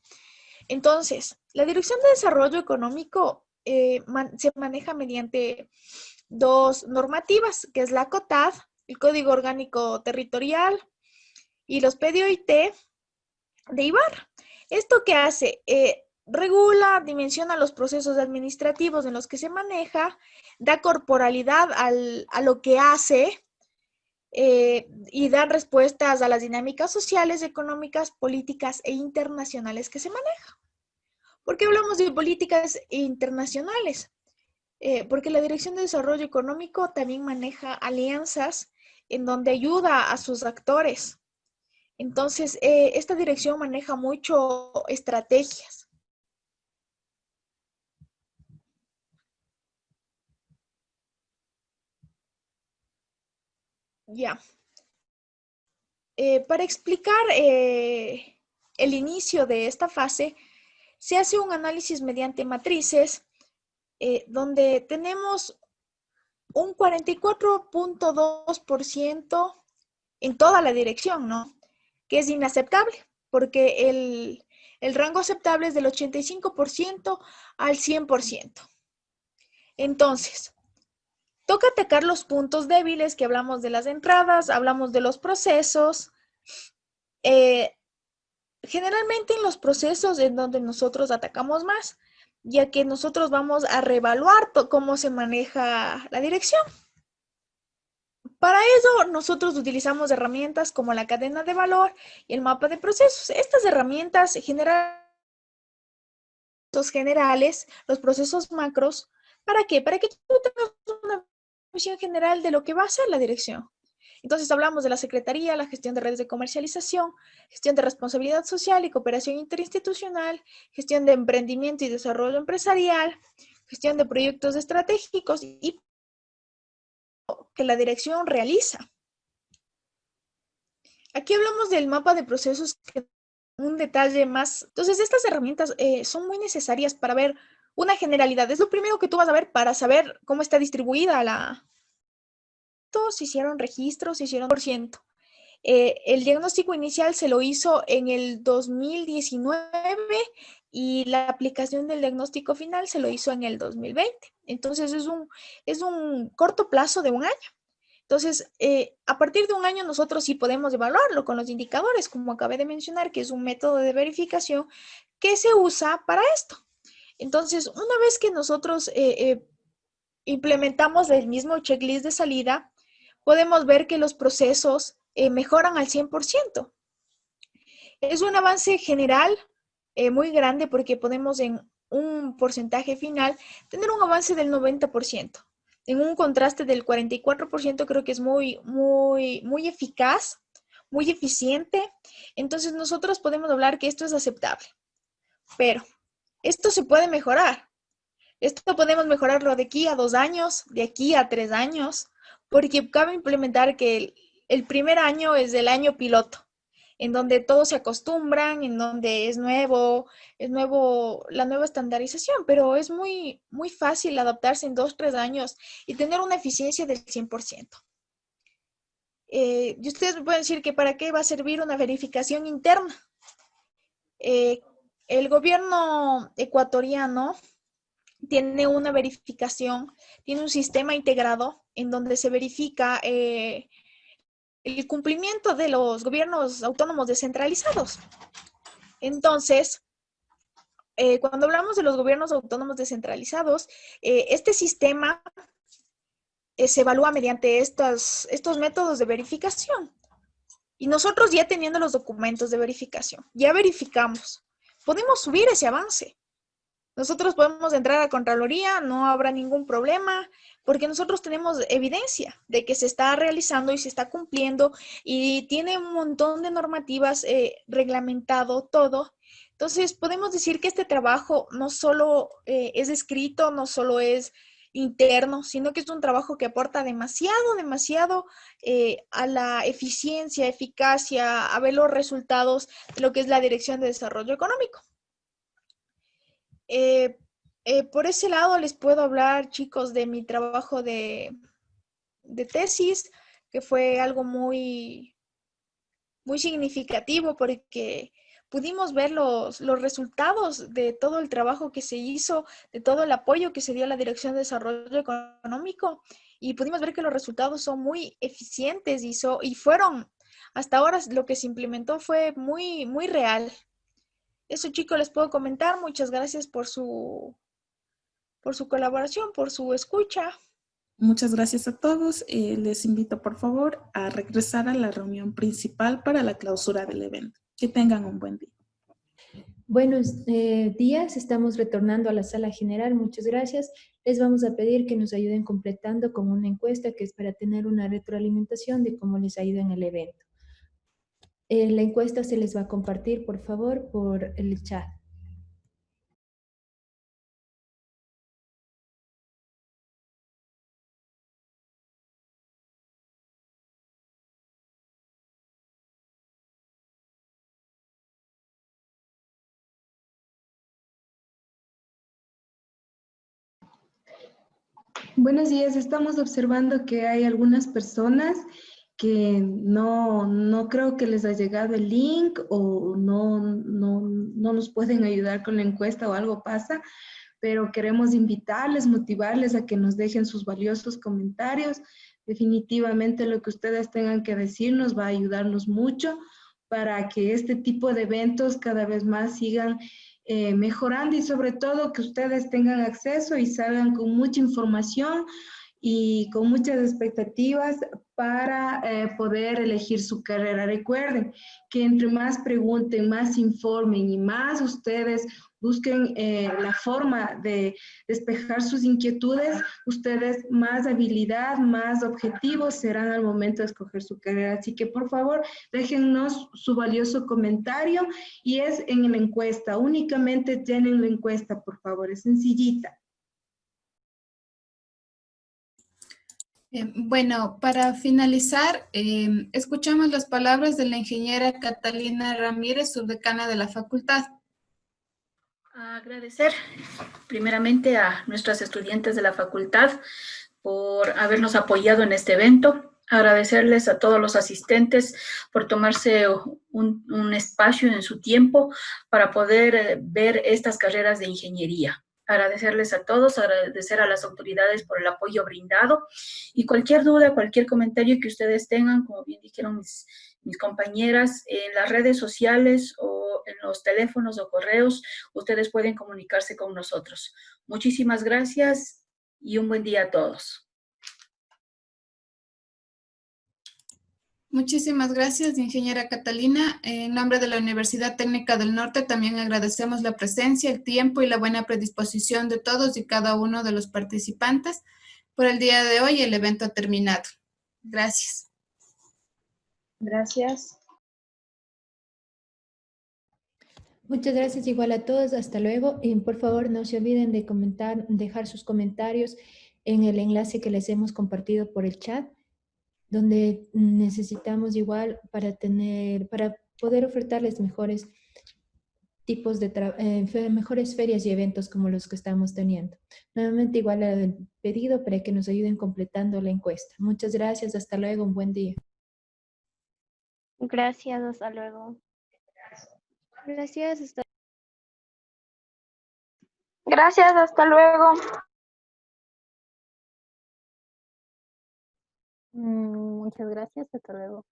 Entonces, la Dirección de Desarrollo Económico eh, se maneja mediante dos normativas, que es la COTAD, el Código Orgánico Territorial, y los PDOIT de IBAR. ¿Esto qué hace? Eh, regula, dimensiona los procesos administrativos en los que se maneja, da corporalidad a lo que hace eh, y da respuestas a las dinámicas sociales, económicas, políticas e internacionales que se manejan. ¿Por qué hablamos de políticas internacionales? Eh, porque la Dirección de Desarrollo Económico también maneja alianzas en donde ayuda a sus actores. Entonces, eh, esta dirección maneja mucho estrategias Ya. Eh, para explicar eh, el inicio de esta fase, se hace un análisis mediante matrices eh, donde tenemos un 44.2% en toda la dirección, ¿no? Que es inaceptable, porque el, el rango aceptable es del 85% al 100%. Entonces, Toca atacar los puntos débiles que hablamos de las entradas, hablamos de los procesos. Eh, generalmente en los procesos en donde nosotros atacamos más, ya que nosotros vamos a reevaluar cómo se maneja la dirección. Para eso nosotros utilizamos herramientas como la cadena de valor y el mapa de procesos. Estas herramientas generan generales, los procesos macros. ¿Para qué? Para que tú tengas una visión general de lo que va a ser la dirección. Entonces hablamos de la Secretaría, la gestión de redes de comercialización, gestión de responsabilidad social y cooperación interinstitucional, gestión de emprendimiento y desarrollo empresarial, gestión de proyectos estratégicos y que la dirección realiza. Aquí hablamos del mapa de procesos, un detalle más. Entonces, estas herramientas eh, son muy necesarias para ver una generalidad. Es lo primero que tú vas a ver para saber cómo está distribuida la... Todos hicieron registros, hicieron por ciento. Eh, el diagnóstico inicial se lo hizo en el 2019 y la aplicación del diagnóstico final se lo hizo en el 2020. Entonces es un, es un corto plazo de un año. Entonces, eh, a partir de un año nosotros sí podemos evaluarlo con los indicadores, como acabé de mencionar, que es un método de verificación que se usa para esto. Entonces, una vez que nosotros eh, eh, implementamos el mismo checklist de salida, podemos ver que los procesos eh, mejoran al 100%. Es un avance general muy grande porque podemos en un porcentaje final tener un avance del 90%. En un contraste del 44% creo que es muy, muy, muy eficaz, muy eficiente. Entonces nosotros podemos hablar que esto es aceptable. Pero esto se puede mejorar. Esto podemos mejorarlo de aquí a dos años, de aquí a tres años, porque cabe implementar que el, primer año es el año piloto, en donde todos se acostumbran, en donde es nuevo, es nuevo la nueva estandarización, pero es muy, muy fácil adaptarse en dos, tres años y tener una eficiencia del 100%. Eh, y ustedes me pueden decir que para qué va a servir una verificación interna. Eh, el gobierno ecuatoriano tiene una verificación, tiene un sistema integrado en donde se verifica eh, el cumplimiento de los gobiernos autónomos descentralizados. Entonces, eh, cuando hablamos de los gobiernos autónomos descentralizados, eh, este sistema se evalúa mediante estos métodos de verificación. Y nosotros ya teniendo los documentos de verificación, ya verificamos, podemos subir ese avance. Nosotros podemos entrar a Contraloría, no habrá ningún problema, porque nosotros tenemos evidencia de que se está realizando y se está cumpliendo y tiene un montón de normativas eh, reglamentado todo. Entonces, podemos decir que este trabajo no solo eh, es escrito, no solo es interno, sino que es un trabajo que aporta demasiado, demasiado eh, a la eficiencia, eficacia, a ver los resultados de lo que es la Dirección de Desarrollo Económico. Eh, eh, por ese lado les puedo hablar, chicos, de mi trabajo de, tesis, que fue algo muy, muy significativo porque pudimos ver los, los, resultados de todo el trabajo que se hizo, de todo el apoyo que se dio a la Dirección de Desarrollo Económico y pudimos ver que los resultados son muy eficientes y, y fueron, hasta ahora lo que se implementó fue muy, muy real. Eso chicos les puedo comentar. Muchas gracias por su, por su colaboración, por su escucha. Muchas gracias a todos. Eh, les invito por favor a regresar a la reunión principal para la clausura del evento. Que tengan un buen día. Buenos eh, días, estamos retornando a la sala general, muchas gracias. Les vamos a pedir que nos ayuden completando con una encuesta que es para tener una retroalimentación de cómo les ha ido en el evento. Eh, la encuesta se les va a compartir, por favor, por el chat. Buenos días, estamos observando que hay algunas personas que no, no creo que les ha llegado el link o no, no, no nos pueden ayudar con la encuesta o algo pasa, pero queremos invitarles, motivarles a que nos dejen sus valiosos comentarios. Definitivamente lo que ustedes tengan que decir nos va a ayudarnos mucho para que este tipo de eventos cada vez más sigan eh, mejorando y sobre todo que ustedes tengan acceso y salgan con mucha información y con muchas expectativas para eh, poder elegir su carrera. Recuerden que entre más pregunten, más informen y más ustedes busquen eh, la forma de despejar sus inquietudes, ustedes más habilidad, más objetivos serán al momento de escoger su carrera. Así que por favor, déjennos su valioso comentario y es en la encuesta. Únicamente tienen la encuesta, por favor, es sencillita. Eh, bueno, para finalizar, eh, escuchamos las palabras de la ingeniera Catalina Ramírez, subdecana de la facultad. Agradecer primeramente a nuestras estudiantes de la facultad por habernos apoyado en este evento. Agradecerles a todos los asistentes por tomarse un, un espacio en su tiempo para poder eh, ver estas carreras de ingeniería agradecerles a todos, agradecer a las autoridades por el apoyo brindado y cualquier duda, cualquier comentario que ustedes tengan, como bien dijeron mis, mis compañeras, en las redes sociales o en los teléfonos o correos, ustedes pueden comunicarse con nosotros. Muchísimas gracias y un buen día a todos. Muchísimas gracias, ingeniera Catalina. En nombre de la Universidad Técnica del Norte también agradecemos la presencia, el tiempo y la buena predisposición de todos y cada uno de los participantes. Por el día de hoy el evento ha terminado. Gracias. Gracias. Muchas gracias igual a todos. Hasta luego. Y por favor, no se olviden de comentar, dejar sus comentarios en el enlace que les hemos compartido por el chat, donde necesitamos igual para tener, para poder ofertarles mejores tipos de eh, mejores ferias y eventos como los que estamos teniendo. Nuevamente igual el pedido para que nos ayuden completando la encuesta. Muchas gracias, hasta luego, un buen día. Gracias, hasta luego. Gracias, hasta Gracias, hasta luego. Mm, muchas gracias, hasta luego.